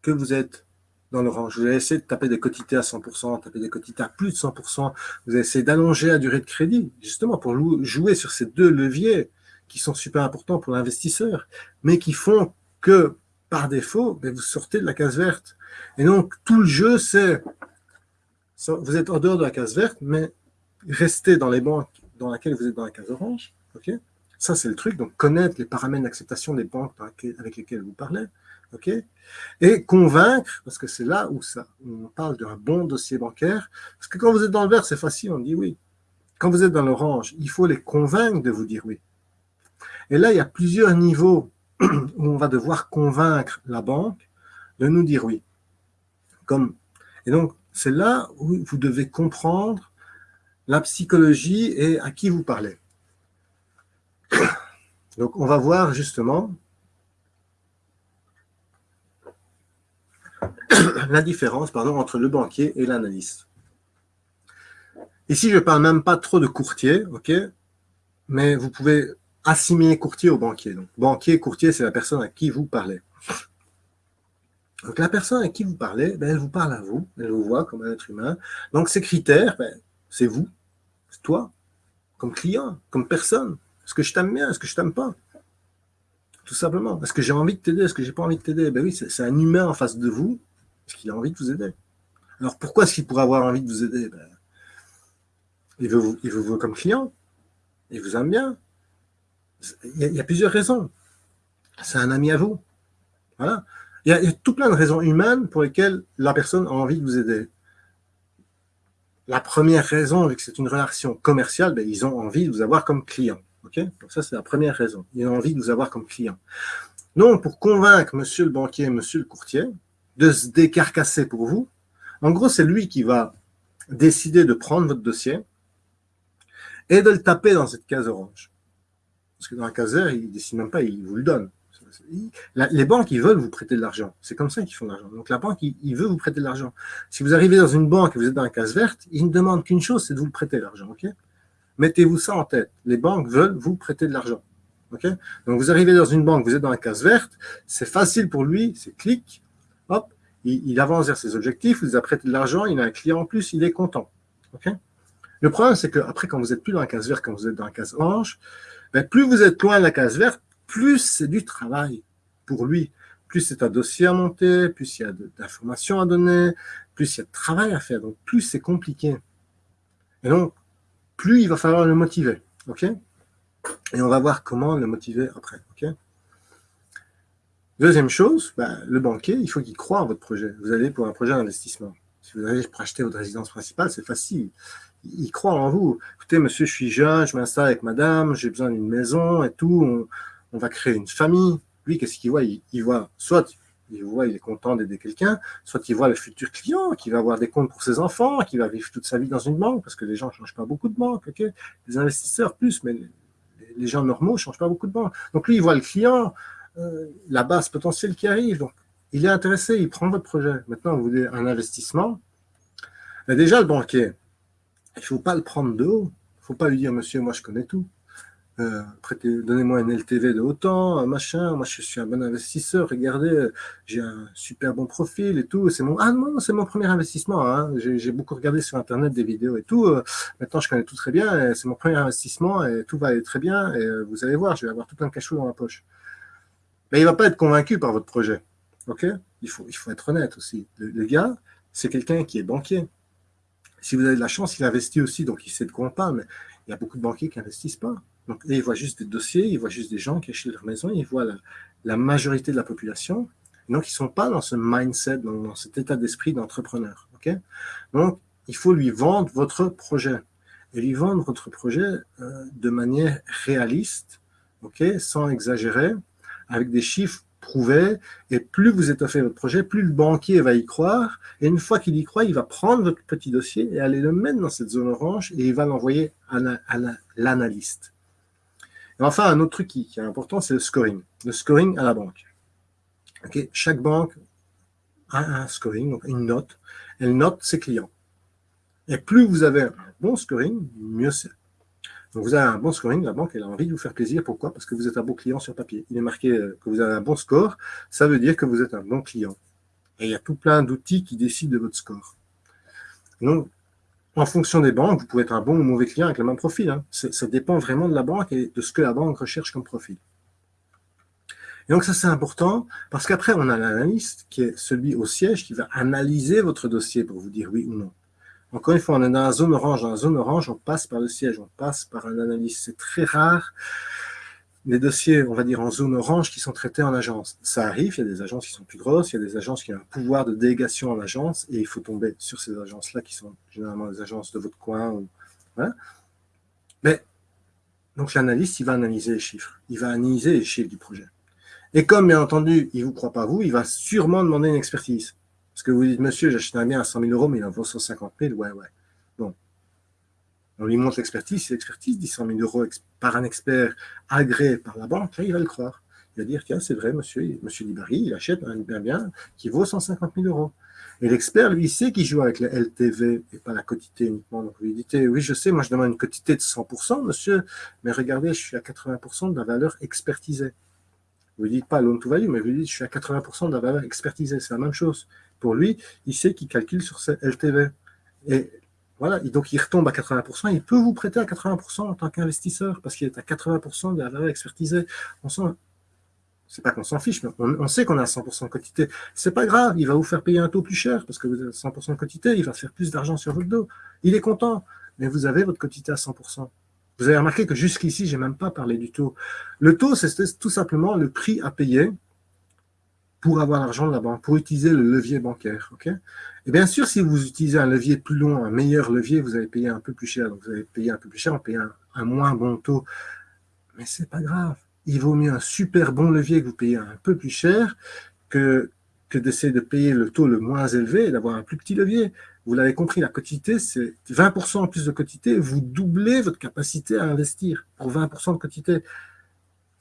que vous êtes dans l'orange. Vous allez essayer de taper des quotités à 100%, taper des quotités à plus de 100%. Vous allez essayer d'allonger la durée de crédit, justement pour jouer sur ces deux leviers qui sont super importants pour l'investisseur, mais qui font que, par défaut, ben, vous sortez de la case verte. Et donc, tout le jeu, c'est, vous êtes en dehors de la case verte, mais restez dans les banques dans lesquelles vous êtes dans la case orange. ok? Ça, c'est le truc. Donc, connaître les paramètres d'acceptation des banques avec lesquelles vous parlez. Et convaincre, parce que c'est là où ça, on parle d'un bon dossier bancaire. Parce que quand vous êtes dans le vert, c'est facile, on dit oui. Quand vous êtes dans l'orange, il faut les convaincre de vous dire oui. Et là, il y a plusieurs niveaux [clears throat] où on va devoir convaincre la banque de nous dire oui. Comme, et donc, c'est là où vous devez comprendre la psychologie et à qui vous parlez. [clears throat] Donc, on va voir justement [coughs] la différence entre le banquier et l'analyste. Ici, je ne parle même pas trop de courtier, mais vous pouvez assimiler courtier au banquier. Donc, banquier, courtier, c'est la personne à qui vous parlez. Donc, la personne à qui vous parlez, ben, elle vous parle à vous, elle vous voit comme un être humain. Donc, ces critères, ben, c'est vous, c'est toi, comme client, comme personne. Est-ce que je t'aime bien Est-ce que je t'aime pas? Tout simplement. Est-ce que j'ai envie de t'aider Est-ce que j'ai pas envie de t'aider Ben oui, c'est un humain en face de vous. Est-ce qu'il a envie de vous aider Alors pourquoi est-ce qu'il pourrait avoir envie de vous aider? Ben, il, veut vous, il comme client. Il vous aime bien. Il y, a, plusieurs raisons. C'est un ami à vous. Voilà. Il y, a, il y, a, tout plein de raisons humaines pour lesquelles la personne a envie de vous aider. La première raison, vu que c'est une relation commerciale, ben, ils ont envie de vous avoir comme client. Donc ça, c'est la première raison. Il a envie de vous avoir comme client. Donc, pour convaincre monsieur le banquier, monsieur le courtier, de se décarcasser pour vous, en gros, c'est lui qui va décider de prendre votre dossier et de le taper dans cette case orange. Parce que dans la case verte, il ne décide même pas, il vous le donne. Les banques, ils veulent vous prêter de l'argent. C'est comme ça qu'ils font de l'argent. Donc la banque, il, veut vous prêter de l'argent. Si vous arrivez dans une banque et vous êtes dans la case verte, il ne demande qu'une chose, c'est de vous prêter l'argent. Mettez-vous ça en tête. Les banques veulent vous prêter de l'argent. ok? Donc, vous arrivez dans une banque, vous êtes dans la case verte, c'est facile pour lui, c'est clic, hop, il, avance vers ses objectifs, il vous a prêté de l'argent, il a un client en plus, il est content. ok? Le problème, c'est qu'après, quand vous êtes plus dans la case verte, quand vous êtes dans la case orange, ben, plus vous êtes loin de la case verte, plus c'est du travail pour lui. Plus c'est un dossier à monter, plus il y a d'informations à donner, plus il y a de travail à faire, donc plus c'est compliqué. Et donc, plus il va falloir le motiver. OK? Et on va voir comment le motiver après. OK? Deuxième chose, ben, le banquier, il faut qu'il croit en votre projet. Vous allez pour un projet d'investissement. Si vous allez pour acheter votre résidence principale, c'est facile. Il croit en vous. Écoutez, monsieur, je suis jeune, je m'installe avec madame, j'ai besoin d'une maison et tout. On, va créer une famille. Lui, qu'est-ce qu'il voit? Il, voit il voit, il est content d'aider quelqu'un, soit il voit le futur client qui va avoir des comptes pour ses enfants, qui va vivre toute sa vie dans une banque, parce que les gens ne changent pas beaucoup de banques, ok? Les investisseurs plus, mais les gens normaux ne changent pas beaucoup de banques. Donc lui, il voit le client, euh, la base potentielle qui arrive, donc il est intéressé, il prend votre projet. Maintenant, vous voulez un investissement, mais déjà le banquier, il ne faut pas le prendre de haut, il ne faut pas lui dire, monsieur, moi je connais tout. Euh, donnez-moi un LTV de autant, machin, moi je suis un bon investisseur, regardez, j'ai un super bon profil et tout, c'est mon, ah non, c'est mon premier investissement, hein. j'ai beaucoup regardé sur internet des vidéos et tout, euh, maintenant je connais tout très bien, c'est mon premier investissement et tout va aller très bien, et euh, vous allez voir, je vais avoir tout plein de cachot dans la poche. Mais il ne va pas être convaincu par votre projet, ok? Il faut, il faut être honnête aussi. Le, gars, c'est quelqu'un qui est banquier. Si vous avez de la chance, il investit aussi, donc il sait de quoi on parle, mais il y a beaucoup de banquiers qui n'investissent pas. Donc, ils voient juste des dossiers, ils voient juste des gens qui achètent leur maison, ils voient la, majorité de la population. Donc, ils ne sont pas dans ce mindset, dans, cet état d'esprit d'entrepreneur. donc, il faut lui vendre votre projet. Et lui vendre votre projet euh, de manière réaliste, ok, sans exagérer, avec des chiffres prouvé, et plus vous étoffez votre projet, plus le banquier va y croire, et une fois qu'il y croit, il va prendre votre petit dossier et aller le mettre dans cette zone orange, et il va l'envoyer à l'analyste. Enfin, un autre truc qui, est important, c'est le scoring. Le scoring à la banque. Chaque banque a un scoring, donc une note. Elle note ses clients. Et plus vous avez un bon scoring, mieux c'est. Donc vous avez un bon scoring, la banque elle a envie de vous faire plaisir. Pourquoi? Parce que vous êtes un bon client sur papier. Il est marqué euh, que vous avez un bon score, ça veut dire que vous êtes un bon client. Et il y a tout plein d'outils qui décident de votre score. Donc, en fonction des banques, vous pouvez être un bon ou mauvais client avec le même profil. Hein. Ça dépend vraiment de la banque et de ce que la banque recherche comme profil. Et donc ça, c'est important parce qu'après, on a l'analyste qui est celui au siège qui va analyser votre dossier pour vous dire oui ou non. Encore une fois, on est dans la zone orange. Dans la zone orange, on passe par le siège, on passe par un analyste. C'est très rare les dossiers, on va dire, en zone orange qui sont traités en agence. Ça arrive, il y a des agences qui sont plus grosses, il y a des agences qui ont un pouvoir de délégation en agence et il faut tomber sur ces agences-là qui sont généralement des agences de votre coin. Mais, donc l'analyste, il va analyser les chiffres, il va analyser les chiffres du projet. Et comme, bien entendu, il ne vous croit pas vous, il va sûrement demander une expertise. Parce que vous dites, monsieur, j'achète un bien à 100 000 euros, mais il en vaut 150 000. Ouais, ouais. On lui montre l'expertise. L'expertise dit 100 000 euros par un expert agréé par la banque, il va le croire. Il va dire, tiens, c'est vrai, monsieur, monsieur Libari, il achète un bien, bien qui vaut 150 000 euros. Et l'expert, lui, sait qu'il joue avec le LTV et pas la quotité uniquement. Donc, vous lui dites, oui, je sais, moi, je demande une quotité de 100%, monsieur, mais regardez, je suis à 80% de la valeur expertisée. Vous ne dites pas loan to value, mais vous dites je suis à 80% de la valeur expertisée. C'est la même chose. Pour lui, il sait qu'il calcule sur ses LTV. Et voilà, donc il retombe à 80%, il peut vous prêter à 80% en tant qu'investisseur, parce qu'il est à 80% de la valeur expertisée. On sent, c'est pas qu'on s'en fiche, mais on, sait qu'on a 100% de quantité. C'est pas grave, il va vous faire payer un taux plus cher, parce que vous avez 100% de quantité, il va faire plus d'argent sur votre dos. Il est content, mais vous avez votre quantité à 100%. Vous avez remarqué que jusqu'ici, je n'ai même pas parlé du taux. Le taux, c'est tout simplement le prix à payer pour avoir l'argent de la banque, pour utiliser le levier bancaire. et bien sûr, si vous utilisez un levier plus long, un meilleur levier, vous allez payer un peu plus cher. Donc, vous allez payer un peu plus cher, en payer un, moins bon taux. Mais ce n'est pas grave. Il vaut mieux un super bon levier que vous payez un peu plus cher que, que d'essayer de payer le taux le moins élevé et d'avoir un plus petit levier. Vous l'avez compris, la quotité, c'est 20% en plus de quotité, vous doublez votre capacité à investir pour 20% de quotité.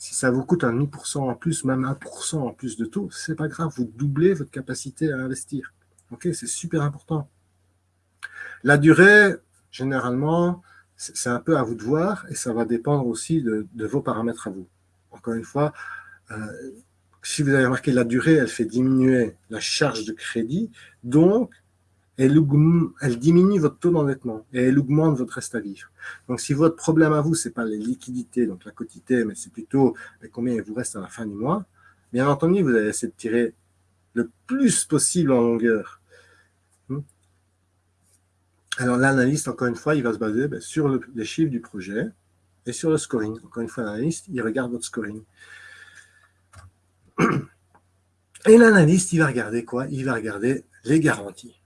Si ça vous coûte un demi en plus, même 1% en plus de taux, c'est pas grave, vous doublez votre capacité à investir. Ok, c'est super important. La durée, généralement, c'est un peu à vous de voir et ça va dépendre aussi de, vos paramètres à vous. Encore une fois, euh, si vous avez remarqué, la durée, elle fait diminuer la charge de crédit, donc elle, diminue votre taux d'endettement et elle augmente votre reste à vivre. Donc, si votre problème à vous, ce n'est pas les liquidités, donc la quotité, mais c'est plutôt combien il vous reste à la fin du mois, bien entendu, vous allez essayer de tirer le plus possible en longueur. Hmm? Alors, l'analyste, encore une fois, il va se baser ben, sur les chiffres du projet et sur le scoring. Encore une fois, l'analyste, il regarde votre scoring. Et l'analyste, il va regarder quoi? Il va regarder les garanties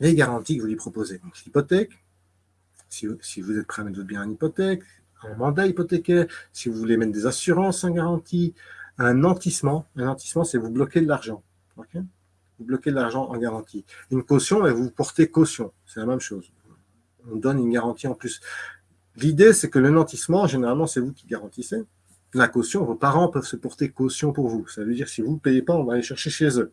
les garanties que vous lui proposez. Donc, l'hypothèque, si, vous êtes prêt à mettre votre bien en hypothèque, un mandat hypothécaire, si vous voulez mettre des assurances en garantie, un nantissement. Un nantissement, c'est vous bloquer de l'argent. vous bloquez de l'argent en garantie. Une caution, et vous portez caution. C'est la même chose. On donne une garantie en plus. L'idée, c'est que le nantissement, généralement, c'est vous qui garantissez. La caution, vos parents peuvent se porter caution pour vous. Ça veut dire si vous ne payez pas, on va aller chercher chez eux.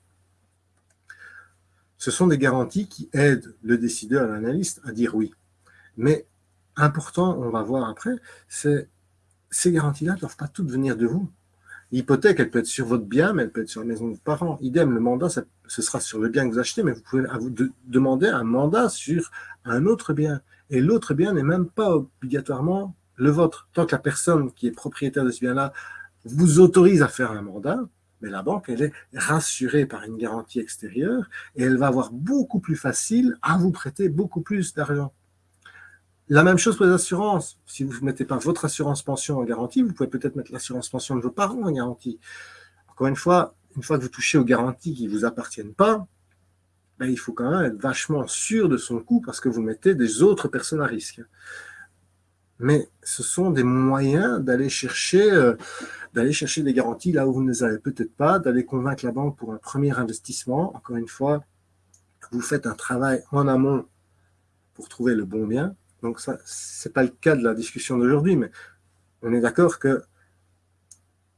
Ce sont des garanties qui aident le décideur, l'analyste, à dire oui. Mais important, on va voir après, c'est ces garanties-là ne doivent pas toutes venir de vous. L'hypothèque, elle peut être sur votre bien, mais elle peut être sur la maison de vos parents. Idem, le mandat, ce sera sur le bien que vous achetez, mais vous pouvez demander un mandat sur un autre bien. Et l'autre bien n'est même pas obligatoirement le vôtre. Tant que la personne qui est propriétaire de ce bien-là vous autorise à faire un mandat, mais la banque, elle est rassurée par une garantie extérieure et elle va avoir beaucoup plus facile à vous prêter beaucoup plus d'argent. La même chose pour les assurances. Si vous ne mettez pas votre assurance pension en garantie, vous pouvez peut-être mettre l'assurance pension de vos parents en garantie. Encore une fois, une fois que vous touchez aux garanties qui ne vous appartiennent pas, ben, il faut quand même être vachement sûr de son coût parce que vous mettez des autres personnes à risque. Mais ce sont des moyens d'aller chercher, euh, chercher des garanties là où vous ne les avez peut-être pas, d'aller convaincre la banque pour un premier investissement. Encore une fois, vous faites un travail en amont pour trouver le bon bien. Donc ça, ce n'est pas le cas de la discussion d'aujourd'hui, mais on est d'accord que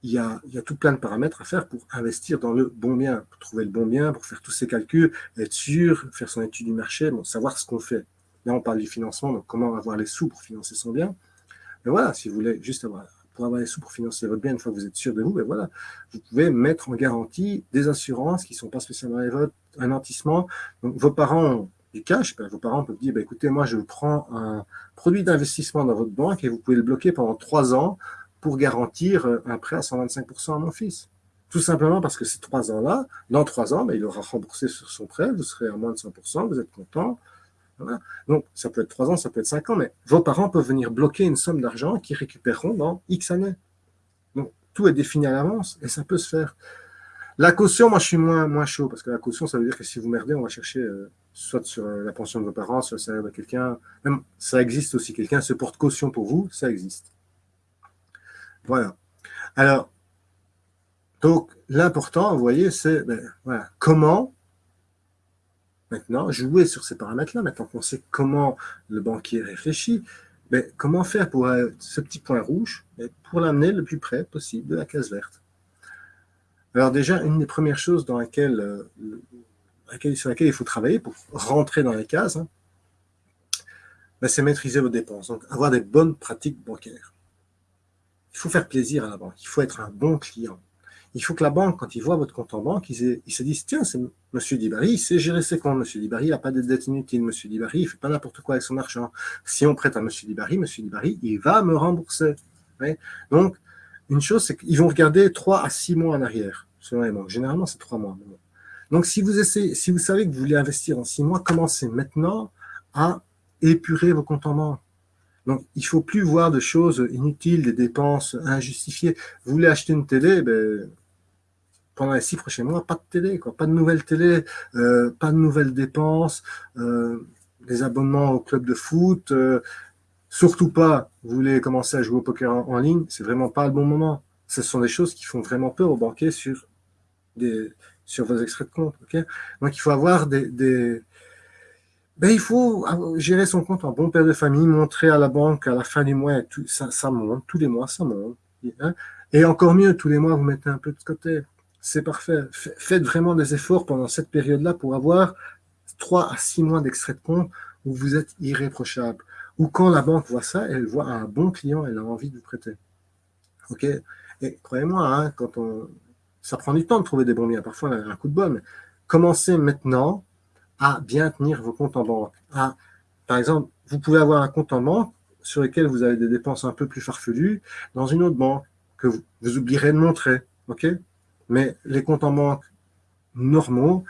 il y, a, tout plein de paramètres à faire pour investir dans le bon bien, pour trouver le bon bien, pour faire tous ces calculs, être sûr, faire son étude du marché, savoir ce qu'on fait. Là, on parle du financement, donc comment avoir les sous pour financer son bien. Mais voilà, si vous voulez juste avoir, pour avoir les sous pour financer votre bien, une fois que vous êtes sûr de vous, ben voilà, vous pouvez mettre en garantie des assurances qui ne sont pas spécialement les vôtres, un nantissement. Donc, vos parents ont du cash, ben, vos parents peuvent dire, ben, écoutez, moi, je prends un produit d'investissement dans votre banque et vous pouvez le bloquer pendant trois ans pour garantir euh, un prêt à 125% à mon fils. Tout simplement parce que ces trois ans-là, dans trois ans, il aura remboursé sur son prêt, vous serez à moins de 100%, vous êtes content. Donc, ça peut être trois ans, ça peut être cinq ans, mais vos parents peuvent venir bloquer une somme d'argent qu'ils récupéreront dans X années. Donc, tout est défini à l'avance et ça peut se faire. La caution, moi, je suis moins, moins chaud parce que la caution, ça veut dire que si vous merdez, on va chercher euh, soit sur euh, la pension de vos parents, soit le salaire de quelqu'un. Même, ça existe aussi. Quelqu'un se porte caution pour vous, ça existe. Voilà. Alors, donc, l'important, vous voyez, c'est ben, voilà, comment maintenant jouer sur ces paramètres-là, maintenant qu'on sait comment le banquier réfléchit, mais comment faire pour euh, ce petit point rouge, pour l'amener le plus près possible de la case verte. Alors déjà, une des premières choses euh, sur laquelle il faut travailler pour rentrer dans les cases, hein, ben, c'est maîtriser vos dépenses, donc avoir des bonnes pratiques bancaires. Il faut faire plaisir à la banque, il faut être un bon client. Il faut que la banque, quand il voit votre compte en banque, il, se dise, tiens, c'est M. Dibari, il sait gérer ses comptes. M. Dibari, il n'a pas de dette inutile. M. Dibari, il ne fait pas n'importe quoi avec son argent. Si on prête à M. Dibari, M. Dibari, il va me rembourser. Donc, une chose, c'est qu'ils vont regarder 3 à 6 mois en arrière, selon les banques. Généralement, c'est 3 mois. Donc, si vous, essayez, si vous savez que vous voulez investir en 6 mois, commencez maintenant à épurer vos comptes en banque. Donc, il ne faut plus voir de choses inutiles, des dépenses injustifiées. Vous voulez acheter une télé, ben, pendant les six prochains mois, pas de télé, quoi. pas de nouvelles télé, euh, pas de nouvelles dépenses, euh, des abonnements au club de foot, euh, surtout pas, vous voulez commencer à jouer au poker en, ligne, c'est vraiment pas le bon moment. Ce sont des choses qui font vraiment peur aux banquiers sur, des, sur vos extraits de compte. Donc, il faut avoir des, ben, il faut gérer son compte en bon père de famille, montrer à la banque à la fin du mois, ça monte, tous les mois, ça monte. Hein? Et encore mieux, tous les mois, vous mettez un peu de côté. C'est parfait. Faites vraiment des efforts pendant cette période-là pour avoir 3 à 6 mois d'extrait de compte où vous êtes irréprochable. Ou quand la banque voit ça, elle voit un bon client, elle a envie de vous prêter. OK? Et croyez-moi, hein, quand on... ça prend du temps de trouver des bons biens. Parfois, un coup de bol. Mais commencez maintenant à bien tenir vos comptes en banque. par exemple, vous pouvez avoir un compte en banque sur lequel vous avez des dépenses un peu plus farfelues dans une autre banque que vous, vous oublierez de montrer. OK? Mais les comptes en banque normaux,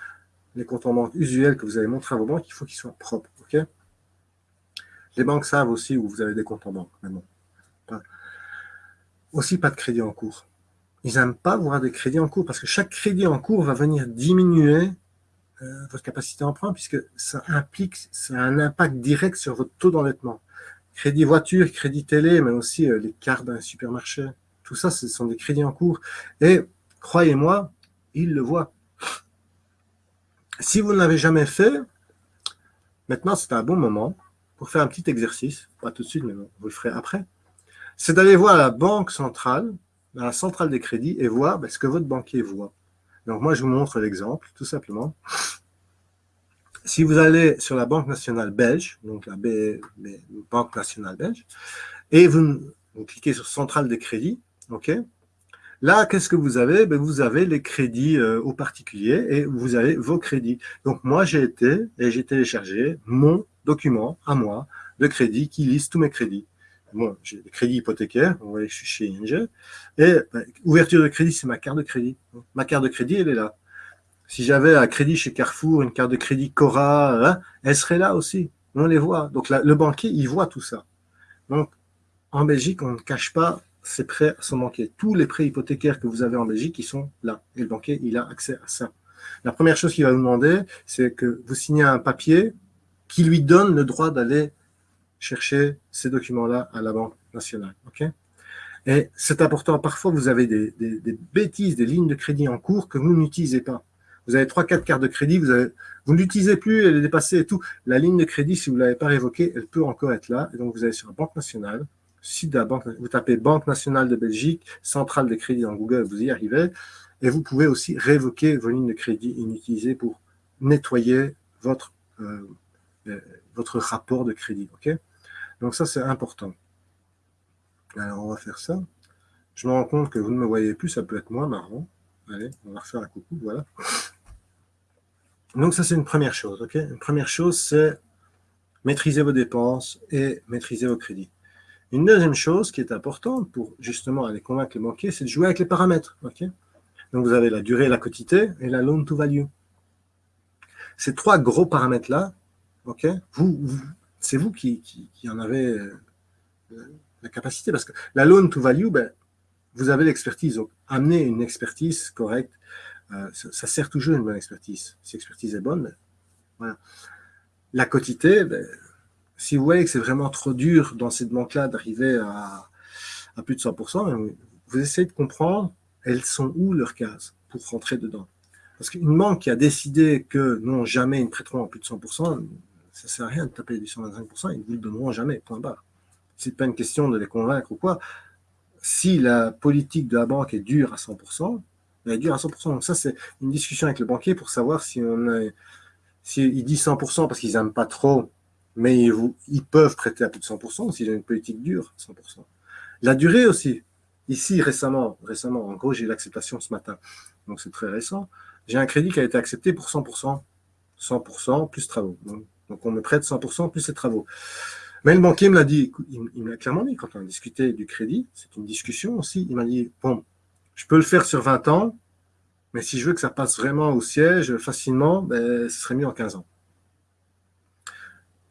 les comptes en banque usuels que vous avez montrés à vos banques, il faut qu'ils soient propres. OK? Les banques savent aussi où vous avez des comptes en banque. maintenant. Aussi, pas de crédit en cours. Ils n'aiment pas voir des crédits en cours parce que chaque crédit en cours va venir diminuer euh, votre capacité d'emprunt puisque ça implique, ça a un impact direct sur votre taux d'endettement. Crédit voiture, crédit télé, mais aussi euh, les cartes d'un supermarché. Tout ça, ce sont des crédits en cours. Et croyez-moi, ils le voient. Si vous ne l'avez jamais fait, maintenant c'est un bon moment pour faire un petit exercice, pas tout de suite, mais vous le ferez après. C'est d'aller voir la banque centrale, la centrale des crédits, et voir ben, ce que votre banquier voit. Donc moi, je vous montre l'exemple, tout simplement. Si vous allez sur la Banque nationale belge, donc la Banque nationale belge, et vous, cliquez sur centrale des crédits, ok? Là, qu'est-ce que vous avez? Ben, Vous avez les crédits euh, aux particuliers et vous avez vos crédits. Donc moi, j'ai été et j'ai téléchargé mon document à moi de crédit qui liste tous mes crédits. Bon, j'ai des crédits hypothécaires, vous voyez, je suis chez ING, et ben, ouverture de crédit, c'est ma carte de crédit. Ma carte de crédit, elle est là. Si j'avais un crédit chez Carrefour, une carte de crédit Cora, hein, elle serait là aussi. On les voit. Donc le banquier, il voit tout ça. Donc en Belgique, on ne cache pas ses prêts à son banquier. Tous les prêts hypothécaires que vous avez en Belgique, ils sont là. Et le banquier, il a accès à ça. La première chose qu'il va vous demander, c'est que vous signez un papier qui lui donne le droit d'aller chercher ces documents-là à la Banque nationale. ok? Et c'est important, parfois vous avez des, bêtises, des lignes de crédit en cours que vous n'utilisez pas. Vous avez 3-4 cartes de crédit, vous, l'utilisez plus, elle est dépassée et tout. La ligne de crédit, si vous ne l'avez pas révoquée, elle peut encore être là. Et donc vous allez sur la Banque nationale, la Banque, vous tapez Banque nationale de Belgique, centrale de crédit dans Google, vous y arrivez. Et vous pouvez aussi révoquer vos lignes de crédit inutilisées pour nettoyer votre, euh, euh, votre rapport de crédit. donc ça, c'est important. Alors, on va faire ça. Je me rends compte que vous ne me voyez plus, ça peut être moins marrant. Allez, on va refaire un coucou, voilà. Donc ça, c'est une première chose. une première chose, c'est maîtriser vos dépenses et maîtriser vos crédits. Une deuxième chose qui est importante pour justement aller convaincre les banquiers, c'est de jouer avec les paramètres. Donc vous avez la durée, la quotité et la loan to value. Ces trois gros paramètres-là, ok? Vous, c'est vous qui, en avez euh, la capacité. Parce que la loan to value, ben, vous avez l'expertise. Donc, amener une expertise correcte, euh, ça, sert toujours une bonne expertise. Si l'expertise est bonne, ben, voilà. La quotité, ben, si vous voyez que c'est vraiment trop dur dans cette banque-là d'arriver à, plus de 100%, vous essayez de comprendre elles sont où leurs cases pour rentrer dedans? Parce qu'une banque qui a décidé que non, jamais ils ne prêteront à plus de 100%, ça sert à rien de taper du 125%, ils ne vous le donneront jamais, point barre. Ce n'est pas une question de les convaincre ou quoi. Si la politique de la banque est dure à 100%, elle est dure à 100%. Donc ça, c'est une discussion avec le banquier pour savoir si on est, s'il dit 100% parce qu'ils n'aiment pas trop, mais ils, ils, peuvent prêter à plus de 100% s'ils ont une politique dure, 100%. La durée aussi. Ici, récemment, récemment, en gros, j'ai l'acceptation ce matin, donc c'est très récent. J'ai un crédit qui a été accepté pour 100%, 100% plus travaux. Donc, on me prête 100% plus les travaux. Mais le banquier me l'a dit, il, me l'a clairement dit quand on a discuté du crédit, c'est une discussion aussi, il m'a dit, bon, je peux le faire sur 20 ans, mais si je veux que ça passe vraiment au siège facilement, ben, ce serait mieux en 15 ans.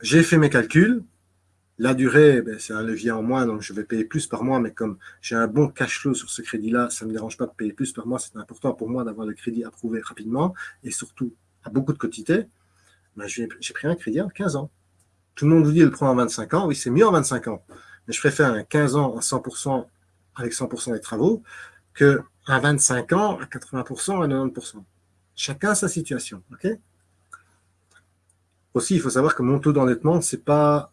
J'ai fait mes calculs, la durée, ben, c'est un levier en moins, donc je vais payer plus par mois, mais comme j'ai un bon cash flow sur ce crédit-là, ça ne me dérange pas de payer plus par mois, c'est important pour moi d'avoir le crédit approuvé rapidement, et surtout à beaucoup de quantité. Ben, j'ai pris un crédit en 15 ans. Tout le monde vous dit le prendre en 25 ans. Oui, c'est mieux en 25 ans. Mais je préfère un 15 ans à 100% avec 100% des travaux que un 25 ans à 80% à 90%. Chacun sa situation. ok? Aussi, il faut savoir que mon taux d'endettement, ce n'est pas,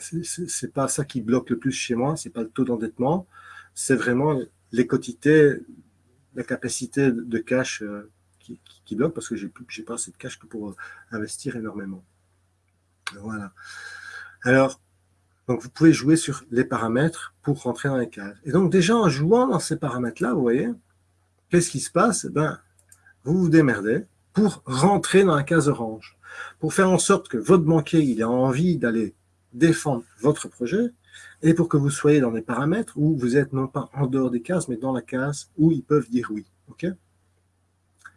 c'est pas ça qui bloque le plus chez moi. Ce n'est pas le taux d'endettement. C'est vraiment les quotités, la capacité de cash euh, qui, bloque parce que je n'ai pas assez de cash que pour euh, investir énormément. Voilà. Alors, donc vous pouvez jouer sur les paramètres pour rentrer dans les cases. Et donc déjà en jouant dans ces paramètres-là, vous voyez, qu'est-ce qui se passe? Ben, Vous vous démerdez pour rentrer dans la case orange, pour faire en sorte que votre banquier il ait envie d'aller défendre votre projet, et pour que vous soyez dans des paramètres où vous êtes non pas en dehors des cases, mais dans la case où ils peuvent dire oui.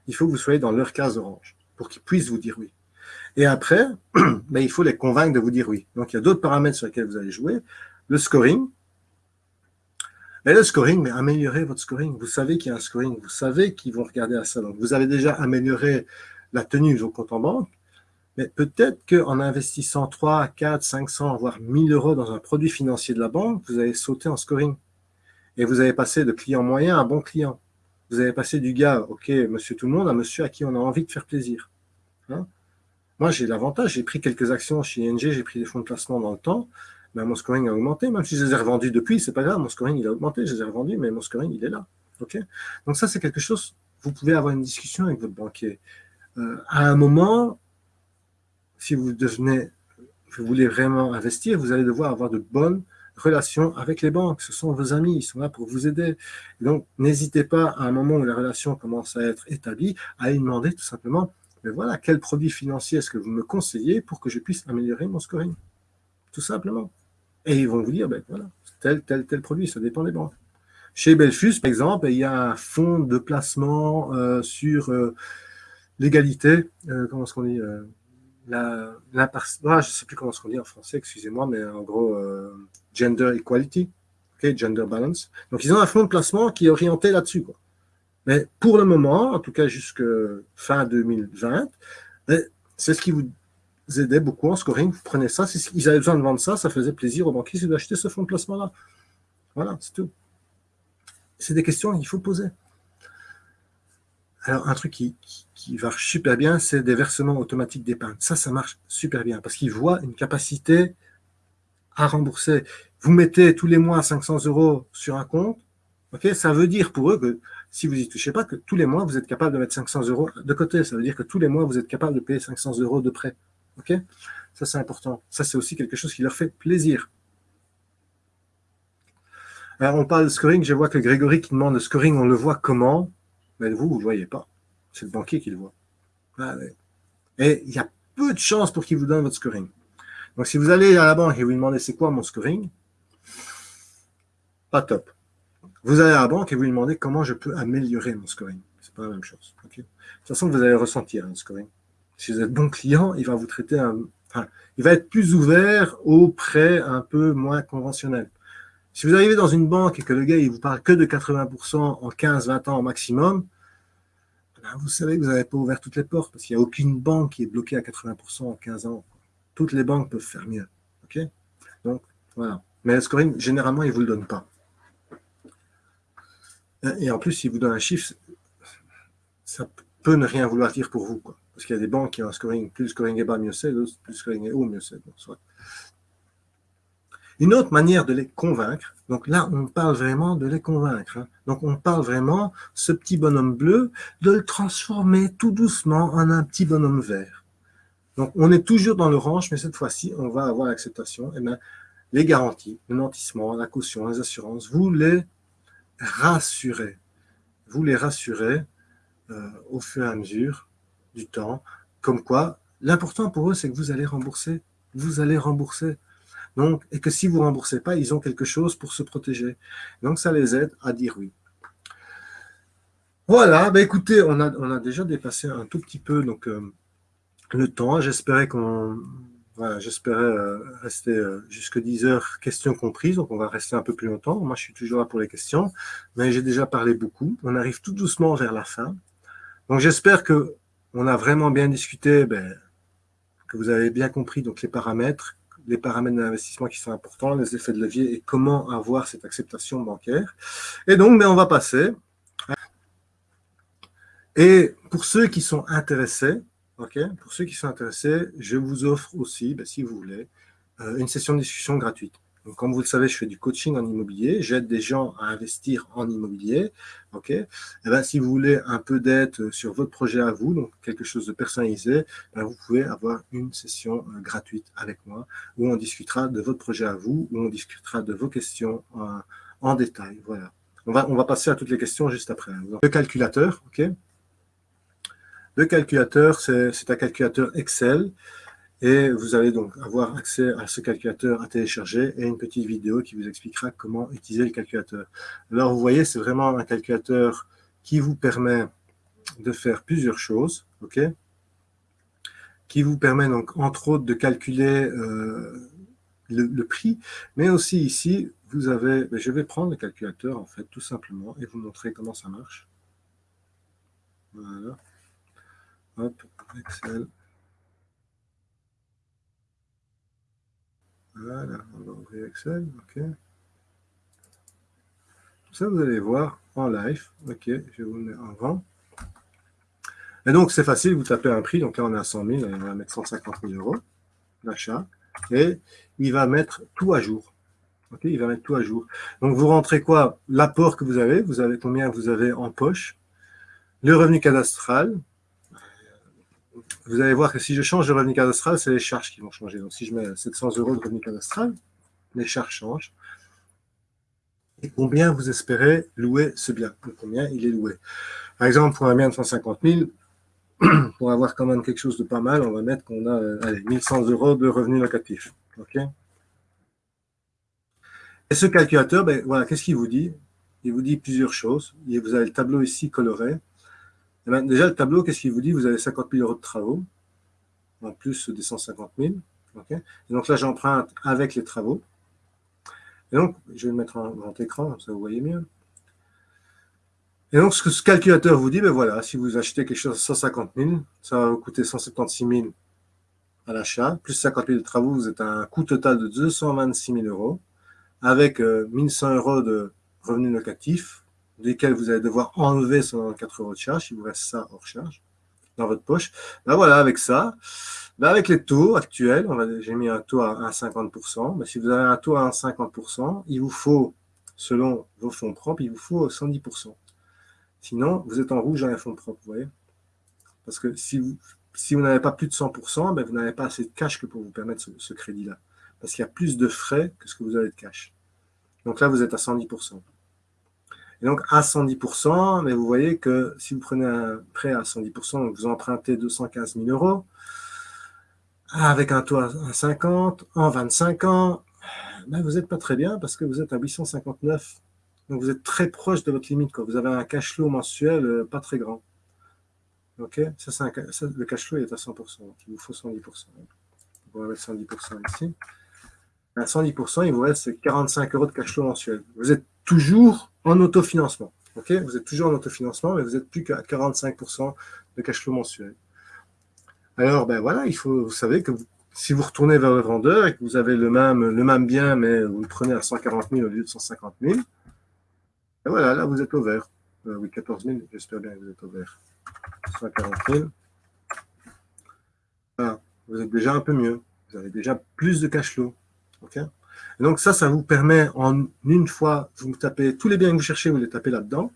il faut que vous soyez dans leur case orange pour qu'ils puissent vous dire oui. Et après, [clears throat] ben, il faut les convaincre de vous dire oui. Donc, il y a d'autres paramètres sur lesquels vous allez jouer. Le scoring. Et le scoring, mais améliorez votre scoring. Vous savez qu'il y a un scoring. Vous savez qu'ils vont regarder à ça. Donc, vous avez déjà amélioré la tenue de vos comptes en banque. Mais peut-être qu'en investissant 3, 4, 500, voire 1000 euros dans un produit financier de la banque, vous allez sauter en scoring. Et vous allez passer de client moyen à bon client. Vous avez passé du gars, ok, monsieur tout le monde, à monsieur à qui on a envie de faire plaisir. Hein Moi, j'ai l'avantage, j'ai pris quelques actions chez ING, j'ai pris des fonds de placement dans le temps, ben, mon scoring a augmenté, même si je les ai revendus depuis, c'est pas grave, mon scoring il a augmenté, je les ai revendus, mais mon scoring il est là. Donc ça, c'est quelque chose, vous pouvez avoir une discussion avec votre banquier. Euh, à un moment, si vous devenez, vous voulez vraiment investir, vous allez devoir avoir de bonnes relation avec les banques. Ce sont vos amis, ils sont là pour vous aider. donc, n'hésitez pas à un moment où la relation commence à être établie, à y demander tout simplement, mais voilà, quel produit financier est-ce que vous me conseillez pour que je puisse améliorer mon scoring? Tout simplement. Et ils vont vous dire, ben voilà, tel, tel, tel produit, ça dépend des banques. Chez Belfus, par exemple, il y a un fonds de placement euh, sur euh, l'égalité, euh, comment est-ce qu'on dit la, la je ne sais plus comment on dit en français, excusez-moi, mais en gros, gender equality, gender balance. Donc, ils ont un fonds de placement qui est orienté là-dessus. Mais pour le moment, en tout cas jusqu'à fin 2020, ben, c'est ce qui vous aidait beaucoup en scoring. Vous prenez ça, ils avaient besoin de vendre ça, ça faisait plaisir aux banquiers d'acheter ce fonds de placement-là. Voilà, c'est tout. C'est des questions qu'il faut poser. Alors, un truc qui, marche super bien, c'est des versements automatiques d'épargne. Ça, ça marche super bien parce qu'ils voient une capacité à rembourser. Vous mettez tous les mois 500 euros sur un compte, ok ça veut dire pour eux que si vous n'y touchez pas, que tous les mois, vous êtes capable de mettre 500 euros de côté. Ça veut dire que tous les mois, vous êtes capable de payer 500 euros de prêt. ok ça, c'est important. Ça, c'est aussi quelque chose qui leur fait plaisir. Alors, on parle de scoring. Je vois que Grégory qui demande le scoring, on le voit comment? Mais vous, vous ne voyez pas. C'est le banquier qui le voit. Ah, et il y a peu de chances pour qu'il vous donne votre scoring. Donc, si vous allez à la banque et vous demandez c'est quoi mon scoring, pas top. Vous allez à la banque et vous lui demandez comment je peux améliorer mon scoring. C'est pas la même chose. De toute façon, vous allez ressentir un scoring. Si vous êtes bon client, il va vous traiter un, enfin, il va être plus ouvert aux prêts un peu moins conventionnels. Si vous arrivez dans une banque et que le gars il vous parle que de 80% en 15-20 ans au maximum, ben, vous savez que vous n'avez pas ouvert toutes les portes parce qu'il n'y a aucune banque qui est bloquée à 80% en 15 ans. Toutes les banques peuvent faire mieux. Donc, voilà. Mais le scoring, généralement, ils ne vous le donnent pas. Et en plus, s'ils vous donnent un chiffre, ça peut ne rien vouloir dire pour vous. Parce qu'il y a des banques qui ont un scoring, plus le scoring est bas, mieux c'est, plus le scoring est haut, mieux c'est. Une autre manière de les convaincre, donc là, on parle vraiment de les convaincre. Hein. Donc, on parle vraiment, ce petit bonhomme bleu, de le transformer tout doucement en un petit bonhomme vert. Donc, on est toujours dans l'orange, mais cette fois-ci, on va avoir l'acceptation. Et eh bien, les garanties, le nantissement, la caution, les assurances, vous les rassurez. Vous les rassurez euh, au fur et à mesure du temps. Comme quoi, l'important pour eux, c'est que vous allez rembourser. Vous allez rembourser. Et que si vous ne remboursez pas, ils ont quelque chose pour se protéger. Donc, ça les aide à dire oui. Voilà, ben écoutez, on a, déjà dépassé un tout petit peu euh, le temps. J'espérais qu'on j'espérais euh, rester euh, jusque 10 heures, questions comprises, donc on va rester un peu plus longtemps. Moi, je suis toujours là pour les questions, mais j'ai déjà parlé beaucoup. On arrive tout doucement vers la fin. Donc, j'espère que on a vraiment bien discuté, ben, que vous avez bien compris donc les paramètres, les paramètres d'investissement qui sont importants, les effets de levier et comment avoir cette acceptation bancaire. Et donc, mais ben, on va passer. Et pour ceux qui sont intéressés, ok, pour ceux qui sont intéressés, je vous offre aussi, ben, si vous voulez, euh, une session de discussion gratuite. Comme vous le savez, je fais du coaching en immobilier. J'aide des gens à investir en immobilier. ok? Et eh ben, si vous voulez un peu d'aide sur votre projet à vous, donc quelque chose de personnalisé, ben, vous pouvez avoir une session euh, gratuite avec moi où on discutera de votre projet à vous, où on discutera de vos questions en, détail. Voilà. On va, on va passer à toutes les questions juste après. Le calculateur, ok? Le calculateur, c'est un calculateur Excel et vous allez donc avoir accès à ce calculateur à télécharger et une petite vidéo qui vous expliquera comment utiliser le calculateur. Alors, vous voyez, c'est vraiment un calculateur qui vous permet de faire plusieurs choses, ok? Qui vous permet donc, entre autres, de calculer euh, le, prix, mais aussi ici, vous avez, ben, je vais prendre le calculateur, en fait, tout simplement, et vous montrer comment ça marche. Voilà. Hop, Excel. Voilà, on va ouvrir Excel, ok. Ça, vous allez voir en live. Ok, je vous le en grand. Et donc, c'est facile, vous tapez un prix. Donc là, on est à 100 000, on va mettre 150 000 euros d'achat. Et il va mettre tout à jour. Il va mettre tout à jour. Donc, vous rentrez quoi? L'apport que vous avez, vous avez combien vous avez en poche, le revenu cadastral, vous allez voir que si je change de revenu cadastral, c'est les charges qui vont changer. Donc, si je mets 700 euros de revenu cadastral, les charges changent. Et combien vous espérez louer ce bien? Combien il est loué? Par exemple, pour un bien de 150 000, [clears throat] pour avoir quand même quelque chose de pas mal, on va mettre qu'on a allez, 1100 euros de revenus locatifs. OK? Et ce calculateur, ben, voilà, qu'est-ce qu'il vous dit? Il vous dit plusieurs choses. vous avez le tableau ici coloré. Eh ben, déjà, le tableau, qu'est-ce qu'il vous dit? Vous avez 50 000 euros de travaux, en plus des 150 000. et donc là, j'emprunte avec les travaux. Et donc, je vais le mettre en grand écran, ça vous voyez mieux. Et donc, ce que ce calculateur vous dit, ben voilà, si vous achetez quelque chose à 150 000, ça va vous coûter 176 000 à l'achat, plus 50 000 de travaux, vous êtes à un coût total de 226 000 euros, avec 1100 euh, euros de revenus locatifs, desquels vous allez devoir enlever 194 euros de charge, il vous reste ça hors charge, dans votre poche. Ben voilà, avec ça, ben avec les taux actuels, j'ai mis un taux à 1,50%, mais si vous avez un taux à 1,50%, il vous faut, selon vos fonds propres, il vous faut 110%. Sinon, vous êtes en rouge dans les fonds propres, vous voyez Parce que si vous, si vous n'avez pas plus de 100%, ben vous n'avez pas assez de cash que pour vous permettre ce, crédit-là. Parce qu'il y a plus de frais que ce que vous avez de cash. Donc là, vous êtes à 110%. Et donc, à 110%, mais vous voyez que si vous prenez un prêt à 110%, donc vous empruntez 215 000 euros, avec un taux à 50, en 25 ans, ben vous n'êtes pas très bien parce que vous êtes à 859 donc, vous êtes très proche de votre limite. Vous avez un cash flow mensuel euh, pas très grand. OK? Ça, Le cash flow est à 100%. Donc, il vous faut 110%. On va mettre 110% ici. À 110%, il vous reste 45 euros de cash flow mensuel. Vous êtes toujours en autofinancement. Vous êtes toujours en autofinancement, mais vous n'êtes plus qu'à 45% de cash flow mensuel. Alors, ben voilà, il faut, vous savez que si vous retournez vers le vendeur et que vous avez le même, le même bien, mais vous le prenez à 140 000 au lieu de 150 000, et voilà, là, vous êtes au vert. Euh, oui, 14 000, j'espère bien que vous êtes au vert. 140 000. Voilà, vous êtes déjà un peu mieux. Vous avez déjà plus de cash flow. Donc ça, ça vous permet en une fois, vous tapez tous les biens que vous cherchez, vous les tapez là-dedans.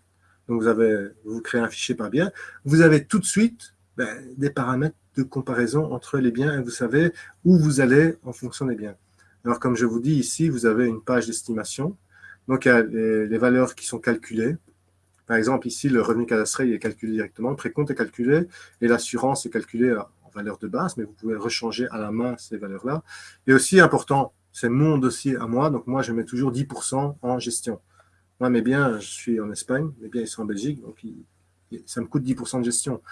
Donc vous, avez, vous créez un fichier par bien. Vous avez tout de suite ben, des paramètres de comparaison entre les biens et vous savez où vous allez en fonction des biens. Alors comme je vous dis ici, vous avez une page d'estimation donc, il y a les, valeurs qui sont calculées. Par exemple, ici, le revenu cadastré est calculé directement, le précompte est calculé et l'assurance est calculée en valeur de base, mais vous pouvez rechanger à la main ces valeurs-là. Et aussi important, c'est mon dossier à moi, donc moi, je mets toujours 10% en gestion. Moi, mes biens, je suis en Espagne, mes biens, ils sont en Belgique, donc ça me coûte 10% de gestion.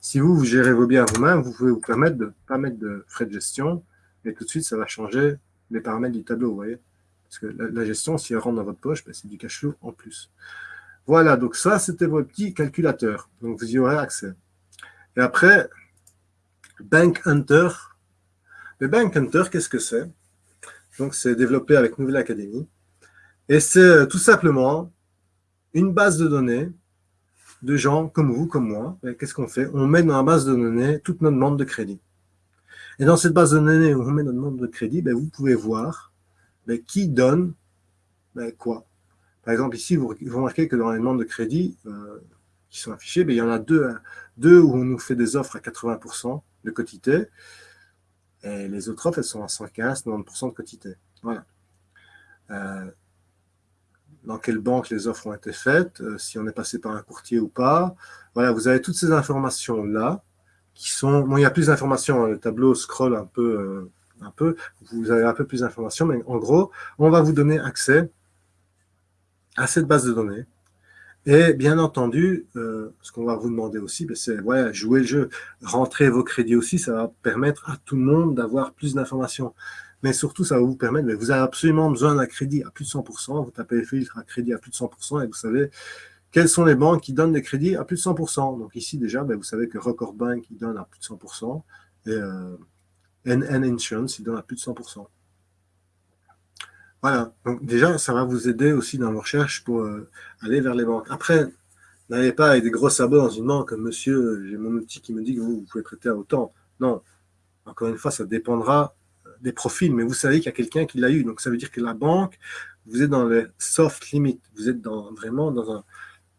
Si vous, vous gérez vos biens vous-même, vous pouvez vous permettre de ne pas mettre de frais de gestion, et tout de suite, ça va changer les paramètres du tableau, vous voyez. Parce que la, gestion, si elle rentre dans votre poche, ben, c'est du cash flow en plus. Voilà, donc ça, c'était votre petit calculateur. Donc, vous y aurez accès. Et après, Bank Hunter. Le Bank Hunter, qu'est-ce que c'est? Donc, c'est développé avec Nouvelle Académie. Et c'est euh, tout simplement une base de données de gens comme vous, comme moi. Qu'est-ce qu'on fait? On met dans la base de données toute notre demande de crédit. Et dans cette base de données où on met notre demande de crédit, ben, vous pouvez voir mais qui donne ben, quoi Par exemple, ici, vous, remarquez que dans les demandes de crédit euh, qui sont affichées, ben, il y en a deux, deux où on nous fait des offres à 80% de quotité, et les autres offres, elles sont à 115, 90% de quotité. Voilà. Euh, dans quelle banque les offres ont été faites, euh, si on est passé par un courtier ou pas. Voilà, vous avez toutes ces informations-là qui sont... Bon, il y a plus d'informations, hein. le tableau scroll un peu un peu, vous avez un peu plus d'informations, mais en gros, on va vous donner accès à cette base de données. Et bien entendu, euh, ce qu'on va vous demander aussi, ben, c'est ouais, jouer le jeu, rentrer vos crédits aussi, ça va permettre à tout le monde d'avoir plus d'informations. Mais surtout, ça va vous permettre, ben, vous avez absolument besoin d'un crédit à plus de 100%, vous tapez le filtre à crédit à plus de 100% et vous savez quelles sont les banques qui donnent des crédits à plus de 100%. Donc ici déjà, ben, vous savez que Record Bank il donne à plus de 100%. Et euh, NN Insurance, il donne à plus de 100%. Voilà, donc déjà, ça va vous aider aussi dans vos recherches pour euh, aller vers les banques. Après, n'allez pas avec des gros sabots dans une banque, monsieur, j'ai mon outil qui me dit que vous, pouvez prêter à autant. Non, encore une fois, ça dépendra euh, des profils, mais vous savez qu'il y a quelqu'un qui l'a eu. Donc, ça veut dire que la banque, vous êtes dans les soft limits. Vous êtes vraiment dans un,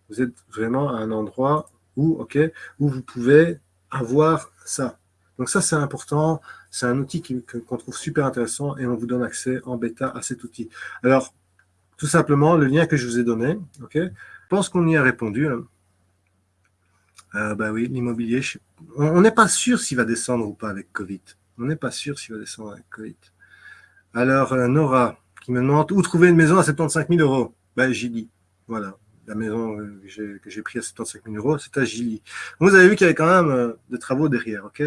vous êtes vraiment à un endroit où, ok, où vous pouvez avoir ça. Donc ça, c'est important. C'est un outil qu'on trouve super intéressant et on vous donne accès en bêta à cet outil. Alors, tout simplement, le lien que je vous ai donné, ok je pense qu'on y a répondu. Hein. Euh, bah oui, l'immobilier, on n'est pas sûr s'il va descendre ou pas avec Covid. On n'est pas sûr s'il va descendre avec Covid. Alors, euh, Nora, qui me demande où trouver une maison à 75 000 euros? Ben, j'y dis. Voilà la maison euh, que j'ai pris à 75 000 euros, c'est à Gilly. Vous avez vu qu'il y avait quand même euh, des travaux derrière, ok?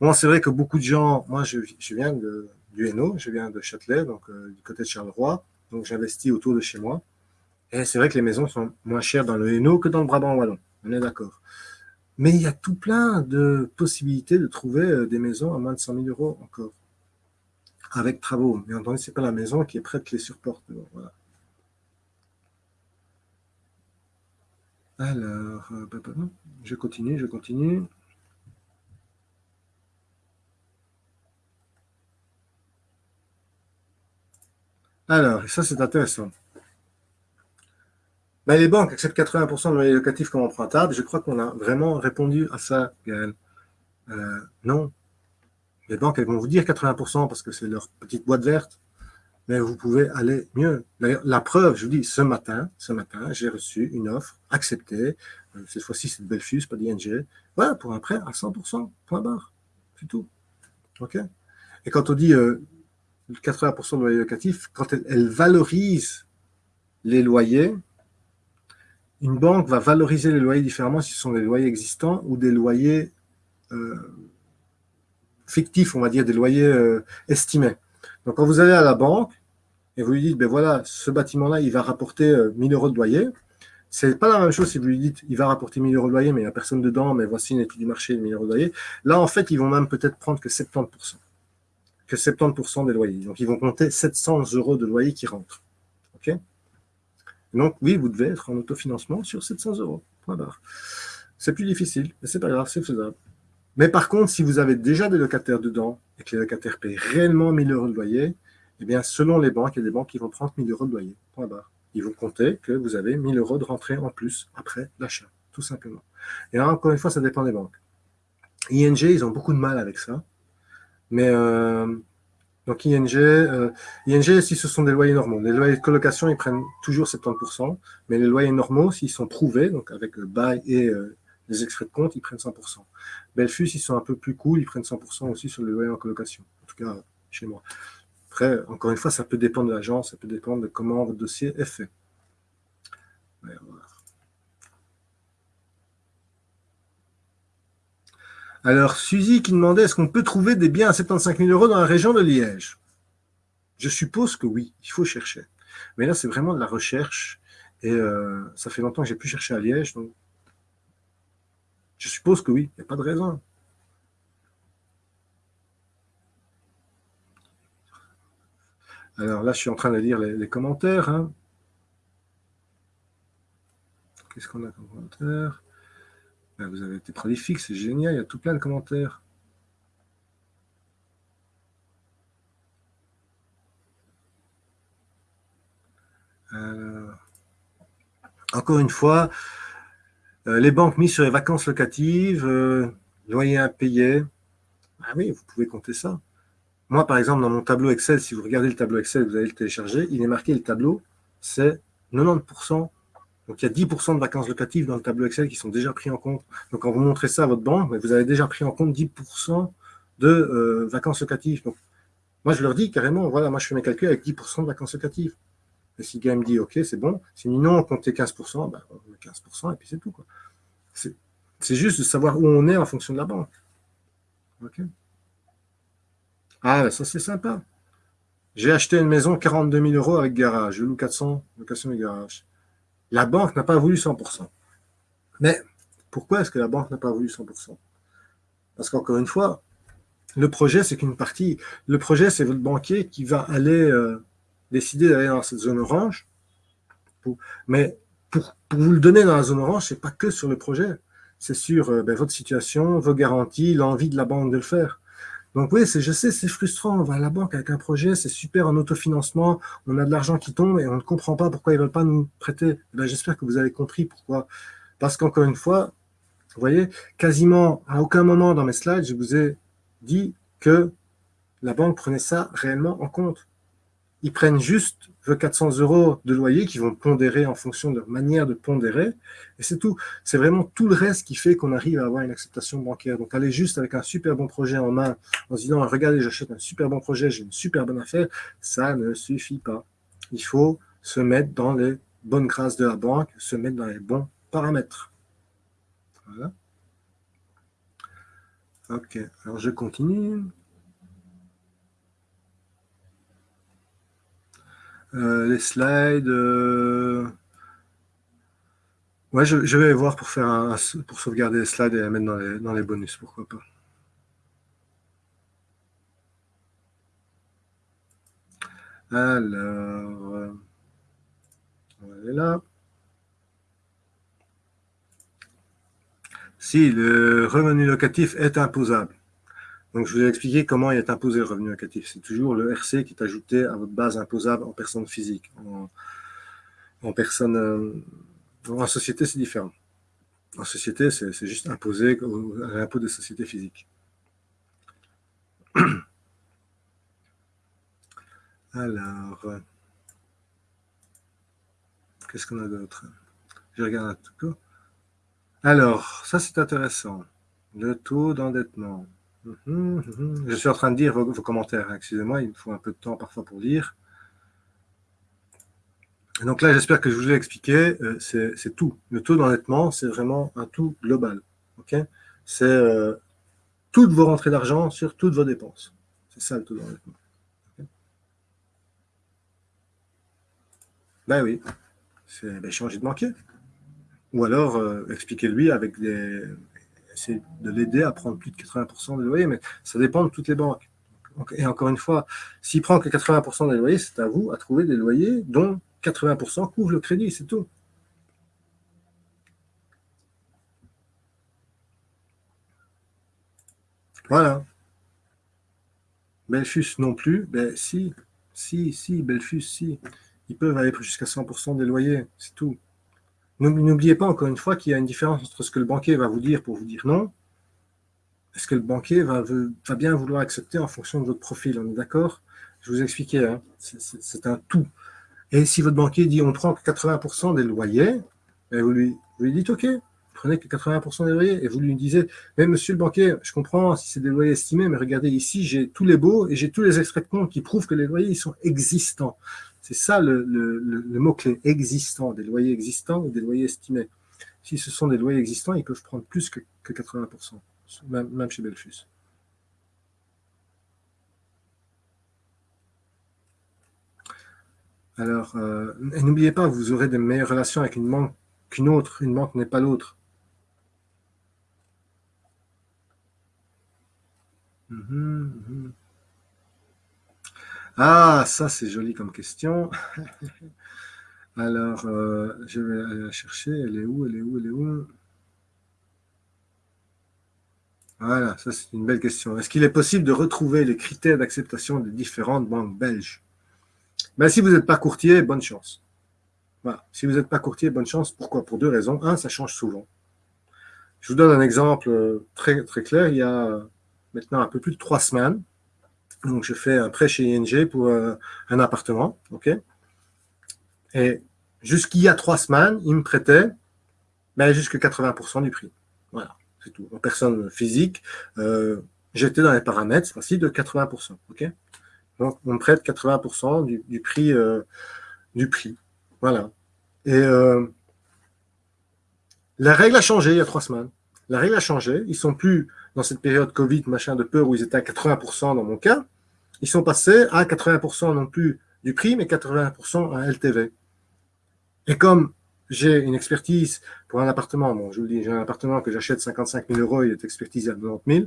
Bon, c'est vrai que beaucoup de gens, moi je, viens de, du Hainaut, je viens de Châtelet, donc euh, du côté de Charleroi, donc j'investis autour de chez moi. Et c'est vrai que les maisons sont moins chères dans le Hainaut que dans le Brabant Wallon, on est d'accord. Mais il y a tout plein de possibilités de trouver des maisons à moins de 100 000 euros encore, avec travaux. Mais entendu, ce n'est pas la maison qui est prête les surporte. Voilà. Alors, euh, je continue, je continue. Alors, ça c'est intéressant. Ben, les banques acceptent 80% de loyer locatif comme empruntable. Je crois qu'on a vraiment répondu à ça, Gaël. Euh, non. Les banques, elles vont vous dire 80% parce que c'est leur petite boîte verte. Mais vous pouvez aller mieux. D'ailleurs, la preuve, je vous dis, ce matin, ce matin, j'ai reçu une offre acceptée. Euh, cette fois-ci, c'est de Belfus, pas d'ING. Voilà, pour un prêt à 100%, point barre. C'est tout. OK Et quand on dit 80% euh, de loyer locatif, quand elle valorise les loyers, une banque va valoriser les loyers différemment si ce sont des loyers existants ou des loyers euh, fictifs, on va dire, des loyers estimés. Donc, quand vous allez à la banque et vous lui dites, ben voilà, ce bâtiment-là, il va rapporter 1000 euh, euros de loyer, c'est pas la même chose si vous lui dites, il va rapporter 1000 euros de loyer, mais il n'y a personne dedans, mais voici une étude du marché de 1000 euros de loyer. Là, en fait, ils vont même peut-être prendre que 70%. Que 70% des loyers. Donc, ils vont compter 700 euros de loyer qui rentrent. OK? Donc, oui, vous devez être en autofinancement sur 700 euros. C'est plus difficile, mais c'est pas grave, c'est faisable. Mais par contre, si vous avez déjà des locataires dedans et que les locataires payent réellement 1000 euros de loyer, eh bien, selon les banques, il y a des banques qui vont prendre 1000 euros de loyer. Ils vont compter que vous avez 1000 euros de rentrée en plus après l'achat, tout simplement. Et là, encore une fois, ça dépend des banques. ING, ils ont beaucoup de mal avec ça. Mais euh, donc ING, euh, ING, si ce sont des loyers normaux, les loyers de colocation, ils prennent toujours 70%, mais les loyers normaux, s'ils sont prouvés, donc avec le bail et euh, les extraits de compte, ils prennent 100%. Belfus, ils sont un peu plus cool, ils prennent 100% aussi sur le loyer en colocation, en tout cas chez moi. Après, encore une fois, ça peut dépendre de l'agence, ça peut dépendre de comment votre dossier est fait. Alors, Suzy qui demandait est-ce qu'on peut trouver des biens à 75 000 euros dans la région de Liège? Je suppose que oui, il faut chercher. Mais là, c'est vraiment de la recherche. Et euh, ça fait longtemps que je n'ai plus cherché à Liège. Donc je suppose que oui, il n'y a pas de raison. Alors là, je suis en train de lire les, commentaires. Hein. Qu'est-ce qu'on a comme commentaire? Ben, vous avez été prolifique, c'est génial, il y a tout plein de commentaires. encore une fois, euh, les banques mises sur les vacances locatives, euh, loyer impayé. Ah oui, vous pouvez compter ça. Moi, par exemple, dans mon tableau Excel, si vous regardez le tableau Excel, vous allez le télécharger, il est marqué le tableau, c'est 90% donc, il y a 10% de vacances locatives dans le tableau Excel qui sont déjà pris en compte. Donc, quand vous montrez ça à votre banque, vous avez déjà pris en compte 10% de euh, vacances locatives. Donc, moi, je leur dis carrément, voilà, moi, je fais mes calculs avec 10% de vacances locatives. Et si le me dit, OK, c'est bon. Si non, on compte 15%, ben, on met 15% et puis c'est tout. C'est juste de savoir où on est en fonction de la banque. OK? Ah, ben, ça, c'est sympa. J'ai acheté une maison 42 000 euros avec garage. Je loue 400, location de garage. La banque n'a pas voulu 100%. Mais pourquoi est-ce que la banque n'a pas voulu 100% Parce qu'encore une fois, le projet, c'est qu'une partie. Le projet, c'est votre banquier qui va aller euh, décider d'aller dans cette zone orange. mais pour, vous le donner dans la zone orange, ce n'est pas que sur le projet. C'est sur euh, ben, votre situation, vos garanties, l'envie de la banque de le faire. Donc oui, je sais, c'est frustrant. On va à la banque avec un projet, c'est super en autofinancement, on a de l'argent qui tombe et on ne comprend pas pourquoi ils ne veulent pas nous prêter. Eh ben, j'espère que vous avez compris pourquoi. Parce qu'encore une fois, vous voyez, quasiment à aucun moment dans mes slides, je vous ai dit que la banque prenait ça réellement en compte. Ils prennent juste 400 euros de loyer qui vont pondérer en fonction de leur manière de pondérer. Et c'est tout. C'est vraiment tout le reste qui fait qu'on arrive à avoir une acceptation bancaire. Donc, aller juste avec un super bon projet en main, en se disant, regardez, j'achète un super bon projet, j'ai une super bonne affaire, ça ne suffit pas. Il faut se mettre dans les bonnes grâces de la banque, se mettre dans les bons paramètres. Voilà. Ok, alors je continue. Les slides. Euh, Ouais, je, vais voir pour faire pour sauvegarder les slides et les mettre dans les, dans les bonus, pourquoi pas. Alors, on va là. Si le revenu locatif est imposable. Donc, je vous ai expliqué comment il est imposé le revenu locatif. C'est toujours le RC qui est ajouté à votre base imposable en personne physique. En, personne, euh, en société, c'est différent. En société, c'est juste imposé à l'impôt des sociétés physiques. [clears throat] Alors, euh, qu'est-ce qu'on a d'autre? Je regarde un peu. Alors, ça c'est intéressant. Le taux d'endettement. Je suis en train de dire vos, commentaires. Excusez-moi, il me faut un peu de temps parfois pour lire. Donc là, j'espère que je vous ai expliqué, euh, c'est tout. Le taux d'endettement, c'est vraiment un tout global. c'est euh, toutes vos rentrées d'argent sur toutes vos dépenses. C'est ça le taux d'endettement. Ben oui, c'est ben, changer de banquier. Ou alors, euh, expliquez-lui avec des... Essayer de l'aider à prendre plus de 80% des loyers, mais ça dépend de toutes les banques. Et encore une fois, s'il prend que 80% des loyers, c'est à vous à trouver des loyers dont 80% couvrent le crédit, c'est tout. Voilà. Belfus non plus, ben si, si, si, Belfus, si ils peuvent aller jusqu'à 100% des loyers, c'est tout. N'oubliez pas encore une fois qu'il y a une différence entre ce que le banquier va vous dire pour vous dire non, et ce que le banquier va, bien vouloir accepter en fonction de votre profil, on est d'accord? Je vous ai expliqué, hein. c'est un tout. Et si votre banquier dit on prend que 80% des loyers, ben vous, lui, dites ok, prenez que 80% des loyers, et vous lui disiez, mais monsieur le banquier, je comprends si c'est des loyers estimés, mais regardez ici, j'ai tous les baux et j'ai tous les extraits de compte qui prouvent que les loyers sont existants. C'est ça le, mot-clé, existant, des loyers existants ou des loyers estimés. Si ce sont des loyers existants, ils peuvent prendre plus que, 80%, même, chez Belfus. Alors, euh, n'oubliez pas, vous aurez des meilleures relations avec une banque qu'une autre. Une banque n'est pas l'autre. Mhm, mhm. Ah, ça c'est joli comme question. [laughs] Alors, euh, je vais aller la chercher. Elle est où Elle est où Elle est où? Voilà, ça c'est une belle question. Est-ce qu'il est possible de retrouver les critères d'acceptation des différentes banques belges? Ben, Si vous n'êtes pas courtier, bonne chance. Voilà. Si vous n'êtes pas courtier, bonne chance. Pourquoi? Pour deux raisons. Un, ça change souvent. Je vous donne un exemple euh, très, très clair. Il y a maintenant un peu plus de trois semaines, donc, je fais un prêt chez ING pour euh, un appartement. ok? Et jusqu'il y a trois semaines, il me prêtait ben, jusqu'à 80% du prix. Voilà, c'est tout. En personne physique, euh, j'étais dans les paramètres, de 80%. ok? Donc, on me prête 80% du, prix, euh, du prix. Voilà. Et la règle a changé il y a trois semaines. La règle a changé. Ils sont plus dans cette période Covid, machin de peur, où ils étaient à 80% dans mon cas. Ils sont passés à 80% non plus du prix, mais 80% à LTV. Et comme j'ai une expertise pour un appartement, bon, je vous le dis, j'ai un appartement que j'achète 55 000 euros, il est expertisé à 90 000,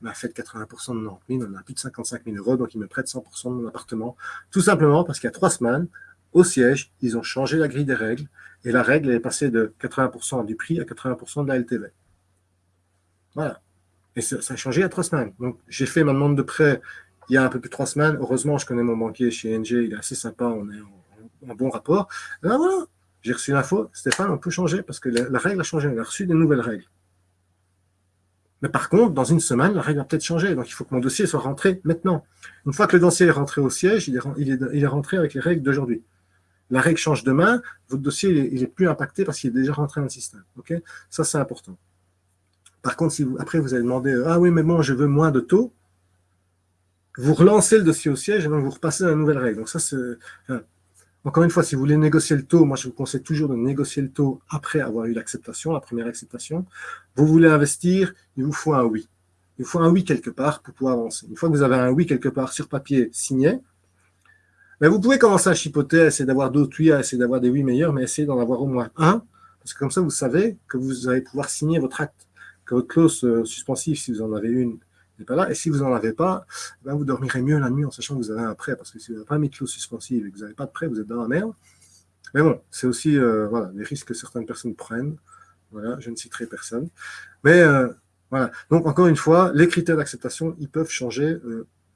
m'a fait 80% de 90 000, on a plus de 55 000 euros, donc il me prête 100% de mon appartement, tout simplement parce qu'il y a trois semaines, au siège, ils ont changé la grille des règles, et la règle est passée de 80% du prix à 80% de la LTV. Voilà. Et ça, a changé il y a trois semaines. Donc, j'ai fait ma demande de prêt il y a un peu plus de trois semaines. Heureusement, je connais mon banquier chez NG, il est assez sympa, on est en, bon rapport. Et là, voilà, j'ai reçu l'info, Stéphane, on peut changer parce que la, règle a changé, on a reçu des nouvelles règles. Mais par contre, dans une semaine, la règle a peut-être changé, donc il faut que mon dossier soit rentré maintenant. Une fois que le dossier est rentré au siège, il est, il est, rentré avec les règles d'aujourd'hui. La règle change demain, votre dossier il est, plus impacté parce qu'il est déjà rentré dans le système. Ça, c'est important. Par contre, si après vous allez demander « Ah oui, mais bon, je veux moins de taux », vous relancez le dossier au siège et donc vous repassez à la nouvelle règle. Donc ça, c'est... encore une fois, si vous voulez négocier le taux, moi je vous conseille toujours de négocier le taux après avoir eu l'acceptation, la première acceptation. Vous voulez investir, il vous faut un oui. Il vous faut un oui quelque part pour pouvoir avancer. Une fois que vous avez un oui quelque part sur papier signé, ben vous pouvez commencer à chipoter, essayer d'avoir d'autres oui, essayer d'avoir des oui meilleurs, mais essayez d'en avoir au moins un. Parce que comme ça, vous savez que vous allez pouvoir signer votre acte, que votre clause euh, suspensive, si vous en avez une, n'est pas là. Et si vous n'en avez pas, ben vous dormirez mieux la nuit en sachant que vous avez un prêt. Parce que si vous n'avez pas mis de clause suspensive et que vous n'avez pas de prêt, vous êtes dans la merde. Mais bon, c'est aussi euh, voilà, les risques que certaines personnes prennent. Voilà, je ne citerai personne. Mais euh, voilà. Donc, encore une fois, les critères d'acceptation, ils peuvent changer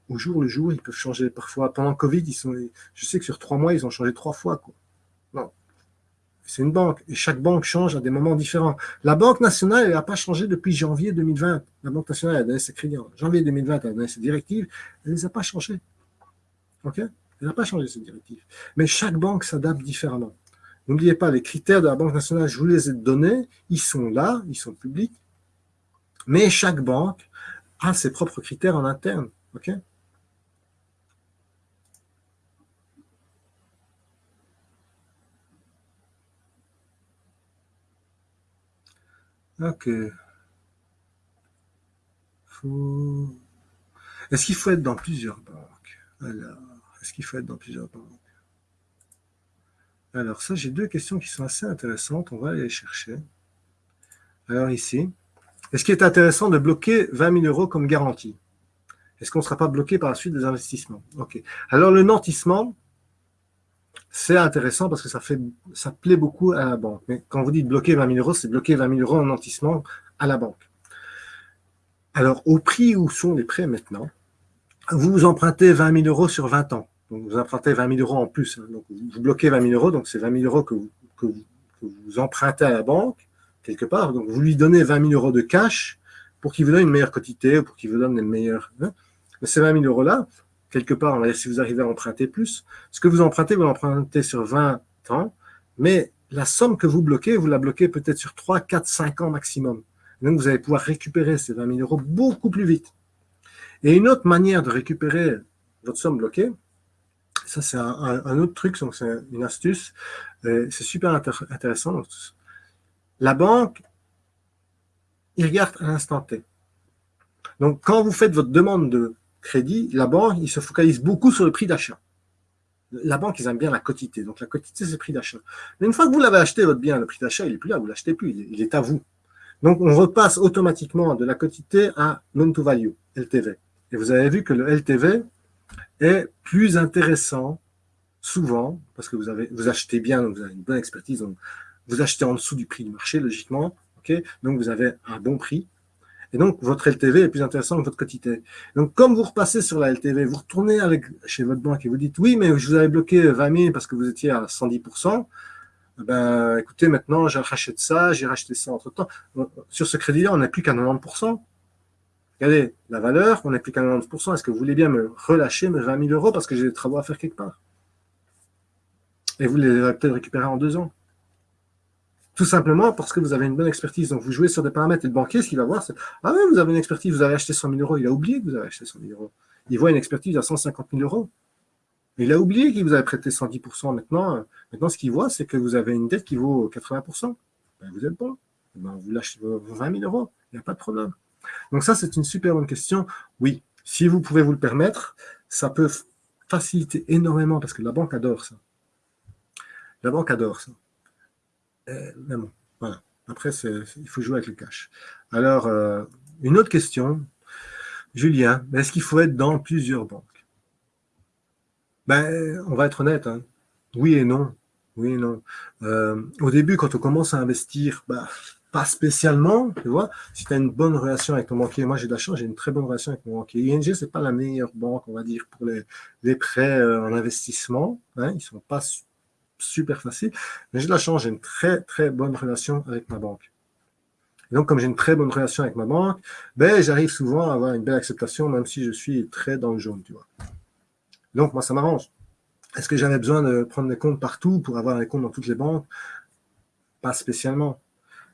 au jour le jour. Ils peuvent changer parfois. Pendant le Covid, ils sont, je sais que sur trois mois, ils ont changé trois fois. C'est une banque. Et chaque banque change à des moments différents. La Banque nationale, elle n'a pas changé depuis janvier 2020. La Banque nationale a donné ses crédits en janvier 2020, elle a donné ses directives. Elle ne les a pas changées. OK? Elle n'a pas changé ses directives. Mais chaque banque s'adapte différemment. N'oubliez pas, les critères de la Banque nationale, je vous les ai donnés. Ils sont là, ils sont publics. Mais chaque banque a ses propres critères en interne. Ok. Est-ce qu'il faut être dans plusieurs banques? Alors, est-ce qu'il faut être dans plusieurs banques? Alors, ça, j'ai deux questions qui sont assez intéressantes. On va aller les chercher. Alors, ici, est-ce qu'il est intéressant de bloquer 20 000 euros comme garantie? Est-ce qu'on ne sera pas bloqué par la suite des investissements? Ok. Alors, le nantissement, c'est intéressant parce que ça, plaît beaucoup à la banque. Mais quand vous dites bloquer 20 000 euros, c'est bloquer 20 000 euros en nantissement à la banque. Alors, au prix où sont les prêts maintenant, vous empruntez 20 000 euros sur 20 ans. Donc, vous empruntez 20 000 euros en plus. Hein. Donc, vous bloquez 20 000 euros, donc c'est 20 000 euros que vous, empruntez à la banque, quelque part. Donc, vous lui donnez 20 000 euros de cash pour qu'il vous donne une meilleure quantité, pour qu'il vous donne les meilleurs. Hein. Mais ces 20 000 euros-là, quelque part, on va dire, si vous arrivez à emprunter plus, ce que vous empruntez, vous l'empruntez sur 20 ans, mais la somme que vous bloquez, vous la bloquez peut-être sur 3, 4, 5 ans maximum. Donc, vous allez pouvoir récupérer ces 20 000 euros beaucoup plus vite. Et une autre manière de récupérer votre somme bloquée, ça c'est un, autre truc, c'est une astuce, c'est super intéressant. La banque, il regarde à l'instant T. Donc, quand vous faites votre demande de crédit, la banque, il se focalise beaucoup sur le prix d'achat. La banque, ils aiment bien la quotité. Donc, la quotité, c'est le prix d'achat. Mais une fois que vous l'avez acheté, votre bien, le prix d'achat, il n'est plus là, vous ne l'achetez plus, il est à vous. Donc, on repasse automatiquement de la quotité à loan to value, LTV. Et vous avez vu que le LTV est plus intéressant souvent, parce que vous, avez, vous achetez bien, donc vous avez une bonne expertise, donc vous achetez en dessous du prix du marché, logiquement, donc vous avez un bon prix, et donc, votre LTV est plus intéressant que votre quotité. Donc, comme vous repassez sur la LTV, vous retournez avec, chez votre banque et vous dites, oui, mais je vous avais bloqué 20 000 parce que vous étiez à 110% ben, écoutez, maintenant, j'ai racheté ça, j'ai racheté ça entre-temps. Sur ce crédit-là, on n'est plus qu'à 90% Regardez, la valeur, on n'est plus qu'à 90% Est-ce que vous voulez bien me relâcher mes 20 000 euros parce que j'ai des travaux à faire quelque part? Et vous les avez peut-être récupérés en deux ans. Tout simplement parce que vous avez une bonne expertise. Donc, vous jouez sur des paramètres et le banquier, ce qu'il va voir, c'est Ah oui, vous avez une expertise, vous avez acheté 100 000 euros. Il a oublié que vous avez acheté 100 000 euros. Il voit une expertise à 150 000 euros. Il a oublié qu'il vous avait prêté 110% Maintenant, euh, maintenant ce qu'il voit, c'est que vous avez une dette qui vaut 80% ben, Vous êtes bon. Ben, vous lâchez vos 20 000 euros. Il n'y a pas de problème. Donc, ça, c'est une super bonne question. Oui, si vous pouvez vous le permettre, ça peut faciliter énormément parce que la banque adore ça. La banque adore ça. Euh, mais bon, voilà. Après, il faut jouer avec le cash. Alors, euh, une autre question. Julien, est-ce qu'il faut être dans plusieurs banques? Ben, On va être honnête. Hein. Oui et non. Oui et non. Euh, au début, quand on commence à investir, ben, pas spécialement, tu vois. Si tu as une bonne relation avec ton banquier, moi j'ai de la chance, j'ai une très bonne relation avec mon banquier. ING, ce n'est pas la meilleure banque, on va dire, pour les, prêts en investissement. Hein. Ils sont pas super facile. Mais j'ai de la chance, j'ai une très, très bonne relation avec ma banque. Donc, comme j'ai une très bonne relation avec ma banque, ben, j'arrive souvent à avoir une belle acceptation, même si je suis très dans le jaune, tu vois. Donc, moi, ça m'arrange. Est-ce que j'avais besoin de prendre des comptes partout pour avoir des comptes dans toutes les banques? Pas spécialement.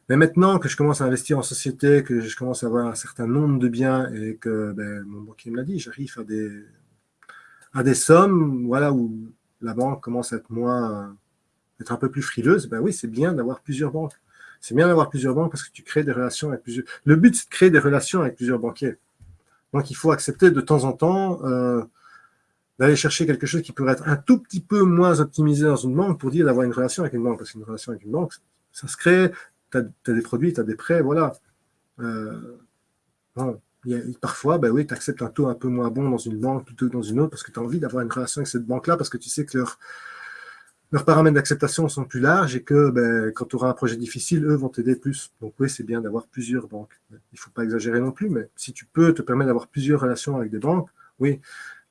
Mais maintenant que je commence à investir en société, que je commence à avoir un certain nombre de biens et que ben, mon banquier me l'a dit, j'arrive à des, à des sommes voilà, où la banque commence à être moins, être un peu plus frileuse, ben oui, c'est bien d'avoir plusieurs banques. C'est bien d'avoir plusieurs banques parce que tu crées des relations avec plusieurs. Le but, c'est de créer des relations avec plusieurs banquiers. Donc, il faut accepter de temps en temps euh, d'aller chercher quelque chose qui pourrait être un tout petit peu moins optimisé dans une banque pour dire d'avoir une relation avec une banque. Parce qu'une relation avec une banque, Ça se crée, tu as, des produits, tu as des prêts, voilà. Parfois, ben oui, tu acceptes un taux un peu moins bon dans une banque plutôt que dans une autre parce que tu as envie d'avoir une relation avec cette banque-là parce que tu sais que leur, leurs paramètres d'acceptation sont plus larges et que ben, quand tu auras un projet difficile, eux vont t'aider plus. Donc oui, c'est bien d'avoir plusieurs banques. Il ne faut pas exagérer non plus, mais si tu peux te permettre d'avoir plusieurs relations avec des banques, oui.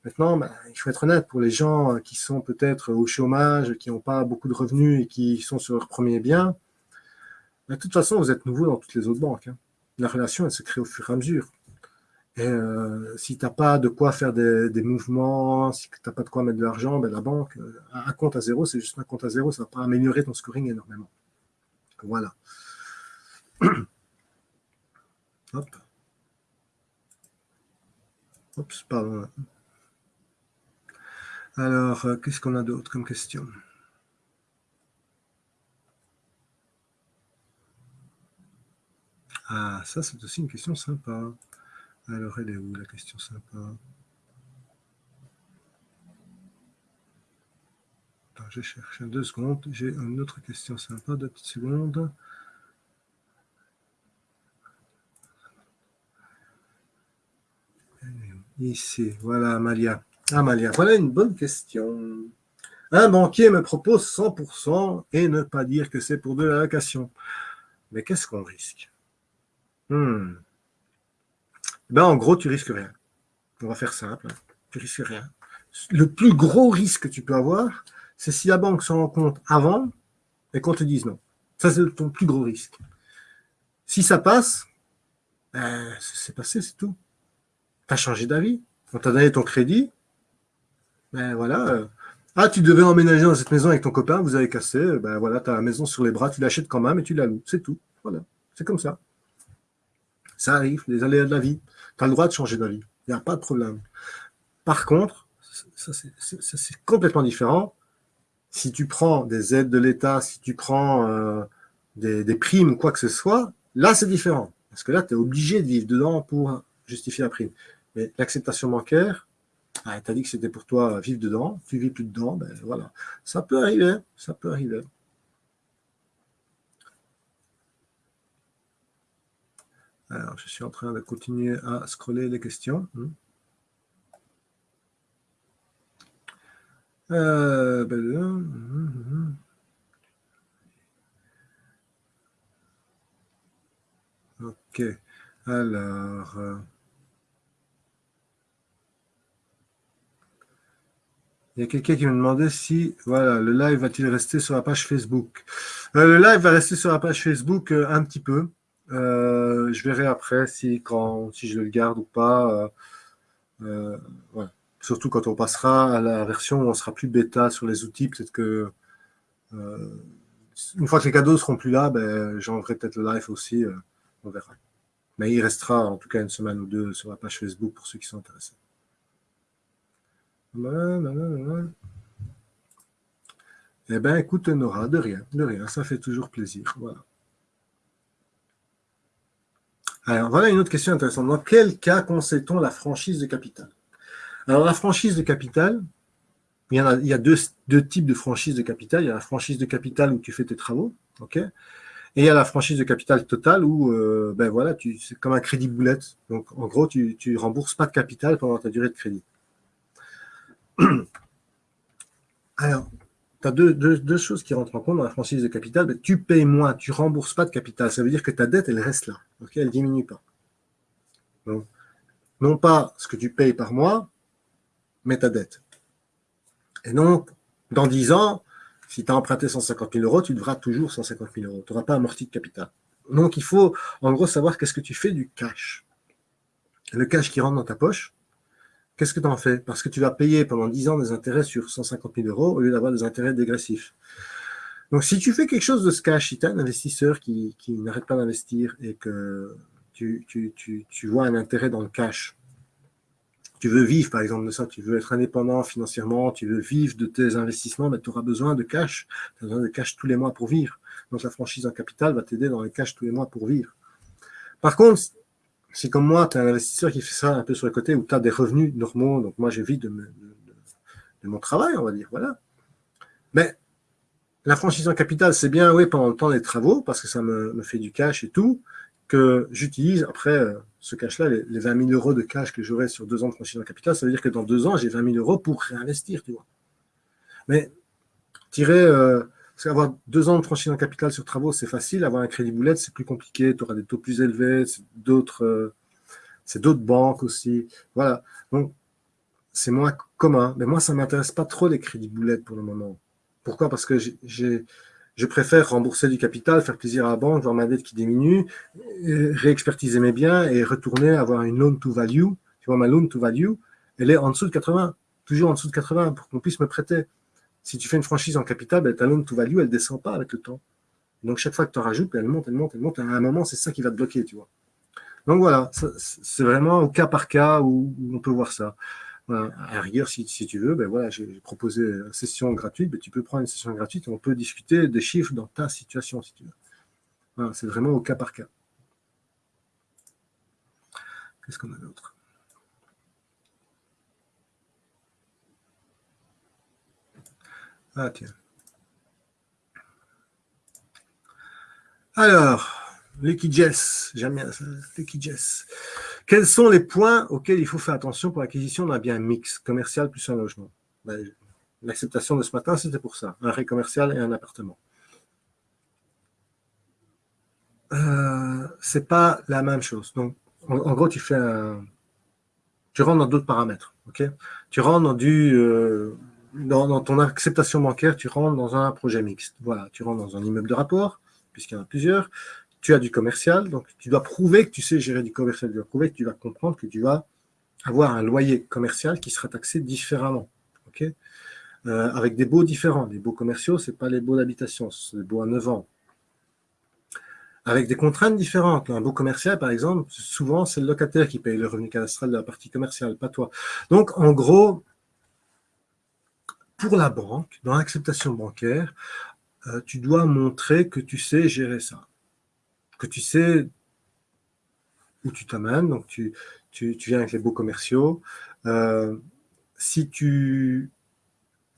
Maintenant, ben, il faut être honnête, pour les gens qui sont peut-être au chômage, qui n'ont pas beaucoup de revenus et qui sont sur leur premier bien, de toute façon, vous êtes nouveau dans toutes les autres banques. Hein. La relation, elle se crée au fur et à mesure. Et euh, si tu n'as pas de quoi faire des, mouvements, si tu n'as pas de quoi mettre de l'argent, ben la banque, euh, un compte à zéro, c'est juste un compte à zéro, ça ne va pas améliorer ton scoring énormément. Voilà. [clears throat] Hop. Oups, pardon. Alors, euh, qu'est-ce qu'on a d'autre comme question? Ah, ça, c'est aussi une question sympa. Alors, elle est où la question sympa? Je cherche deux secondes. J'ai une autre question sympa, deux petites secondes. Ici, voilà, Amalia. Amalia, voilà une bonne question. Un banquier me propose 100% et ne pas dire que c'est pour de la location. Mais qu'est-ce qu'on risque? Hmm. Ben, en gros, tu risques rien. On va faire simple. Hein. Tu risques rien. Le plus gros risque que tu peux avoir, c'est si la banque s'en rend compte avant et qu'on te dise non. Ça, c'est ton plus gros risque. Si ça passe, ben, c'est passé, c'est tout. Tu as changé d'avis. On t'a donné ton crédit. Ben voilà. Ah, tu devais emménager dans cette maison avec ton copain, vous avez cassé. Ben voilà, tu as la maison sur les bras, tu l'achètes quand même et tu la loues. C'est tout. Voilà. C'est comme ça. Ça arrive, les aléas de la vie. Tu as le droit de changer d'avis. Il n'y a pas de problème. Par contre, ça c'est complètement différent. Si tu prends des aides de l'État, si tu prends euh, des, primes, quoi que ce soit, là c'est différent. Parce que là, tu es obligé de vivre dedans pour justifier la prime. Mais l'acceptation bancaire, ah, tu as dit que c'était pour toi vivre dedans, tu vis plus dedans, ben voilà. Ça peut arriver, ça peut arriver. Alors, je suis en train de continuer à scroller les questions. Hmm. Euh, ben, hmm, hmm, ok. Alors... Euh, il y a quelqu'un qui me demandait si voilà, le live va-t-il rester sur la page Facebook? Euh, le live va rester sur la page Facebook un petit peu. Euh, je verrai après si, quand, si je le garde ou pas. Euh, euh, Surtout quand on passera à la version où on sera plus bêta sur les outils, peut-être que une fois que les cadeaux seront plus là, ben, j'enverrai peut-être le live aussi, on verra. Mais il restera en tout cas une semaine ou deux sur la page Facebook pour ceux qui sont intéressés. Eh bien, écoute, Nora, de rien, de rien, ça fait toujours plaisir. Voilà. Alors, voilà une autre question intéressante. Dans quel cas conseille-t-on la franchise de capital? Alors, la franchise de capital, il y, a, deux, types de franchise de capital. Il y a la franchise de capital où tu fais tes travaux, ok? Et il y a la franchise de capital totale où, euh, ben voilà, c'est comme un crédit boulette. Donc, en gros, tu ne rembourses pas de capital pendant ta durée de crédit. [clears throat] Alors, tu as deux, choses qui rentrent en compte dans la franchise de capital. Tu payes moins, tu rembourses pas de capital. Ça veut dire que ta dette, elle reste là. elle ne diminue pas. non pas ce que tu payes par mois, mais ta dette. Et donc, dans 10 ans, si tu as emprunté 150 000 euros, tu devras toujours 150 000 euros. Tu n'auras pas amorti de capital. Donc, il faut en gros savoir qu'est-ce que tu fais du cash. Le cash qui rentre dans ta poche, Qu'est-ce que tu en fais? Parce que tu vas payer pendant 10 ans des intérêts sur 150 000 euros au lieu d'avoir des intérêts dégressifs. Donc, si tu fais quelque chose de ce cash, si tu as un investisseur qui, n'arrête pas d'investir et que tu, vois un intérêt dans le cash, tu veux vivre, par exemple, de ça, tu veux être indépendant financièrement, tu veux vivre de tes investissements, mais tu auras besoin de cash. Tu as besoin de cash tous les mois pour vivre. Donc, la franchise en capital va t'aider dans le cash tous les mois pour vivre. Par contre, si comme moi, tu es un investisseur qui fait ça un peu sur le côté, où tu as des revenus normaux, donc moi de, de, de, mon travail, on va dire, voilà. Mais la franchise en capital, c'est bien, oui, pendant le temps des travaux, parce que ça me, fait du cash et tout, que j'utilise après euh, ce cash-là, les, 20 000 euros de cash que j'aurai sur deux ans de franchise en capital, ça veut dire que dans deux ans, j'ai 20 000 euros pour réinvestir, tu vois. Mais tirer, euh, avoir deux ans de franchise en capital sur travaux, c'est facile. Avoir un crédit boulette, c'est plus compliqué. Tu auras des taux plus élevés, c'est d'autres euh, banques aussi. Voilà. Donc, c'est moins commun. Mais moi, ça ne m'intéresse pas trop les crédits boulettes pour le moment. Pourquoi? Parce que je préfère rembourser du capital, faire plaisir à la banque, voir ma dette qui diminue, réexpertiser mes biens et retourner avoir une loan to value. Tu vois, ma loan to value, elle est en dessous de 80, toujours en dessous de 80 pour qu'on puisse me prêter. Si tu fais une franchise en capital, ben, ta loan to value, elle ne descend pas avec le temps. Donc, chaque fois que tu en rajoutes, ben, elle monte, elle monte, elle monte. À un moment, c'est ça qui va te bloquer, tu vois. Donc, voilà, c'est vraiment au cas par cas où on peut voir ça à rigueur, si, tu veux, ben voilà, j'ai proposé une session gratuite, ben tu peux prendre une session gratuite et on peut discuter des chiffres dans ta situation, si tu veux. c'est vraiment au cas par cas. Qu'est-ce qu'on a d'autre? Alors, Liquides, j'aime bien ça, Liquides. Quels sont les points auxquels il faut faire attention pour l'acquisition d'un bien mix, commercial plus un logement? Ben, L'acceptation de ce matin, c'était pour ça, un ré commercial et un appartement. Euh, c'est pas la même chose. Donc, en, gros, tu fais un, tu rentres dans d'autres paramètres. tu rentres dans du, euh, dans, ton acceptation bancaire, tu rentres dans un projet mixte. Voilà, tu rentres dans un immeuble de rapport, puisqu'il y en a plusieurs tu as du commercial, donc tu dois prouver que tu sais gérer du commercial, tu dois prouver que tu vas comprendre que tu vas avoir un loyer commercial qui sera taxé différemment. ok? Euh, avec des baux différents. Les baux commerciaux, ce n'est pas les baux d'habitation, c'est les baux à 9 ans. Avec des contraintes différentes. Un beau commercial, par exemple, souvent, c'est le locataire qui paye le revenu cadastral de la partie commerciale, pas toi. Donc, en gros, pour la banque, dans l'acceptation bancaire, euh, tu dois montrer que tu sais gérer ça. Que tu sais où tu t'amènes, donc tu, tu, viens avec les beaux commerciaux. Euh, si tu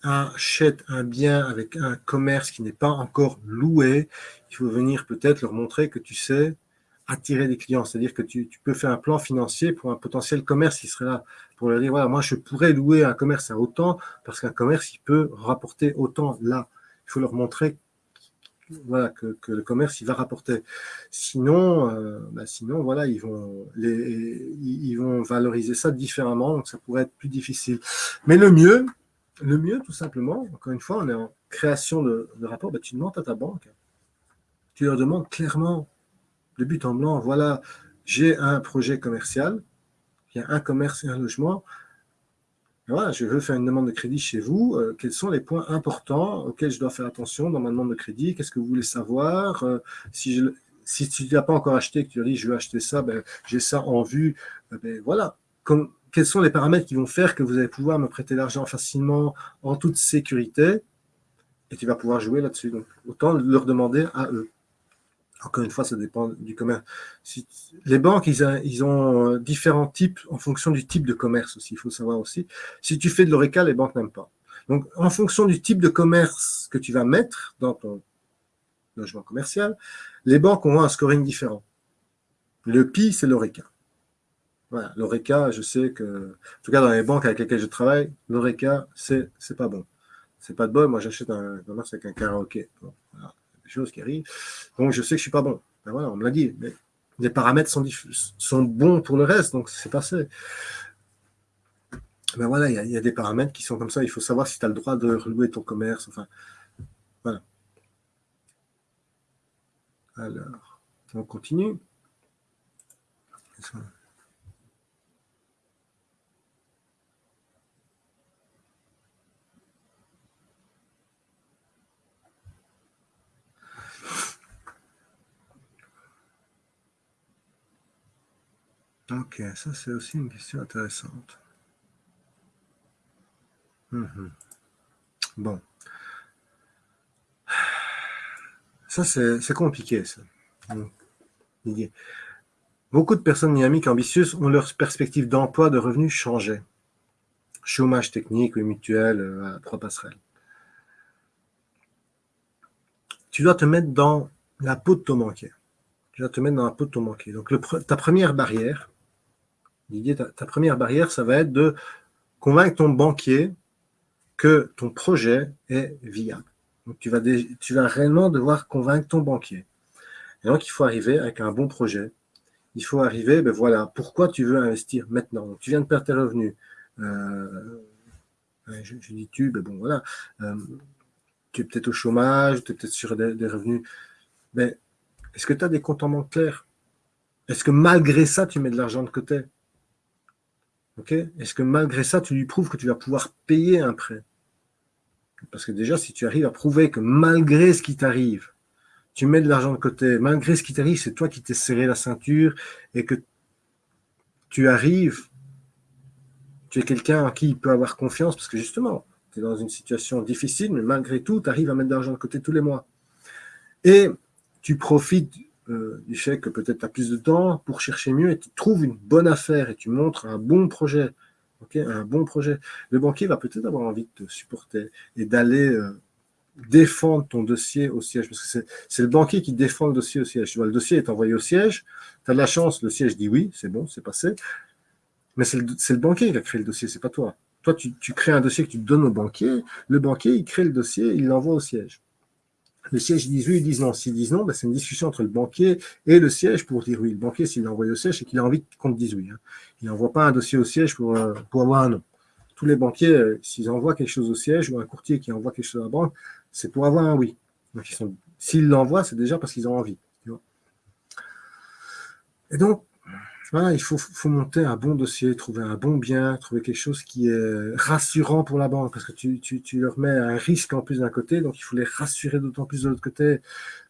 achètes un bien avec un commerce qui n'est pas encore loué, il faut venir peut-être leur montrer que tu sais attirer des clients, c'est-à-dire que tu, tu, peux faire un plan financier pour un potentiel commerce qui serait là, pour leur dire, voilà, moi je pourrais louer un commerce à autant, parce qu'un commerce, il peut rapporter autant là. Il faut leur montrer voilà, que, le commerce il va rapporter. Sinon, euh, bah, sinon voilà, ils vont, ils vont valoriser ça différemment, donc ça pourrait être plus difficile. Mais le mieux, le mieux tout simplement, encore une fois, on est en création de, rapport, bah, tu demandes à ta banque, tu leur demandes clairement, de but en blanc, voilà, j'ai un projet commercial, un commerce et un logement, voilà, je veux faire une demande de crédit chez vous. Euh, quels sont les points importants auxquels je dois faire attention dans ma demande de crédit? Qu'est-ce que vous voulez savoir? Euh, Si, tu n'as pas encore acheté, que tu dit je veux acheter ça, ben, j'ai ça en vue. Euh, ben, voilà. Quels sont les paramètres qui vont faire que vous allez pouvoir me prêter l'argent facilement, en toute sécurité? Et tu vas pouvoir jouer là-dessus. Donc, autant leur demander à eux. Encore une fois, ça dépend du commerce. les banques, ils, ont euh, différents types en fonction du type de commerce aussi, il faut savoir aussi. Si tu fais de l'ORECA, les banques n'aiment pas. Donc, en fonction du type de commerce que tu vas mettre dans ton logement commercial, les banques ont un scoring différent. Le PI, c'est l'ORECA. Voilà, l'ORECA, je sais que, en tout cas dans les banques avec lesquelles je travaille, l'ORECA, c'est pas bon. C'est pas de bon. Moi, j'achète un commerce avec un karaoké. Choses qui arrivent. Donc, je sais que je suis pas bon. Ben voilà, on me l'a dit. Mais les paramètres sont, sont bons pour le reste, donc c'est passé. Ben voilà, il y, a des paramètres qui sont comme ça. Il faut savoir si tu as le droit de relouer ton commerce. Enfin, voilà. Alors, on continue. Ok, ça c'est aussi une question intéressante. Mhm. Bon. Ça c'est compliqué ça. Beaucoup de personnes dynamiques ambitieuses ont leur perspective d'emploi, de revenus changé. Chômage technique ou mutuel, euh, trois passerelles. tu dois te mettre dans la peau de ton banquier. Tu dois te mettre dans la peau de ton banquier. Donc, ta première barrière, Didier, ta, première barrière, ça va être de convaincre ton banquier que ton projet est viable. Donc, tu vas, réellement devoir convaincre ton banquier. Et donc, il faut arriver avec un bon projet. Il faut arriver, ben voilà, pourquoi tu veux investir maintenant? Tu viens de perdre tes revenus. Euh, je, dis tu, ben bon, voilà. Euh, tu es peut-être au chômage, tu es peut-être sur des, revenus. Mais est-ce que tu as des comptes en banque clairs? Est-ce que malgré ça, tu mets de l'argent de côté? Est-ce que malgré ça, tu lui prouves que tu vas pouvoir payer un prêt? Parce que déjà, si tu arrives à prouver que malgré ce qui t'arrive, tu mets de l'argent de côté, malgré ce qui t'arrive, c'est toi qui t'es serré la ceinture et que tu arrives, tu es quelqu'un en qui il peut avoir confiance parce que justement, tu es dans une situation difficile, mais malgré tout, tu arrives à mettre de l'argent de côté tous les mois. Et tu profites euh, du fait que peut-être tu as plus de temps pour chercher mieux et tu trouves une bonne affaire et tu montres un bon projet, un bon projet, le banquier va peut-être avoir envie de te supporter et d'aller euh, défendre ton dossier au siège. Parce que c'est le banquier qui défend le dossier au siège. Tu vois, le dossier est envoyé au siège, tu as de la chance, le siège dit oui, c'est bon, c'est passé. Mais c'est le, le, banquier qui a créé le dossier, c'est pas toi. Toi, tu, tu crées un dossier que tu donnes au banquier, le banquier, il crée le dossier, il l'envoie au siège. Le siège, disent oui, ils disent non. S'ils disent non, ben, c'est une discussion entre le banquier et le siège pour dire oui. Le banquier, s'il l'envoie au siège, c'est qu'il a envie qu'on dise oui. Hein. Il n'envoie pas un dossier au siège pour, euh, avoir un non. Tous les banquiers, euh, s'ils envoient quelque chose au siège ou un courtier qui envoie quelque chose à la banque, c'est pour avoir un oui. S'ils l'envoient, c'est déjà parce qu'ils ont envie. et donc, il faut, monter un bon dossier, trouver un bon bien, trouver quelque chose qui est rassurant pour la banque, parce que tu, leur mets un risque en plus d'un côté, donc il faut les rassurer d'autant plus de l'autre côté.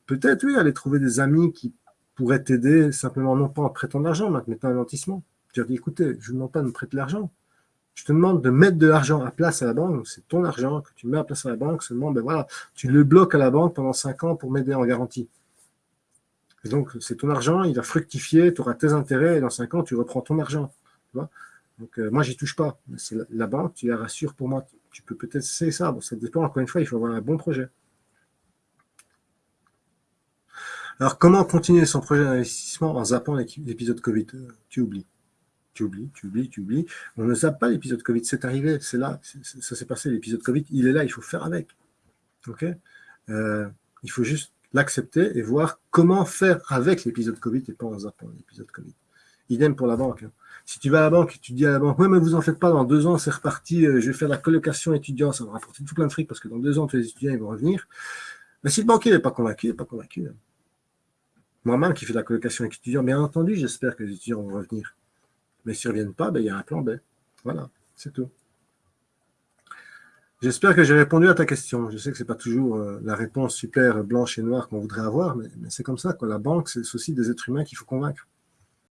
Peut-être, oui, aller trouver des amis qui pourraient t'aider simplement, non pas en prêtant de l'argent, mais en mettant un nantissement. Tu leur dis, écoutez, je ne demande pas de me prêter de l'argent. Je te demande de mettre de l'argent à place à la banque, c'est ton argent que tu mets à place à la banque, seulement, ben voilà, tu le bloques à la banque pendant 5 ans pour m'aider en garantie donc, c'est ton argent, il va fructifier, tu auras tes intérêts, et dans 5 ans, tu reprends ton argent. donc, euh, moi, j'y touche pas. C'est la, banque, tu la rassures pour moi. Tu peux peut-être essayer ça. Bon, ça dépend, encore une fois, il faut avoir un bon projet. Alors, comment continuer son projet d'investissement en zappant l'épisode Covid? Euh, Tu oublies. Tu oublies, tu oublies, tu oublies. On ne zappe pas l'épisode Covid. C'est arrivé, c'est là, ça s'est passé. L'épisode Covid, il est là, il faut faire avec. OK? Euh, Il faut juste l'accepter et voir comment faire avec l'épisode Covid et pas en zappant l'épisode Covid. Idem pour la banque. Hein. Si tu vas à la banque et tu dis à la banque, oui, mais vous en faites pas, dans deux ans, c'est reparti, euh, je vais faire la colocation étudiant, ça va rapporter tout plein de fric parce que dans deux ans, tous les étudiants, ils vont revenir. Mais si le banquier n'est pas convaincu, il n'est pas convaincu. Hein. Moi-même qui fais la colocation étudiant, bien entendu, j'espère que les étudiants vont revenir. Mais s'ils ne reviennent pas, ben, il y a un plan B. Voilà, c'est tout. J'espère que j'ai répondu à ta question. Je sais que ce n'est pas toujours euh, la réponse super blanche et noire qu'on voudrait avoir, mais, c'est comme ça. Quoi. La banque, c'est aussi des êtres humains qu'il faut convaincre.